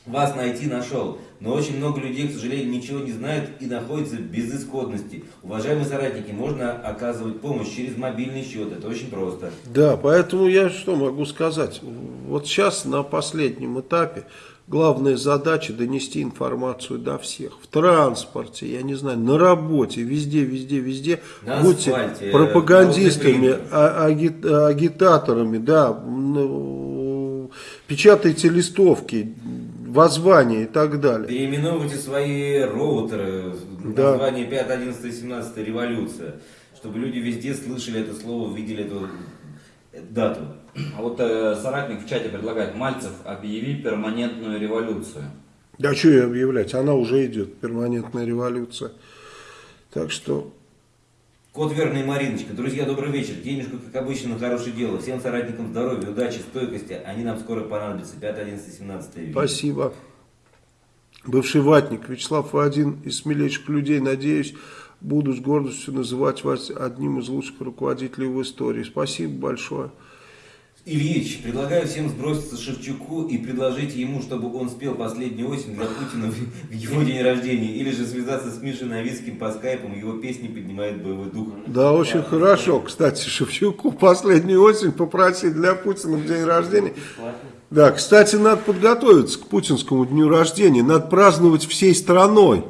вас найти, нашел. Но очень много людей, к сожалению, ничего не знают и находятся в безысходности. Уважаемые соратники, можно оказывать помощь через мобильный счет. Это очень просто. Да, поэтому я что могу сказать? Вот сейчас на последнем этапе главная задача донести информацию до всех. В транспорте, я не знаю, на работе, везде, везде, везде. На Будьте асфальте, пропагандистами, народный а- аги- агитаторами, да, ну, печатайте листовки, воззвания и так далее. Переименовывайте свои роутеры. Да. Название 5, 11, 17 революция. Чтобы люди везде слышали это слово, видели эту дату. А вот э, соратник в чате предлагает, Мальцев, объяви перманентную революцию. Да что ее объявлять, она уже идет, перманентная революция. Так что Кот Верный Мариночка. Друзья, добрый вечер. Денежку, как обычно, на хорошее дело. Всем соратникам здоровья, удачи, стойкости. Они нам скоро понадобятся. 5, 11, 17 век. Спасибо. Бывший ватник Вячеслав, один из смелейших людей, надеюсь, буду с гордостью называть вас одним из лучших руководителей в истории. Спасибо большое. Ильич, предлагаю всем сброситься Шевчуку и предложить ему, чтобы он спел последнюю осень для Путина в его день рождения. Или же связаться с Мишей Новицким по скайпу, его песни поднимают боевой дух. Да, очень хорошо. Кстати, Шевчуку последнюю осень попросить для Путина в день рождения. Да, кстати, надо подготовиться к путинскому дню рождения. Надо праздновать всей страной.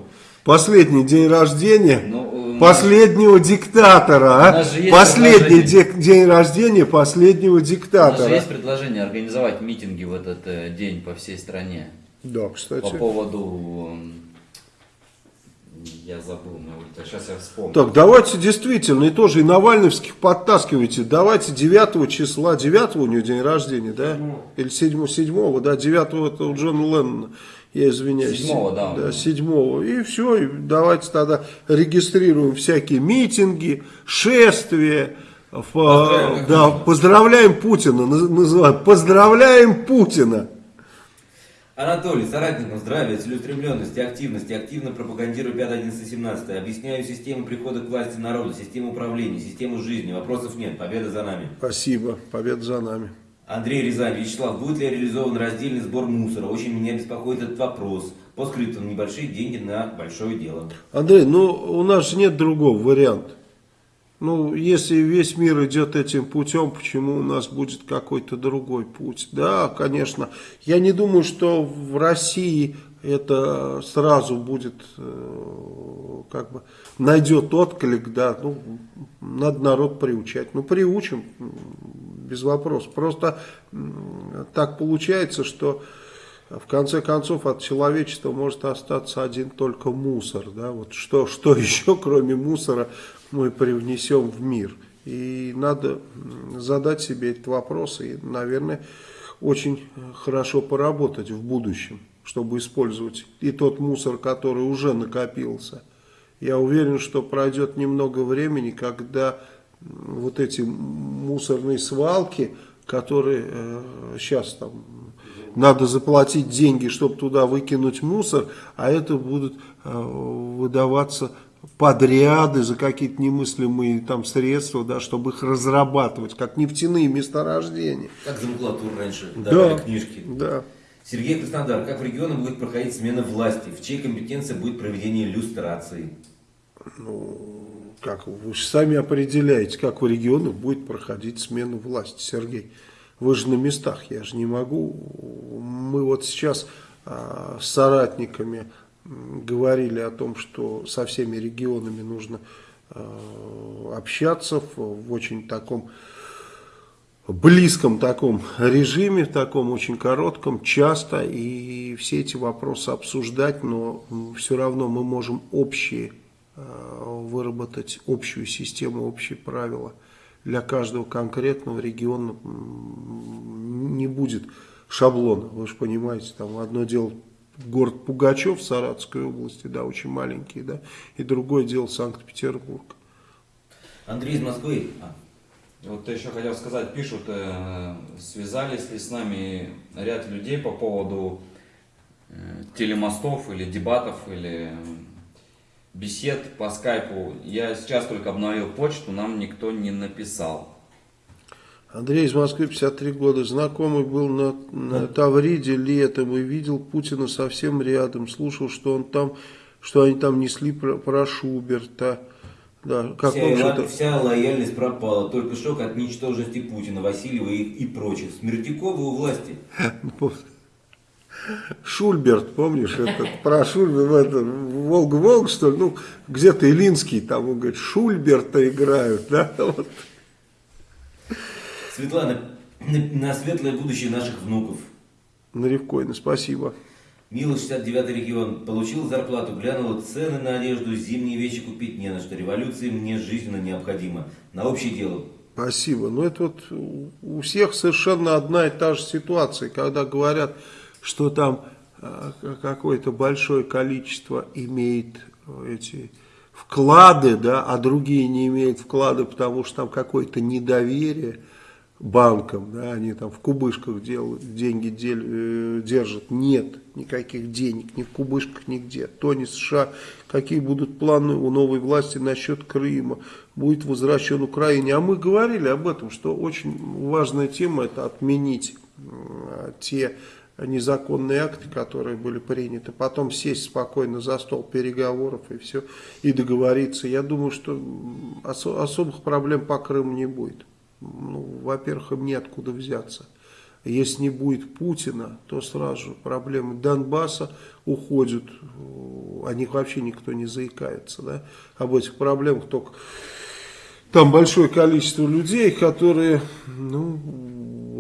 Последний день рождения Ну, последнего диктатора. а? Последний де- день рождения последнего У нас же диктатора. есть предложение организовать митинги в этот э, день по всей стране. Да, По кстати. поводу... м, Я забыл, сейчас я вспомню. Так, давайте действительно, и тоже и Навальновских подтаскивайте. Давайте 9 числа, 9 у него день рождения, да? Или 7, 7 да, 9 это у Джона Леннона. Я извиняюсь. Седьмого, да, Да. 7 И все, и давайте тогда регистрируем всякие митинги, шествия. как да, поздравляем Путина, наз- называем, поздравляем Путина. Анатолий, соратникам здравия, целеустремленности, активности, активно пропагандирую 5, 11, 17. Объясняю систему прихода к власти народа, систему управления, систему жизни. Вопросов нет, победа за нами. Спасибо, победа за нами. Андрей Рязань, Вячеслав, будет ли реализован раздельный сбор мусора? Очень меня беспокоит этот вопрос. По скриптам небольшие деньги на большое дело. Андрей, ну у нас же нет другого варианта. Ну, если весь мир идет этим путем, почему у нас будет какой-то другой путь? Да, конечно. Я не думаю, что в России это сразу будет, э, как бы, найдет отклик, да, ну, надо народ приучать. Ну, приучим, без вопросов. Просто так получается, что в конце концов от человечества может остаться один только мусор. Да? Вот что, что *laughs* еще, кроме мусора, мы привнесем в мир? И надо задать себе этот вопрос и, наверное, очень хорошо поработать в будущем, чтобы использовать и тот мусор, который уже накопился. Я уверен, что пройдет немного времени, когда вот эти мусорные свалки, которые сейчас там надо заплатить деньги, чтобы туда выкинуть мусор, а это будут э, выдаваться подряды за какие-то немыслимые там средства, да, чтобы их разрабатывать, как нефтяные месторождения. Как за макулатуру раньше давали книжки. Да. Сергей Краснодар, как в регионах будет проходить смена власти? В чьей компетенции будет проведение иллюстрации? Как вы сами определяете, как в регионах будет проходить смена власти, Сергей. Вы же на местах, я же не могу. Мы вот сейчас а, с соратниками говорили о том, что со всеми регионами нужно а, общаться в, очень таком близком таком режиме, в таком очень коротком, часто, и все эти вопросы обсуждать, но все равно мы можем общие выработать общую систему, общие правила. Для каждого конкретного региона не будет шаблона, вы же понимаете, там одно дело город Пугачев в Саратовской области, да, очень маленький, да, и другое дело Санкт-Петербург. Андрей из Москвы. А, Вот еще хотел сказать, пишут, э, связались ли с нами ряд людей по поводу э, телемостов или дебатов или э, бесед по скайпу. Я сейчас только обновил почту, нам никто не написал. Андрей из Москвы, 53 года, знакомый был на, на Тавриде летом и видел Путина совсем рядом, слушал, что он там, что они там несли про, про Шуберта. Да, как вся, что-то? вся лояльность пропала. Только шок от ничтожности Путина, Васильева и, и прочих. Смертяковы у власти. *laughs* Шульберт, помнишь, этот, про Шульберт, это, Волга-Волга, что ли, ну, где-то Илинский, там, он говорит, Шульберта играют, да, вот. Светлана, на, на светлое будущее наших внуков. Наревкойна, спасибо. Мила, 69 регион. Получил зарплату, глянула цены на одежду, зимние вещи купить не на что. Революция мне жизненно необходима. На общее дело. Спасибо. Ну, это вот у всех совершенно одна и та же ситуация, когда говорят, что там а, какое-то большое количество имеет эти вклады, да, а другие не имеют вклады, потому что там какое-то недоверие банкам, да, они там в кубышках делают, деньги дел, э, держат. Нет никаких денег, ни в кубышках, нигде. То не США, какие будут планы у новой власти насчет Крыма, будет возвращен Украине. А мы говорили об этом, что очень важная тема это отменить э, те незаконные акты, которые были приняты, потом сесть спокойно за стол переговоров и все, и договориться. Я думаю, что особых проблем по Крыму не будет ну, во-первых, им неоткуда взяться. Если не будет Путина, то сразу проблемы Донбасса уходят, о них вообще никто не заикается. Да? Об этих проблемах только там большое количество людей, которые ну,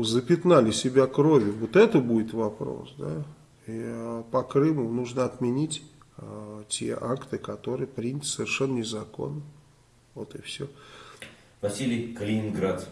запятнали себя кровью. Вот это будет вопрос. Да? И а, по Крыму нужно отменить а, те акты, которые приняты совершенно незаконно. Вот и все. Василий Калининград.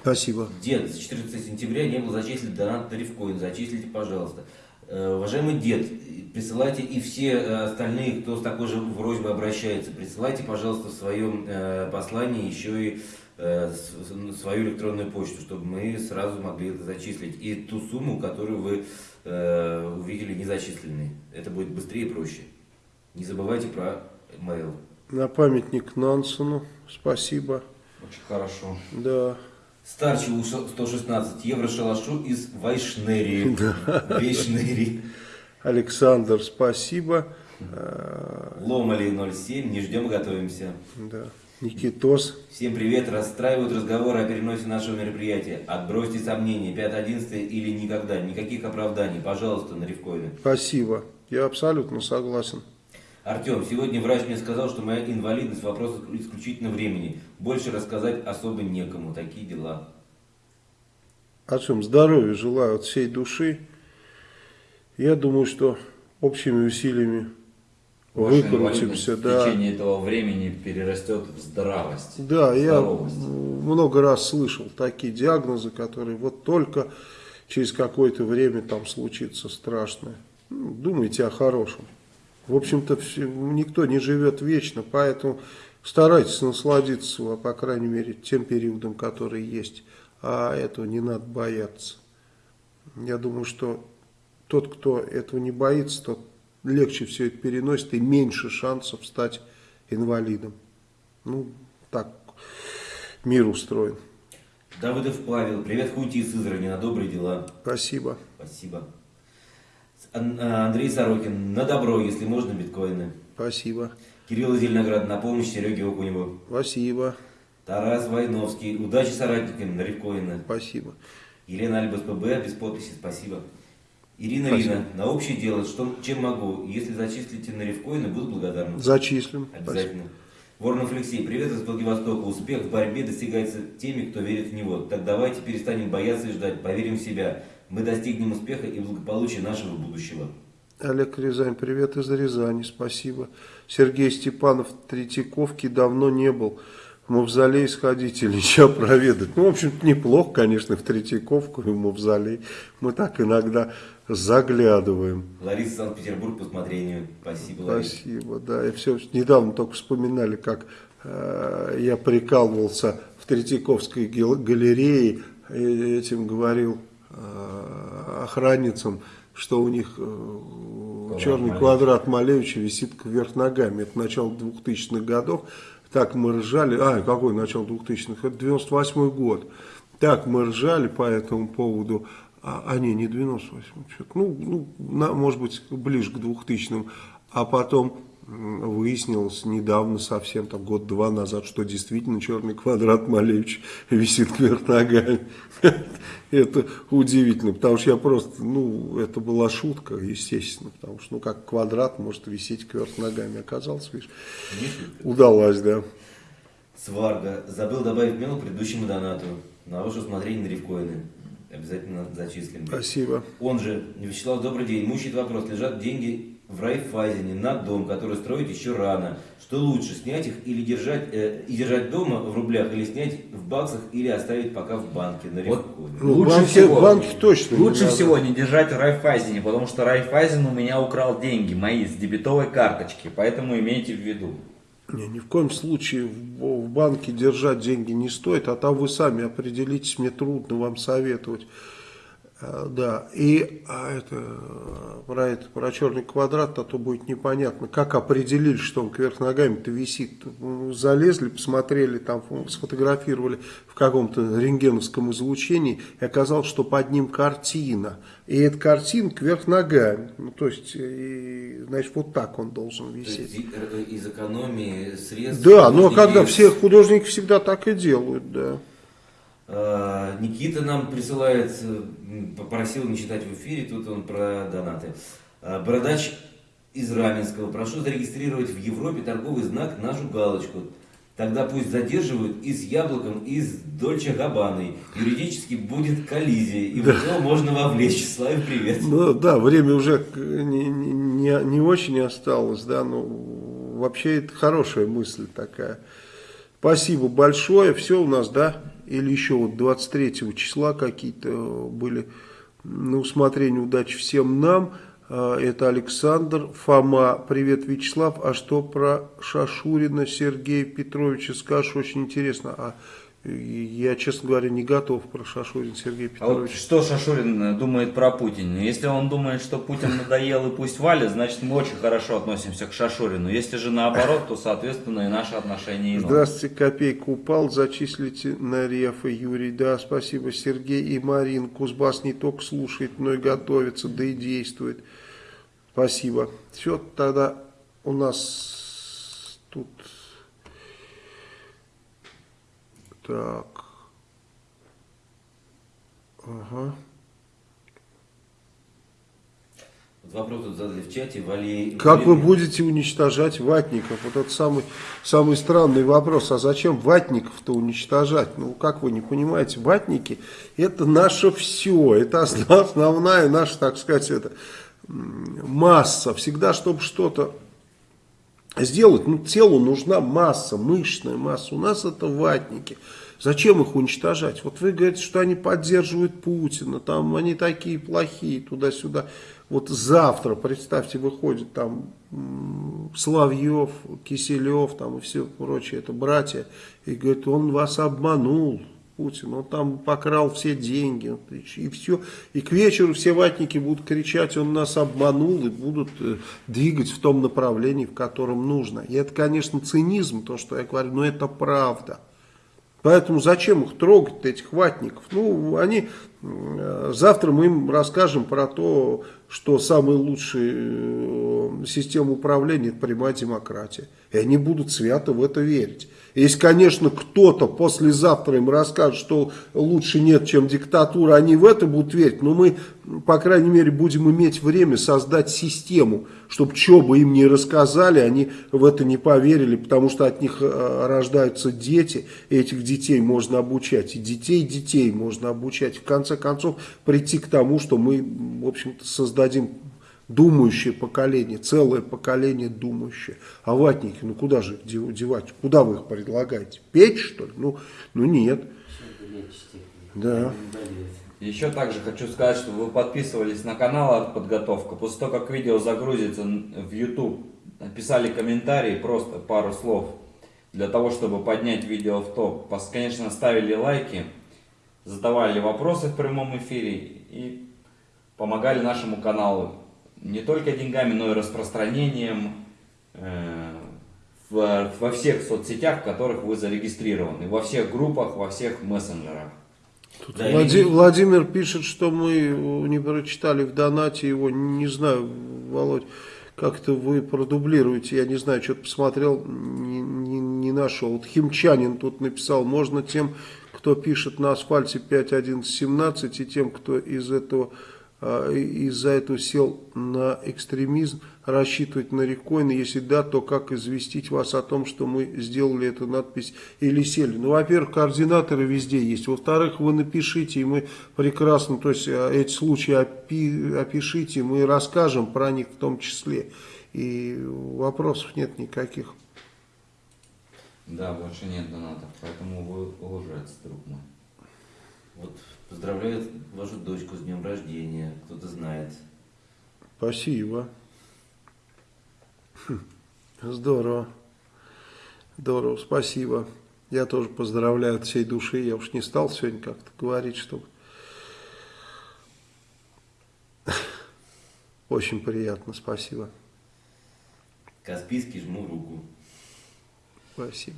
Спасибо. Дед, с 14 сентября не был зачислен донат на Рифкоин. Зачислите, пожалуйста. Э, уважаемый дед, присылайте и все э, остальные, кто с такой же просьбой обращается, присылайте, пожалуйста, в своем э, послании еще и свою электронную почту, чтобы мы сразу могли это зачислить. И ту сумму, которую вы увидели незачисленной. Это будет быстрее и проще. Не забывайте про mail. На памятник Нансену. Спасибо. Очень хорошо. Да. Старчеву 116 евро шалашу из Вайшнерии. *laughs* Да. Вайшнерии. Александр, спасибо. Ломали 07, не ждем, готовимся. Да. Никитос. Всем привет. Расстраивают разговоры о переносе нашего мероприятия. Отбросьте сомнения. 5-11 или никогда. Никаких оправданий. Пожалуйста, на Ревкоине. Спасибо. Я абсолютно согласен. Артем, сегодня врач мне сказал, что моя инвалидность вопрос исключительно времени. Больше рассказать особо некому. Такие дела. Артем, здоровья желаю от всей души. Я думаю, что общими усилиями выкрутимся. Да. В течение этого времени перерастет в здравость. Да, я много раз слышал такие диагнозы, которые вот только через какое-то время там случится страшное. Ну, думайте о хорошем. В общем-то, никто не живет вечно, поэтому старайтесь насладиться, по крайней мере, тем периодом, который есть. А этого не надо бояться. Я думаю, что тот, кто этого не боится, тот легче все это переносит и меньше шансов стать инвалидом. Ну, так мир устроен. Давыдов Павел, привет Хунти из Сызрани, на добрые дела. Спасибо. Спасибо. А, Андрей Сорокин, на добро, если можно, биткоины. Спасибо. Кирилл Зеленоград, на помощь Сереге Окуневу. Спасибо. Тарас Войновский, удачи соратникам на рифкоины. Спасибо. Елена Альбас ПБ, без подписи, спасибо. Ирина спасибо. Рина, на общее дело, что, чем могу? Если зачислите на рифкоины, буду благодарен. Зачислим. Обязательно. Спасибо. Воронов Алексей, привет из Владивостока. Успех в борьбе достигается теми, кто верит в него. Так давайте перестанем бояться и ждать, поверим в себя мы достигнем успеха и благополучия нашего будущего. Олег Рязань, привет из Рязани, спасибо. Сергей Степанов, Третьяковки давно не был. В мавзолей сходить или что проведать. Ну, в общем-то, неплохо, конечно, в Третьяковку и в мавзолей. Мы так иногда заглядываем. Лариса, Санкт-Петербург, по смотрению. Спасибо, Лариса. Спасибо, да. И все, недавно только вспоминали, как э, я прикалывался в Третьяковской галерее, этим говорил Э, охранницам, что у них э, черный Малевич. квадрат Малевича висит кверх ногами. Это начало 2000-х годов. Так мы ржали. А, какой начало 2000-х? Это 98 год. Так мы ржали по этому поводу. А, а не, не 98 ну, ну на, может быть, ближе к 2000-м. А потом выяснилось недавно совсем, там год-два назад, что действительно черный квадрат Малевич висит кверх ногами. *laughs* Это удивительно, потому что я просто, ну, это была шутка, естественно, потому что, ну, как квадрат может висеть кверх ногами. Оказалось, видишь, удалась, да. Сварга. Забыл добавить мел предыдущему донату. На ваше усмотрение на рифкоины. Обязательно зачислим. Спасибо. Он же, Вячеслав, добрый день. Мучает вопрос. Лежат деньги в Райфайзене на дом, который строить еще рано. Что лучше, снять их или держать, э, и держать дома в рублях, или снять в баксах, или оставить пока в банке на Вот. рифконе? Ну, Лучше банки, всего- банки точно не Лучше надо. всего не держать в Райфайзене, потому что Райфайзен у меня украл деньги мои с дебетовой карточки, поэтому имейте в виду. Не, ни в коем случае в, в банке держать деньги не стоит, а там вы сами определитесь, мне трудно вам советовать. А, Да, и а это, э, про это, про черный квадрат, а то будет непонятно, как определили, что он кверх ногами-то висит. Ну, Залезли, посмотрели, там фо- сфотографировали в каком-то рентгеновском излучении, и оказалось, что под ним картина. И эта картина кверх ногами. Ну, то есть, и, значит, вот так он должен висеть. э, из экономии средств... Да, но художники когда с- все художники всегда так и делают, да. А, Никита нам присылает, э, попросил не читать в эфире, тут он про донаты. А, Бородач из Раменского. Прошу зарегистрировать в Европе торговый знак нашу галочку. Тогда пусть задерживают и с яблоком, и с Дольче Габаной. Юридически будет коллизия, и в него можно вовлечь. Славе привет. Ну да, время уже не, не, не- не очень осталось, да, но вообще это хорошая мысль такая. Спасибо большое, все у нас, да, или еще вот 23 числа какие-то были на усмотрение удачи всем нам. А, Это Александр, Фома, привет, Вячеслав. А что про Шашурина Сергея Петровича скажешь? Очень интересно. А я, честно говоря, не готов про Шашурина Сергея А вот что Шашурин э, думает про Путина? Если он думает, что Путин надоел и пусть валит, значит мы очень хорошо относимся к Шашурину. Если же наоборот, то соответственно и наши отношения иные. Здравствуйте, копейка упал, зачислите на рефы, Юрий, да, спасибо, Сергей и Марин, Кузбасс не только слушает, но и готовится, да и действует, спасибо. Все, тогда у нас тут, так, ага. Вот вопрос тут задали в чате. Вали... Как вы будете уничтожать ватников? Вот это самый, самый странный вопрос. А зачем ватников-то уничтожать? Ну, как вы не понимаете, ватники это наше все. Это основ- основная наша, так сказать, это, масса. Всегда, чтобы что-то сделать, ну, телу нужна масса, мышечная масса. У нас это ватники. Зачем их уничтожать? Вот вы говорите, что они поддерживают Путина, там они такие плохие, туда-сюда. Вот завтра, представьте, выходит там м, Соловьев, Киселев там и все прочее, это братья, и говорит, он вас обманул, Путин, он там покрал все деньги, и все. И к вечеру все ватники будут кричать, он нас обманул, и будут э, двигать в том направлении, в котором нужно. И это, конечно, цинизм, то, что я говорю, но это правда. Поэтому зачем их трогать, этих ватников? Ну, они, э, завтра мы им расскажем про то, что самая лучшая э, система управления это прямая демократия. И они будут свято в это верить. Если, конечно, кто-то послезавтра им расскажет, что лучше нет, чем диктатура, они в это будут верить, но мы, по крайней мере, будем иметь время создать систему, чтобы что бы им ни рассказали, они в это не поверили, потому что от них э, рождаются дети, и этих детей можно обучать, и детей детей можно обучать. В конце концов, прийти к тому, что мы, в общем-то, создадим думающее поколение, целое поколение думающее. А ватники, ну куда же их дев- девать? Куда вы их предлагаете? Печь, что ли? Ну, ну нет. Да. Еще также хочу сказать, что вы подписывались на канал «Артподготовка». После того, как видео загрузится в YouTube, написали комментарий, просто пару слов, для того, чтобы поднять видео в топ. Конечно, ставили лайки, задавали вопросы в прямом эфире и помогали нашему каналу не только деньгами, но и распространением э, в- во всех соцсетях, в которых вы зарегистрированы, во всех группах, во всех мессенджерах. Тут Да, Влади- и- Владимир пишет, что мы не прочитали в донате его. Не знаю, Володь, как-то вы продублируете. Я не знаю, что-то посмотрел, не, не- не нашел. Вот Химчанин тут написал, можно тем, кто пишет на асфальте 5.11.17 и тем, кто из этого и- из-за этого сел на экстремизм, рассчитывать на рекойн? Если да, то как известить вас о том, что мы сделали эту надпись или сели? Ну, во-первых, координаторы везде есть. Во-вторых, вы напишите, и мы прекрасно, то есть а, эти случаи опи- опишите, мы расскажем про них в том числе. И вопросов нет никаких. Да, больше нет донатов, поэтому вы лжец, друг мой. Вот поздравляют вашу дочку с днем рождения, кто-то знает. Спасибо. Хм, Здорово. Здорово, спасибо. Я тоже поздравляю от всей души. Я уж не стал сегодня как-то говорить, чтобы... Очень приятно, спасибо. Каспийский жму руку. Спасибо.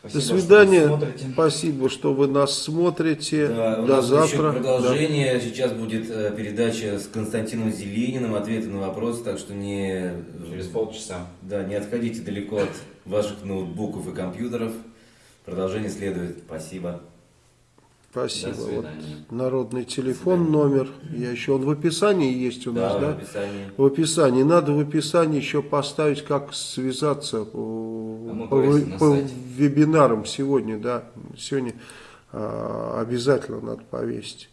Спасибо, До что свидания. смотрите. Спасибо, что вы нас смотрите. Да, у До нас еще завтра. продолжение. Сейчас будет э, передача с Константином Зелениным, ответы на вопросы, так что не, Через полчаса. да, не отходите далеко от ваших ноутбуков и компьютеров. Продолжение следует. Спасибо. Спасибо. Вот народный телефон, номер. Я еще он в описании есть у нас, Да, в описании. В описании. Надо в описании еще поставить, как связаться по, А по на по сайте. вебинарам сегодня, да. Сегодня а, обязательно надо повесить.